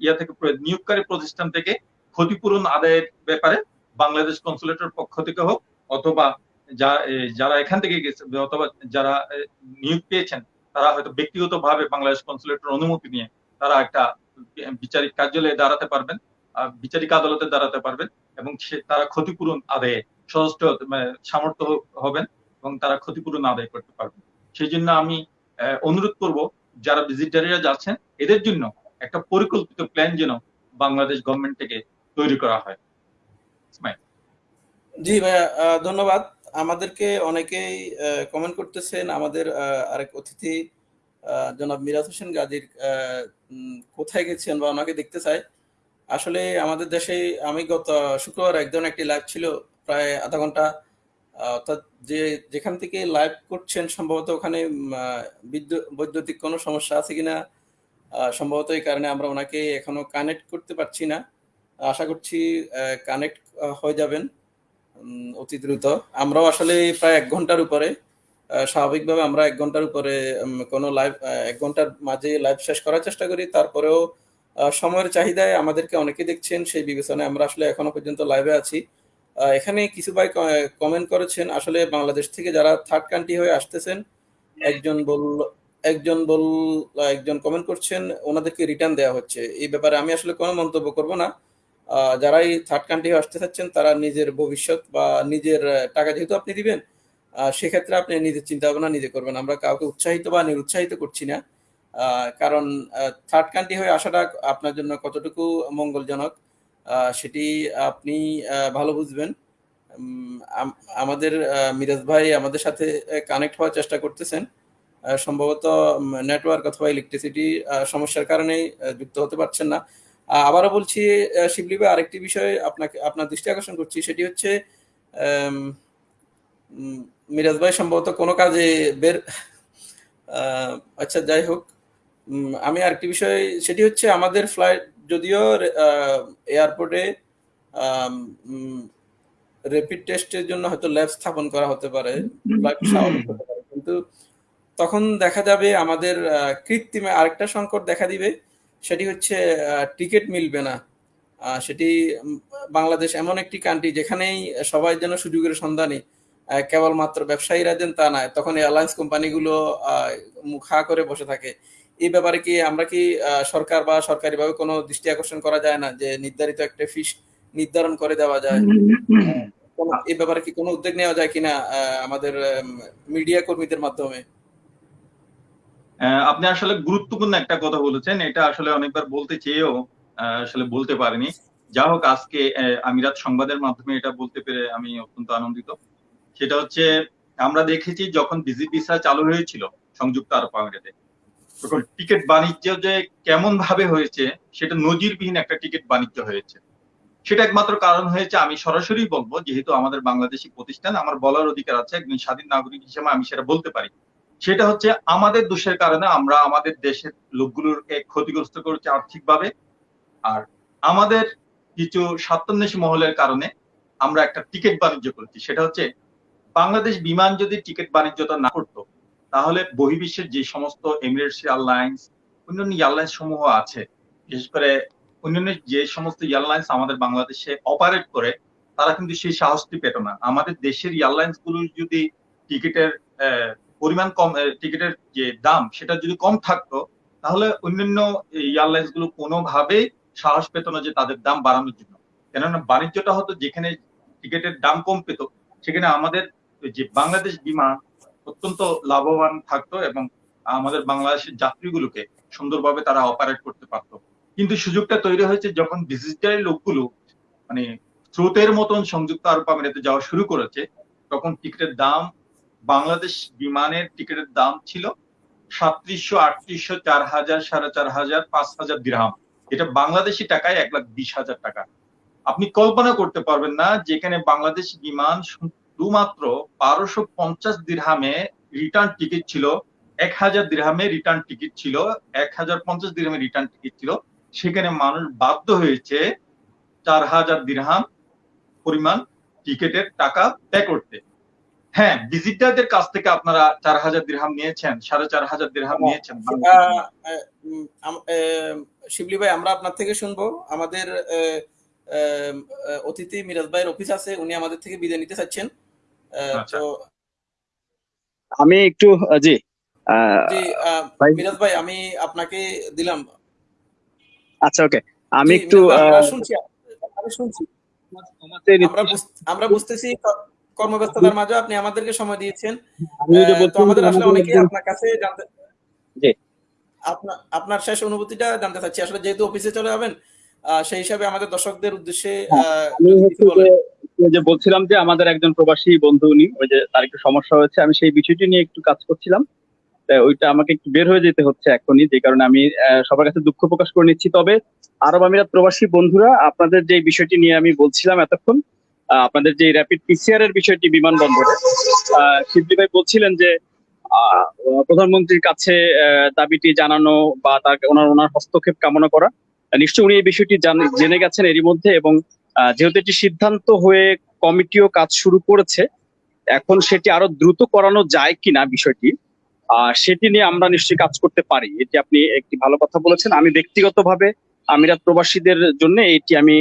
ইয়া থেকে নিয়োগকারী প্রতিষ্ঠান থেকে ক্ষতিপূরণ আদায়ের ব্যাপারে বাংলাদেশ কনসুলেটের পক্ষ থেকে হোক, অথবা যারা এখান থেকে গেছে, অথবা যারা নিয়োগ পেয়েছেন, তারা হয়তো ব্যক্তিগতভাবে বাংলাদেশ কনসুলেটের অনুমতি নিয়ে তারা একটা বিচারিক কার্যালয়ে দাঁড়াতে পারবেন বিচারিক আদালতে দাঁড়াতে পারবেন, এবং তারা ক্ষতিপূরণ আদায়ে সহস্ত মানে সামর্থ্য হবেন, এবং তারা ক্ষতিপূরণ আদায় করতে পারবেন। সেই জন্য আমি অনুরোধ করব, যারা ভিজিটারিরা যাচ্ছেন, এদের জন্য একটা পরিকল্পিত প্ল্যান যেন বাংলাদেশ গভর্নমেন্ট থেকে তৈরি করা হয়। জি ভাইয়া ধন্যবাদ। আমাদেরকে অনেকেই কমেন্ট করতেছেন। আমাদের আরেক অতিথি জনাব মিরাজ হোসেন গাজীর কোথায় গেছেন বা ওনাকে দেখতে চাই। আসলে আমাদের দেশে, আমি গত শুক্রবার একজন একটি লাইভ ছিল, প্রায় আধা ঘণ্টা। অর্থাৎ যে, যেখান থেকে লাইভ করছেন, সম্ভবত ওখানে বিদ্যুৎ বৈদ্যুতিক কোনো সমস্যা আছে কিনা সম্ভবত এই কারণে আমরা ওনাকে এখনও কানেক্ট করতে পারছি না। আশা করছি কানেক্ট হয়ে যাবেন অতি দ্রুত। আমরাও আসলে প্রায় এক ঘণ্টার উপরে স্বাভাবিকভাবে আমরা এক ঘণ্টার উপরে কোনো লাইভ এক ঘণ্টার মাঝে লাইভ শেষ করার চেষ্টা করি। তারপরেও সময়ের চাহিদায় আমাদেরকে অনেকে দেখছেন, সেই বিবেচনায় আমরা আসলে এখনও পর্যন্ত লাইভে আছি। এখানে কিছু ভাই কমেন্ট করেছেন, আসলে বাংলাদেশ থেকে যারা থার্ড কান্ট্রি হয়ে আসতেছেন, একজন বল একজন বল, একজন কমেন্ট করছেন, ওনাদেরকে রিটার্ন দেওয়া হচ্ছে। এই ব্যাপারে আমি আসলে কোনো মন্তব্য করব না। যারাই থার্ড কান্ট্রি আসতে চাচ্ছেন, তারা নিজের ভবিষ্যৎ বা নিজের টাকা যেহেতু আপনি দিবেন সেক্ষেত্রে আপনি নিজের চিন্তা ভাবনা নিজে করবেন। আমরা কাউকে উৎসাহিত বা নিরুৎসাহিত করছি না কারণ থার্ড কান্ট্রি হয়ে আসাটা আপনার জন্য কতটুকু মঙ্গলজনক সেটি আপনি ভালো বুঝবেন। আমাদের মিরাজ ভাই আমাদের সাথে কানেক্ট হওয়ার চেষ্টা করতেছেন। সম্ভবত নেটওয়ার্ক অথবা ইলেকট্রিসিটি সমস্যার কারণে যুক্ত হতে পারছেন না। আবারও বলছি শিবলি ভাই আরেকটি বিষয় আপনাকে, আপনার দৃষ্টি আকর্ষণ করছি, সেটি হচ্ছে মিরাজ ভাই সম্ভবত কোনো কাজে বের আচ্ছা যাই হোক আমি আরেকটি বিষয়, সেটি হচ্ছে আমাদের ফ্লাইট যদিও এয়ারপোর্টে র্যাপিড টেস্টের জন্য হয়তো ল্যাব স্থাপন করা হতে পারে কিন্তু তখন দেখা যাবে আমাদের কৃত্রিমে আরেকটা সংকট দেখা দিবে। সেটি হচ্ছে টিকিট মিলবে না। সেটি বাংলাদেশ এমন একটি কান্ট্রি যেখানেই সবাই যেন সুযোগের সন্ধানী কেবলমাত্র ব্যবসায়ীরা যেন তা নয় তখন এয়ারলাইন্স কোম্পানিগুলো আহ, মুখ হা করে বসে থাকে। এই ব্যাপারে কি আমরা কি আহ, সরকার বা সরকারিভাবে কোনো দৃষ্টি আকর্ষণ করা যায় না যে নির্ধারিত একটা ফিস নির্ধারণ করে দেওয়া যায়? এই ব্যাপারে কি কোনো উদ্যোগ নেওয়া যায় কিনা আমাদের মিডিয়া কর্মীদের মাধ্যমে? আপনি আসলে গুরুত্বপূর্ণ একটা কথা বলেছেন, এটা আসলে অনেকবার বলতে চেয়েও আসলে বলতে পারিনি। যা হোক, আজকে আমিরাত সংবাদের মাধ্যমে এটা বলতে পেরে আমি অত্যন্ত আনন্দিত। সেটা হচ্ছে, আমরা দেখেছি যখন ভিসা চালু হয়েছিল সংযুক্ত আরব আমিরাতে, তখন টিকিট বাণিজ্য যে কেমন ভাবে হয়েছে, সেটা নজিরবিহীন একটা টিকিট বাণিজ্য হয়েছে। সেটা একমাত্র কারণ হয়েছে, আমি সরাসরি বলব, যেহেতু আমাদের বাংলাদেশি প্রতিষ্ঠান, আমার বলার অধিকার আছে, একজন স্বাধীন নাগরিক হিসেবে আমি সেটা বলতে পারি। সেটা হচ্ছে আমাদের দোষের কারণে আমরা আমাদের দেশের লোকগুলোকে ক্ষতিগ্রস্ত করছি আর্থিকভাবে। আর আমাদের কিছু স্বার্থান্বেষী মহলের কারণে আমরা একটা টিকিট বাণিজ্য করছি। সেটা হচ্ছে বাংলাদেশ বিমান যদি টিকিট বাণিজ্যটা না করতো, তাহলে বহির্বিশ্বের যে সমস্ত এমিরেটস এয়ারলাইন্স অন্যান্য এয়ারলাইন্স সমূহ আছে, বিশেষ করে অন্যান্য যে সমস্ত এয়ারলাইন্স আমাদের বাংলাদেশে অপারেট করে, তারা কিন্তু সেই সাহসটি পেত না। আমাদের দেশের এয়ারলাইন্সগুলো যদি টিকিটের পরিমাণ কম টিকিটের যে দাম, সেটা যদি কম থাকতো, তাহলে অন্যান্য এয়ারলাইন্সগুলো কোনোভাবেই সাহস পেত না যে তাদের দাম বাড়ানোর জন্য। কেননা বাণিজ্যটা হতো যেখানে টিকিটের দাম কম পেত, সেখানে আমাদের যে বাংলাদেশ বিমান অত্যন্ত লাভবান থাকতো এবং আমাদের বাংলাদেশের যাত্রীগুলোকে সুন্দরভাবে তারা অপারেট করতে পারতো। কিন্তু সুযোগটা তৈরি হয়েছে যখন ভিজিটারি লোকগুলো মানে স্রোতের মতন সংযুক্ত আরব আমিরাতে যাওয়া শুরু করেছে, তখন টিকিটের দাম বাংলাদেশ বিমানের টিকিটের দাম ছিল সাতত্রিশশো আটত্রিশশো চার হাজার, সাড়ে চার হাজার, পাঁচ হাজার দিরহাম। এটা বাংলাদেশি টাকায় এক লাখ বিশ হাজার টাকা। আপনি কল্পনা করতে পারবেন না যেখানে বাংলাদেশ বিমান শুধুমাত্র বারোশো পঞ্চাশ দিরহামে রিটার্ন টিকিট ছিল, এক হাজার দিরহামে রিটার্ন টিকিট ছিল, এক হাজার পঞ্চাশ দিরহামে রিটার্ন টিকিট ছিল। সেখানে মানুষ বাধ্য হয়েছে চার হাজার দিরহাম পরিমাণ টিকিটের টাকা পে করতে। হ্যাঁ ভিজিটারদের কাছ থেকে আপনারা চার হাজার দিরহাম নিয়েছেন সাড়ে চার হাজার দিরহাম নিয়েছেন শিবলি ভাই আমরা আপনার থেকে শুনব। আমাদের অতিথি মিরাজ ভাইয়ের অফিস আছে উনি আমাদের থেকে বিদায় নিতে চাচ্ছেন। আচ্ছা। তো আমি একটু জি জি ভাই- মিরাজ ভাই আমি আপনাকে দিলাম। আচ্ছা ওকে। আমি একটু শুনছি আমি শুনছি। আমাদের আমরা বুঝতেছি কর্মব্যস্ততার মাঝে আপনি আমাদেরকে সময় দিয়েছেন তো আমাদের আসলে অনেকেই আপনার কাছে জানতে জি। আপনার আপনার শেষ অনুভূতিটা জানতে চাচ্ছি আসলে যেহেতু অফিসে চলে যাবেন সেই হিসাবে আমাদের দর্শকদের উদ্দেশ্যে বলেন। যে বলছিলাম যে আমাদের একজন প্রবাসী বন্ধু উনি ওই যে তার একটু সমস্যা হয়েছে আমি সেই বিষয়টি নিয়ে একটু কাজ করছিলাম ওইটা আমাকে একটু বের হয়ে যেতে হচ্ছে এখনই যে কারণে আমি সবার কাছে দুঃখ প্রকাশ করে নিচ্ছি তবে আরব আমিরাত প্রবাসী বন্ধুরা আপনাদের যে বিষয়টি নিয়ে আমি বলছিলাম এতক্ষণ আপনাদের যে র্যাপিড পিসিআর এর বিষয়টি বিমানবন্দরে শিবলি ভাই বলছিলেন যে প্রধানমন্ত্রীর কাছে দাবিটি জানানো বা তার, ওনার ওনার হস্তক্ষেপ কামনা করা। নিশ্চয়ই উনি এই বিষয়টি জান- গেছেন এরই মধ্যে এবং যেহেতু এটি সিদ্ধান্ত হয়ে কমিটিও কাজ শুরু করেছে, এখন সেটি আরও দ্রুত করানো যায় কিনা বিষয়টি সেটি নিয়ে আমরা নিশ্চয়ই কাজ করতে পারি। এটি আপনি একটি ভালো কথা বলেছেন। আমি ব্যক্তিগতভাবে আমিরাত প্রবাসীদের জন্য এটি আমি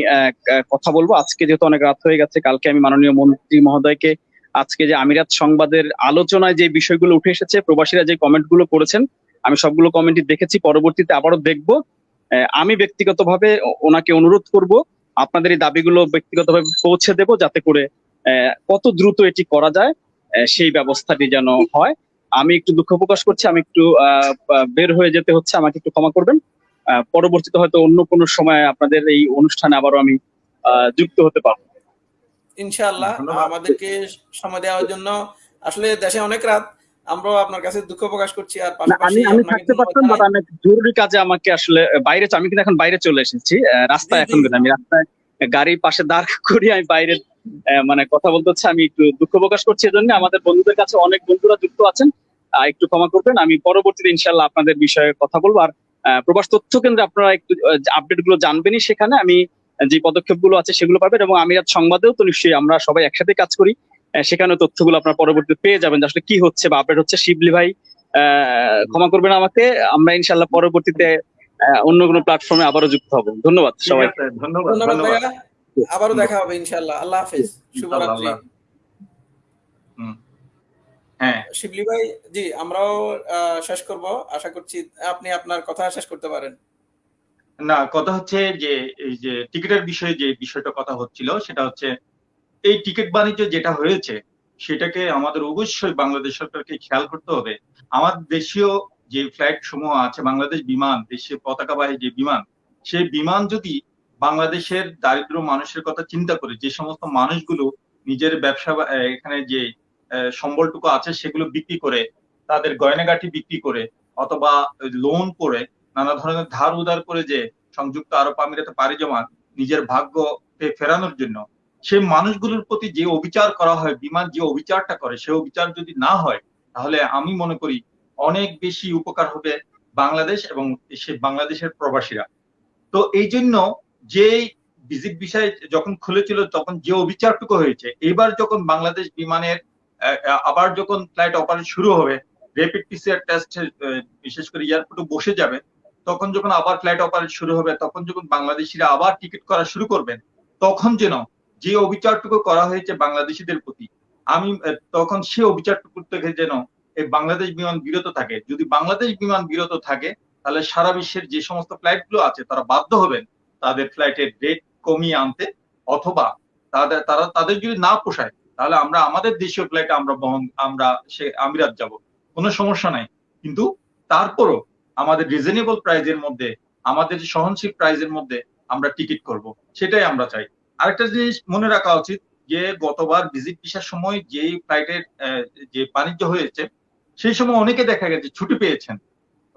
কথা বলব। আজকে যেহেতু অনেক রাত হয়ে গেছে, কালকে আমি মাননীয় মন্ত্রী মহোদয়কে আজকে যে আমিরাত সংবাদের আলোচনায় যে বিষয়গুলো উঠে এসেছে, প্রবাসীরা যে কমেন্টগুলো করেছেন, আমি সবগুলো কমেন্টই দেখেছি, পরবর্তীতে আবারও দেখব। আমি ব্যক্তিগতভাবে ওনাকে অনুরোধ করব, আপনাদের এই দাবিগুলো ব্যক্তিগতভাবে পৌঁছে দেব যাতে করে কত দ্রুত এটি করা যায় সেই ব্যবস্থাটি যেন হয়। আমি একটু দুঃখ প্রকাশ করছি, আমি একটু বের হয়ে যেতে হচ্ছে, আমাকে একটু ক্ষমা করবেন। পরবর্তীতে হয়তো অন্য কোনো সময় আপনাদের এই অনুষ্ঠানে আবারও আমি আহ, যুক্ত হতে পারব। ইনশাআল্লাহ আমাদেরকে সময় দেওয়ার জন্য। আসলে দেশে অনেক রাত আমরাও আপনার কাছে দুঃখ প্রকাশ করছি আর আমি আমি থাকতে পারতাম বাট একটা জরুরি কাজে আমাকে আসলে বাইরে আমি কিন্তু এখন বাইরে চলে এসেছি রাস্তায় এখন আমি রাস্তায় গাড়ির পাশে দাঁড় করিয়ে আমি বাইরে আহ, মানে কথা বলতে হচ্ছে। আমি একটু দুঃখ প্রকাশ করছি এজন্য। আমাদের বন্ধুদের কাছে অনেক বন্ধুরা যুক্ত আছেন। একটু ক্ষমা করবেন। আমি পরবর্তীতে ইনশাল্লাহ আপনাদের বিষয়ে কথা বলব। আর প্রবাস তথ্য কেন্দ্রে আপনারা একটু আপডেটগুলো জানবেনই সেখানে। আমি যে পদক্ষেপগুলো আছে সেগুলো পাবেন এবং আমিরাত সংবাদেও তো নিশ্চয়ই আমরা সবাই একসাথে কাজ করি। আহ, সেখানে তথ্যগুলো আপনারা পরবর্তীতে পেয়ে যাবেন আসলে কি হচ্ছে বা আপডেট হচ্ছে। শিবলি ভাই আহ, ক্ষমা করবেন আমাকে। আমরা ইনশাল্লাহ পরবর্তীতে আহ, অন্য কোনো প্ল্যাটফর্মে আবারও যুক্ত হব। ধন্যবাদ সবাই ধন্যবাদ আবারও দেখা হবে ইনশাআল্লাহ। আল্লাহ হাফেজ। শুভরাত্রি। হ্যাঁ। শিবলি ভাই জি আমরাও শেষ করব। আশা করছি আপনি আপনার কথা শেষ করতে পারেন। না কথা হচ্ছে যে এই যে টিকিটের বিষয়ে যে বিষয়টা কথা হচ্ছিল সেটা হচ্ছে এই টিকিট বাণিজ্য যেটা হয়েছে সেটাকে আমাদের অবশ্যই বাংলাদেশ সরকারকে খেয়াল করতে হবে। আমাদের দেশীয় যে ফ্লাইট সমূহ আছে বাংলাদেশ বিমান দেশীয় পতাকাবাহী যে বিমান সেই বিমান যদি বাংলাদেশের দারিদ্র মানুষের কথা চিন্তা করে যে সমস্ত মানুষগুলো নিজের ব্যবসা এখানে যে সম্বলটুকু আছে, সেগুলো বিক্রি করে, তাদের গয়নাগাটি বিক্রি করে, অথবা লোন করে, নানা ধরনের ধার উধার করে যে সংযুক্ত আরব আমিরাতে পাড়ি জমান নিজের ভাগ্যকে ফেরানোর জন্য সেই মানুষগুলোর প্রতি যে অবিচার করা হয়, বিমান যে অবিচারটা করে, সে অবিচার যদি না হয়, তাহলে আমি মনে করি অনেক বেশি উপকার হবে বাংলাদেশ এবং সে বাংলাদেশের প্রবাসীরা। তো এই জন্য যে ভিজিট বিষয় যখন খুলেছিল, তখন যে অবিচারটুকু হয়েছে, এবার যখন বাংলাদেশ বিমানের আবার যখন ফ্লাইট অপারেট শুরু হবে র্যাপিড পিসিআর টেস্ট বিশেষ করে এয়ারপোর্টে বসে যাবে, তখন যখন আবার ফ্লাইট অপারেট শুরু হবে, তখন যখন বাংলাদেশিরা আবার টিকিট করা শুরু করবেন, তখন যেন যে অবিচারটুকু করা হয়েছে বাংলাদেশিদের প্রতি, আমি তখন সে অবিচারটুকু থেকে যেন এই বাংলাদেশ বিমান বিরত থাকে। যদি বাংলাদেশ বিমান বিরত থাকে, তাহলে সারা বিশ্বের যে সমস্ত ফ্লাইটগুলো আছে, তারা বাধ্য হবেন তাদের ফ্লাইটের রেট কমিয়ে আনতে, অথবা তাদের, তারা, তাদের যদি না পোষায় তাহলে আমরা আমাদের দেশীয় ফ্লাইটে আমরা বহন আমরা সে আমিরাত যাব। কোনো সমস্যা নাই। কিন্তু তারপরও আমাদের রিজনেবল প্রাইজের মধ্যে, আমাদের সহনশীল প্রাইজের মধ্যে আমরা টিকিট করব। সেটাই আমরা চাই। আরেকটা জিনিস মনে রাখা উচিত যে, গতবার ভিজিট ভিসার সময় যেই ফ্লাইটের যে বাণিজ্য হয়েছে, সেই সময় অনেকে দেখা গেছে ছুটি পেয়েছেন।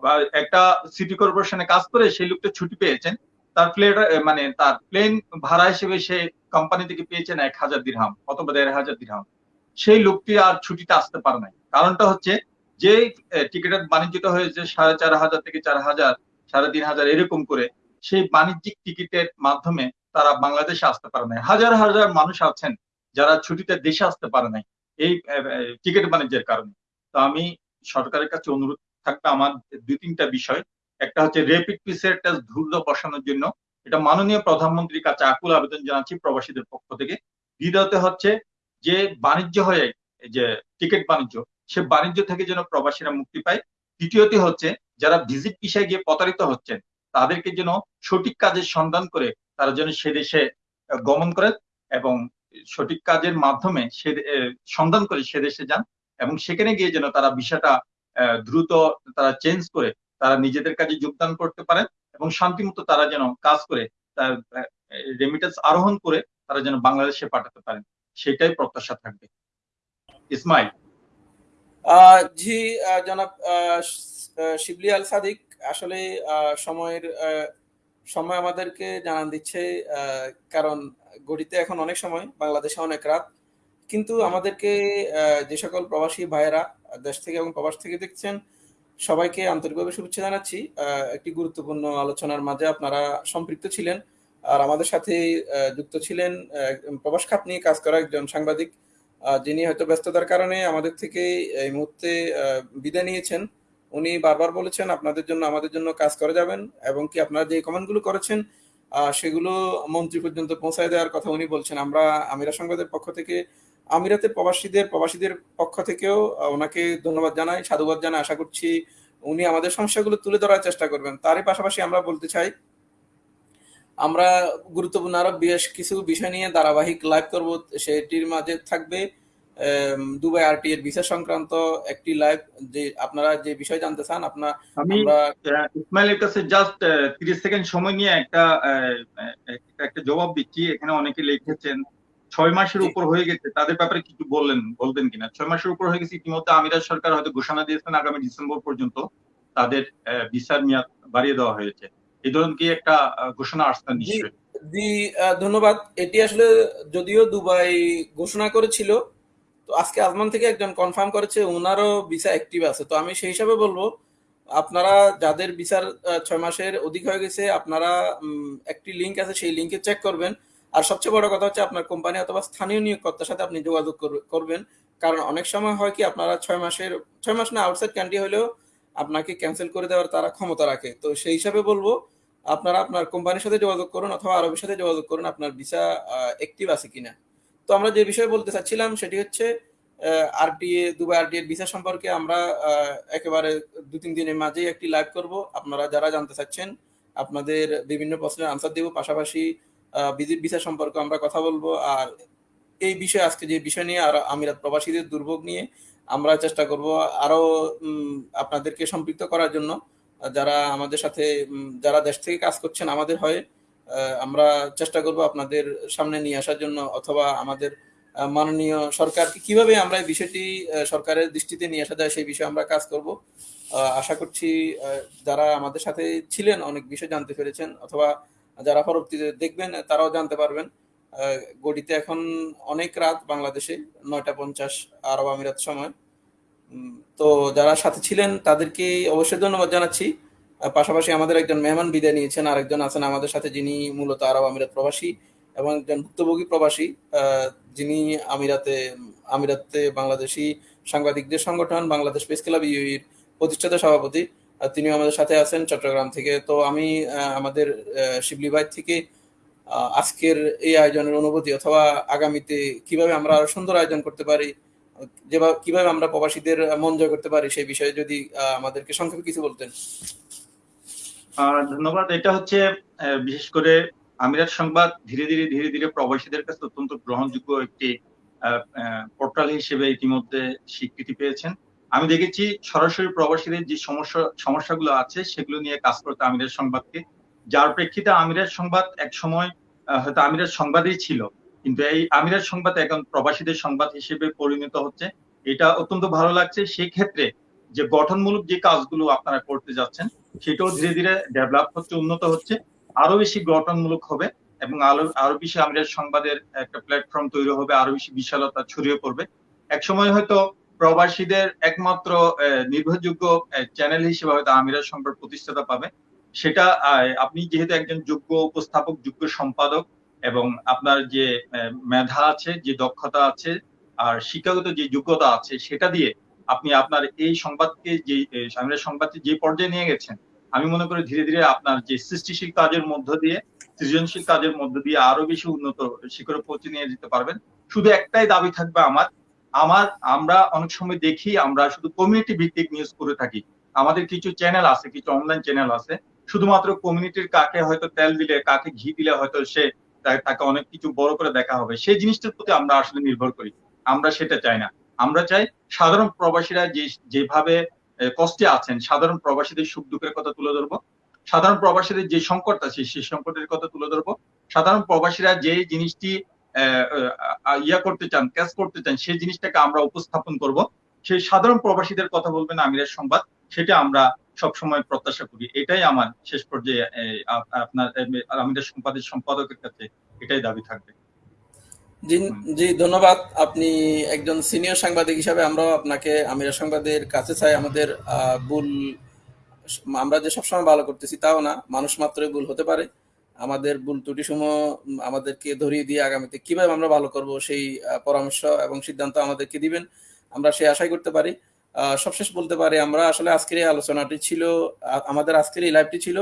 বা একটা সিটি কর্পোরেশনে কাজ করে সেই লোকটা ছুটি পেয়েছেন। তার প্লেট মানে তার প্লেন ভাড়া হিসেবে সে কোম্পানি থেকে পেয়েছেন এক হাজার দিরহাম অথবা দেড় হাজার দিরহাম সেই লোকটি আর ছুটিতে আসতে পারে নাই। কারণটা হচ্ছে যে টিকিটের বাণিজ্যটা হয়েছে সাড়ে চার হাজার থেকে চার হাজার, সাড়ে তিন হাজার এরকম করে। সেই বাণিজ্যিক টিকিটের মাধ্যমে তারা বাংলাদেশে আসতে পারে নাই। হাজার হাজার মানুষ আছেন যারা ছুটিতে দেশে আসতে পারে নাই এই টিকিট বাণিজ্যের কারণে। তো আমি সরকারের কাছে অনুরোধ থাকবে আমার দুই তিনটা বিষয়। একটা হচ্ছে রেপিড পিসিআর টেস্ট দ্রুত বসানোর জন্য। এটা মাননীয় প্রধানমন্ত্রীর কাছে আকুল আবেদন জানাচ্ছি প্রবাসীদের পক্ষ থেকে। দ্বিতীয়ত হচ্ছে যে বাণিজ্য হয়ে যে টিকিট বাণিজ্য, সে বাণিজ্য থেকে যেন প্রবাসীরা মুক্তি পায়। তৃতীয়টি হচ্ছে যারা ভিজিট বিষয়ে গিয়ে প্রতারিত হচ্ছেন, তাদেরকে যেন সঠিক কাজের সন্ধান করে তারা যেন সে দেশে গমন করে এবং সঠিক কাজের মাধ্যমে সে সন্ধান করে সে দেশে যান এবং সেখানে গিয়ে যেন তারা বিষয়টা দ্রুত তারা চেঞ্জ করে তারা নিজেদের কাজে যোগদান করতে পারেন এবং শান্তিমতো তারা যেন কাজ করে, তার রেমিটেন্স আরোহণ করে তারা যেন বাংলাদেশে পাঠাতে পারেন, সেটাই প্রত্যাশা থাকবে। ইসমাইল। জি জনাব শিবলি আল সাদিক আসলে সময়ের সময় আমাদেরকে জানান দিচ্ছে কারণ গড়িতে এখন অনেক সময়, বাংলাদেশে অনেক রাত। কিন্তু আমাদেরকে যে সকল প্রবাসী ভাইয়েরা দেশ থেকে এবং প্রবাস থেকে দেখছেন সবাইকে আন্তরিকভাবে শুভেচ্ছা জানাচ্ছি। একটি গুরুত্বপূর্ণ আলোচনার মাঝে আপনারা সম্পৃক্ত ছিলেন। আর আমাদের সাথে যুক্ত ছিলেন প্রবাস খাত নিয়ে কাজ করা একজন সাংবাদিক। যিনি হয়তো ব্যস্ততার কারণে আমাদের থেকে এই মুহূর্তে বিদায় নিয়েছেন। উনি বারবার বলেছেন, আপনাদের জন্য, আমাদের জন্য কাজ করে যাবেন। এবং কি আপনারা যে কমেন্টগুলো করেছেন সেগুলো মন্ত্রী পর্যন্ত পৌঁছায় দেওয়ার কথা উনি বলছেন। আমরা আমিরা সংবাদের পক্ষ থেকে আমিরাতের প্রবাসীদের প্রবাসীদের পক্ষ থেকেও ওনাকে ধন্যবাদ জানাই সাধুবাদ জানাই। আশা করছি উনি আমাদের সমস্যাগুলো তুলে ধরার চেষ্টা করবেন। তারই পাশাপাশি আমরা বলতে চাই আমরা গুরুত্বপূর্ণ আরও বেশ কিছু বিষয় নিয়ে ধারাবাহিক লাইভ করব। সেটির মাঝে থাকবে দুবাই আরটি এর ভিসা সংক্রান্ত একটি লাইভ যে আপনারা যে বিষয় জানতে চান আপনার আমি ইসমাইলের কাছে জাস্ট তিরিশ সেকেন্ড সময় নিয়ে একটা একটা জবাব দিচ্ছি। এখানে অনেকে লিখেছেন ছয় মাসের উপর হয়ে গেছে। তাদের ব্যাপারে কিছু বললেন বলবেন কিনা? ছয় মাসের উপর হয়ে গেছে। ইতিমধ্যে আমিরাত সরকার হয়তো ঘোষণা দিয়েছেন আগামী ডিসেম্বর পর্যন্ত তাদের ভিসার মেয়াদ বাড়িয়ে দেওয়া হয়েছে। এই ধরনের কি একটা ঘোষণা আসছে নিশ্চয়ই? জি ধন্যবাদ। এটি আসলে যদিও দুবাই ঘোষণা করেছিল তো আজকে আজমান থেকে একজন কনফার্ম করেছে ওনারও ভিসা অ্যাক্টিভ আছে। তো আমি সেই হিসাবে বলব আপনারা যাদের ভিসার ছয় মাসের অধিক হয়ে গেছে আপনারা একটি লিঙ্ক আছে সেই লিঙ্কে চেক করবেন। আর সবচেয়ে বড় কথা হচ্ছে আপনার কোম্পানি অথবা স্থানীয় নিয়োগকর্তার সাথে আপনি যোগাযোগ করবেন। কারণ অনেক সময় হয় কি, আপনারা ছয় মাসের, ছয় মাস না আউটসাইড কান্ট্রি হলেও আপনাকে ক্যান্সেল করে দেওয়ার তারা ক্ষমতা রাখে। তো সেই হিসাবে বলব, আপনারা আপনার কোম্পানির সাথে যোগাযোগ করুন অথবা আরবের সাথে যোগাযোগ করুন, আপনার ভিসা অ্যাক্টিভ আছে কিনা। তো আমরা যে বিষয়ে বলতে চাচ্ছিলাম সেটি হচ্ছে আরটিএ দুবাই আরটিএ ভিসা সম্পর্কে আমরা একেবারে দু তিন দিনের মাঝেই একটি লাইভ করব। আপনারা যারা জানতে চাচ্ছেন, আপনাদের বিভিন্ন প্রশ্নের আনসার দেব। পাশাপাশি ভিসা সম্পর্কে আমরা কথা বলব। আর এই বিষয়ে আজকে যে বিষয় নিয়ে আর আমিরাত প্রবাসীদের দুর্ভোগ নিয়ে আমরা চেষ্টা করব আরও আপনাদেরকে সম্পৃক্ত করার জন্য। যারা আমাদের সাথে যারা দেশ থেকে কাজ করছেন আমাদের হয়ে আমরা চেষ্টা করব আপনাদের সামনে নিয়ে আসার জন্য অথবা আমাদের মাননীয় সরকারকে কীভাবে আমরা এই বিষয়টি সরকারের দৃষ্টিতে নিয়ে আসা যায় সেই বিষয়ে আমরা কাজ করব। আশা করছি যারা আমাদের সাথে ছিলেন অনেক বিষয় জানতে পেরেছেন অথবা যারা পরবর্তীতে দেখবেন, তারাও জানতে পারবেন গড়িতে এখন অনেক রাত বাংলাদেশে, নয়টা পঞ্চাশ আরব আমিরাত সময়। তো যারা সাথে ছিলেন, তাদেরকে অবশ্যই ধন্যবাদ জানাচ্ছি। পাশাপাশি আমাদের একজন মেহমান বিদায় নিয়েছেন, আরেকজন আছেন আমাদের সাথে, যিনি মূলত আরব আমিরাত প্রবাসী এবং একজন ভুক্তভোগী প্রবাসী যিনি আমিরাতে আমিরাতে বাংলাদেশি সাংবাদিকদের সংগঠন, বাংলাদেশ প্রেস ক্লাব ইউইর প্রতিষ্ঠাতা সভাপতি। তিনিও আমাদের সাথে আছেন চট্টগ্রাম থেকে। তো আমি আমাদের শিবলি ভাই থেকে আজকের এই আয়োজনের অনুভূতি অথবা আগামীতে কীভাবে আমরা আরও সুন্দর আয়োজন করতে পারি, যেভাবে, কীভাবে আমরা প্রবাসীদের মন জয় করতে পারি সেই বিষয়ে যদি আমাদেরকে সংক্ষেপে কিছু বলতেন। ধন্যবাদ। এটা হচ্ছে বিশেষ করে আমিরাত সংবাদ ধীরে ধীরে ধীরে ধীরে প্রবাসীদের কাছে অত্যন্ত গ্রহণযোগ্য একটি পোর্টাল হিসেবে ইতিমধ্যে স্বীকৃতি পেয়েছেন। আমি দেখেছি সরাসরি প্রবাসীদের যে সমস্যা, সমস্যাগুলো আছে, সেগুলো নিয়ে কাজ করতে আমিরাত সংবাদকে। যার প্রেক্ষিতে আমিরাত সংবাদ এক সময় হয়তো আমিরাত সংবাদই ছিল, কিন্তু এই আমিরাত সংবাদ এখন প্রবাসীদের সংবাদ হিসেবে পরিণত হচ্ছে। এটা অত্যন্ত ভালো লাগছে। সেই ক্ষেত্রে যে গঠনমূলক যে কাজগুলো আপনারা করতে যাচ্ছেন, সেটাও ধীরে ধীরে ডেভেলপ হচ্ছে, উন্নত হচ্ছে। আরও বেশি গঠনমূলক হবে এবং আরও আরও বেশি আমাদের সংবাদের একটা প্ল্যাটফর্ম তৈরি হবে আরও বেশি বিশালতা ছড়িয়ে পড়বে। এক সময় হয়তো প্রবাসীদের একমাত্র নির্ভরযোগ্য চ্যানেল হিসেবে হয়তো আমিরাত সংবাদ প্রতিষ্ঠাতা পাবে। সেটা আপনি যেহেতু একজন যোগ্য উপস্থাপক, যোগ্য সম্পাদক এবং আপনার যে মেধা আছে, যে দক্ষতা আছে আর শিক্ষাগত যে যোগ্যতা আছে, সেটা দিয়ে আপনি আপনার এই সংবাদকে যে আমিরাত সংবাদকে যে পর্যায়ে নিয়ে গেছেন, আমি মনে করি ধীরে ধীরে আপনার যে সৃষ্টিশীল কাজের মধ্য দিয়ে, সৃজনশীল কাজের মধ্য দিয়ে আরও বেশি উন্নত শিখরে পৌঁছে নিয়ে যেতে পারবেন। শুধু একটাই দাবি থাকবে আমার আমার, আমরা অনেক সময় দেখি আমরা শুধু কমিউনিটি ভিত্তিক নিউজ করে থাকি। আমাদের কিছু চ্যানেল আছে, কিছু অনলাইন চ্যানেল আছে। শুধুমাত্র কমিউনিটির কাকে হয়তো তেল দিলে, কাকে ঘি দিলে হয়তো সে তাকে অনেক কিছু বড় করে দেখা হবে। সেই জিনিসটার প্রতি আমরা আসলে নির্ভর করি। আমরা সেটা চাই না। আমরা চাই সাধারণ প্রবাসীরা যে, যেভাবে কষ্টে আছেন, সাধারণ প্রবাসীদের সুখ দুঃখের কথা তুলে ধরবো। সাধারণ প্রবাসীদের যে সংকট আছে, সেই সংকটের কথা তুলে ধরবো। সাধারণ প্রবাসীরা যে জিনিসটি ইয়া করতে চান ক্যাচ করতে চান সেই জিনিসটাকে আমরা উপস্থাপন করব। সেই সাধারণ প্রবাসীদের কথা বলবেন আমিরের সংবাদ সেটা আমরা সবসময় প্রত্যাশা করি। এটাই আমার শেষ পর্যায়ে আপনার আমিরের সম্পাদের সম্পাদকের কাছে এটাই দাবি থাকবে। জি জি ধন্যবাদ। আপনি একজন সিনিয়র সাংবাদিক হিসাবে আমরাও আপনাকে আমিরা সংবাদের কাছে চাই। আমাদের আহ, ভুল আমরা যে সবসময় ভালো করতেছি তাও না মানুষ মাত্রই ভুল হতে পারে। আমাদের ভুল ত্রুটি সমূহ আমাদেরকে ধরিয়ে দিয়ে আগামীতে কীভাবে আমরা ভালো করব সেই পরামর্শ এবং সিদ্ধান্ত আমাদেরকে দিবেন, আমরা সেই আশাই করতে পারি। সবশেষ বলতে পারি আমরা আসলে আজকের এই আলোচনাটি ছিল আমাদের আজকের এই লাইভটি ছিল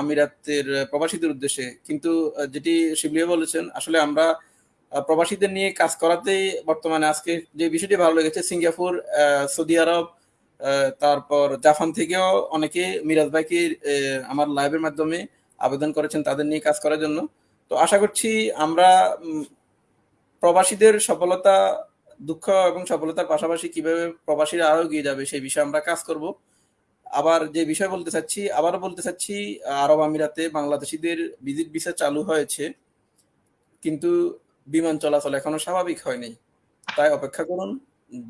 আমিরাতের প্রবাসীদের উদ্দেশ্যে। কিন্তু যেটি শিবলিয়া বলেছেন, আসলে আমরা প্রবাসীদের নিয়ে কাজ করাতেই বর্তমানে আজকে যে বিষয়টি ভালো লেগেছে, সিঙ্গাপুর সৌদি আরব তারপর জাপান থেকেও অনেকে মিরাজ ভাইকে আমার লাইভের মাধ্যমে আবেদন করেছেন তাদের নিয়ে কাজ করার জন্য। তো আশা করছি আমরা প্রবাসীদের সফলতা, দুঃখ এবং সফলতার পাশাপাশি কীভাবে প্রবাসীরা আরও এগিয়ে যাবে সেই বিষয়ে আমরা কাজ করব। আবার যে বিষয় বলতে চাচ্ছি, আবারও বলতে চাচ্ছি, আরব আমিরাতে বাংলাদেশিদের ভিজিট ভিসা চালু হয়েছে, কিন্তু বিমান চলাচল এখনও স্বাভাবিক হয়নি। তাই অপেক্ষা করুন,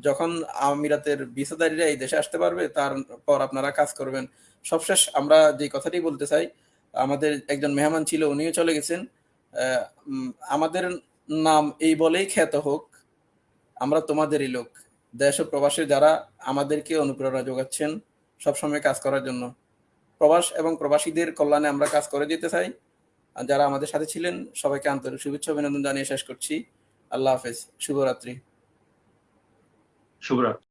যখন আমিরাতের ভিসাদারীরা এই দেশে আসতে পারবে তারপর আপনারা কাজ করবেন। সবশেষ আমরা যে কথাটি বলতে চাই আমাদের একজন মেহমান ছিল, উনিও চলে গেছেন। আমাদের নাম এই বলেই খ্যাত হোক, আমরা তোমাদেরই লোক। দেশ ও প্রবাসে যারা আমাদেরকে অনুপ্রেরণা যোগাচ্ছেন, সবসময় কাজ করার জন্য। প্রবাস এবং প্রবাসীদের কল্যাণে আমরা কাজ করে যেতে চাই। যারা আমাদের সাথে ছিলেন, সবাইকে আন্তরিক শুভেচ্ছা অভিনন্দন জানিয়ে শেষ করছি। আল্লাহ হাফেজ। শুভরাত্রি। শুভরাত্রি।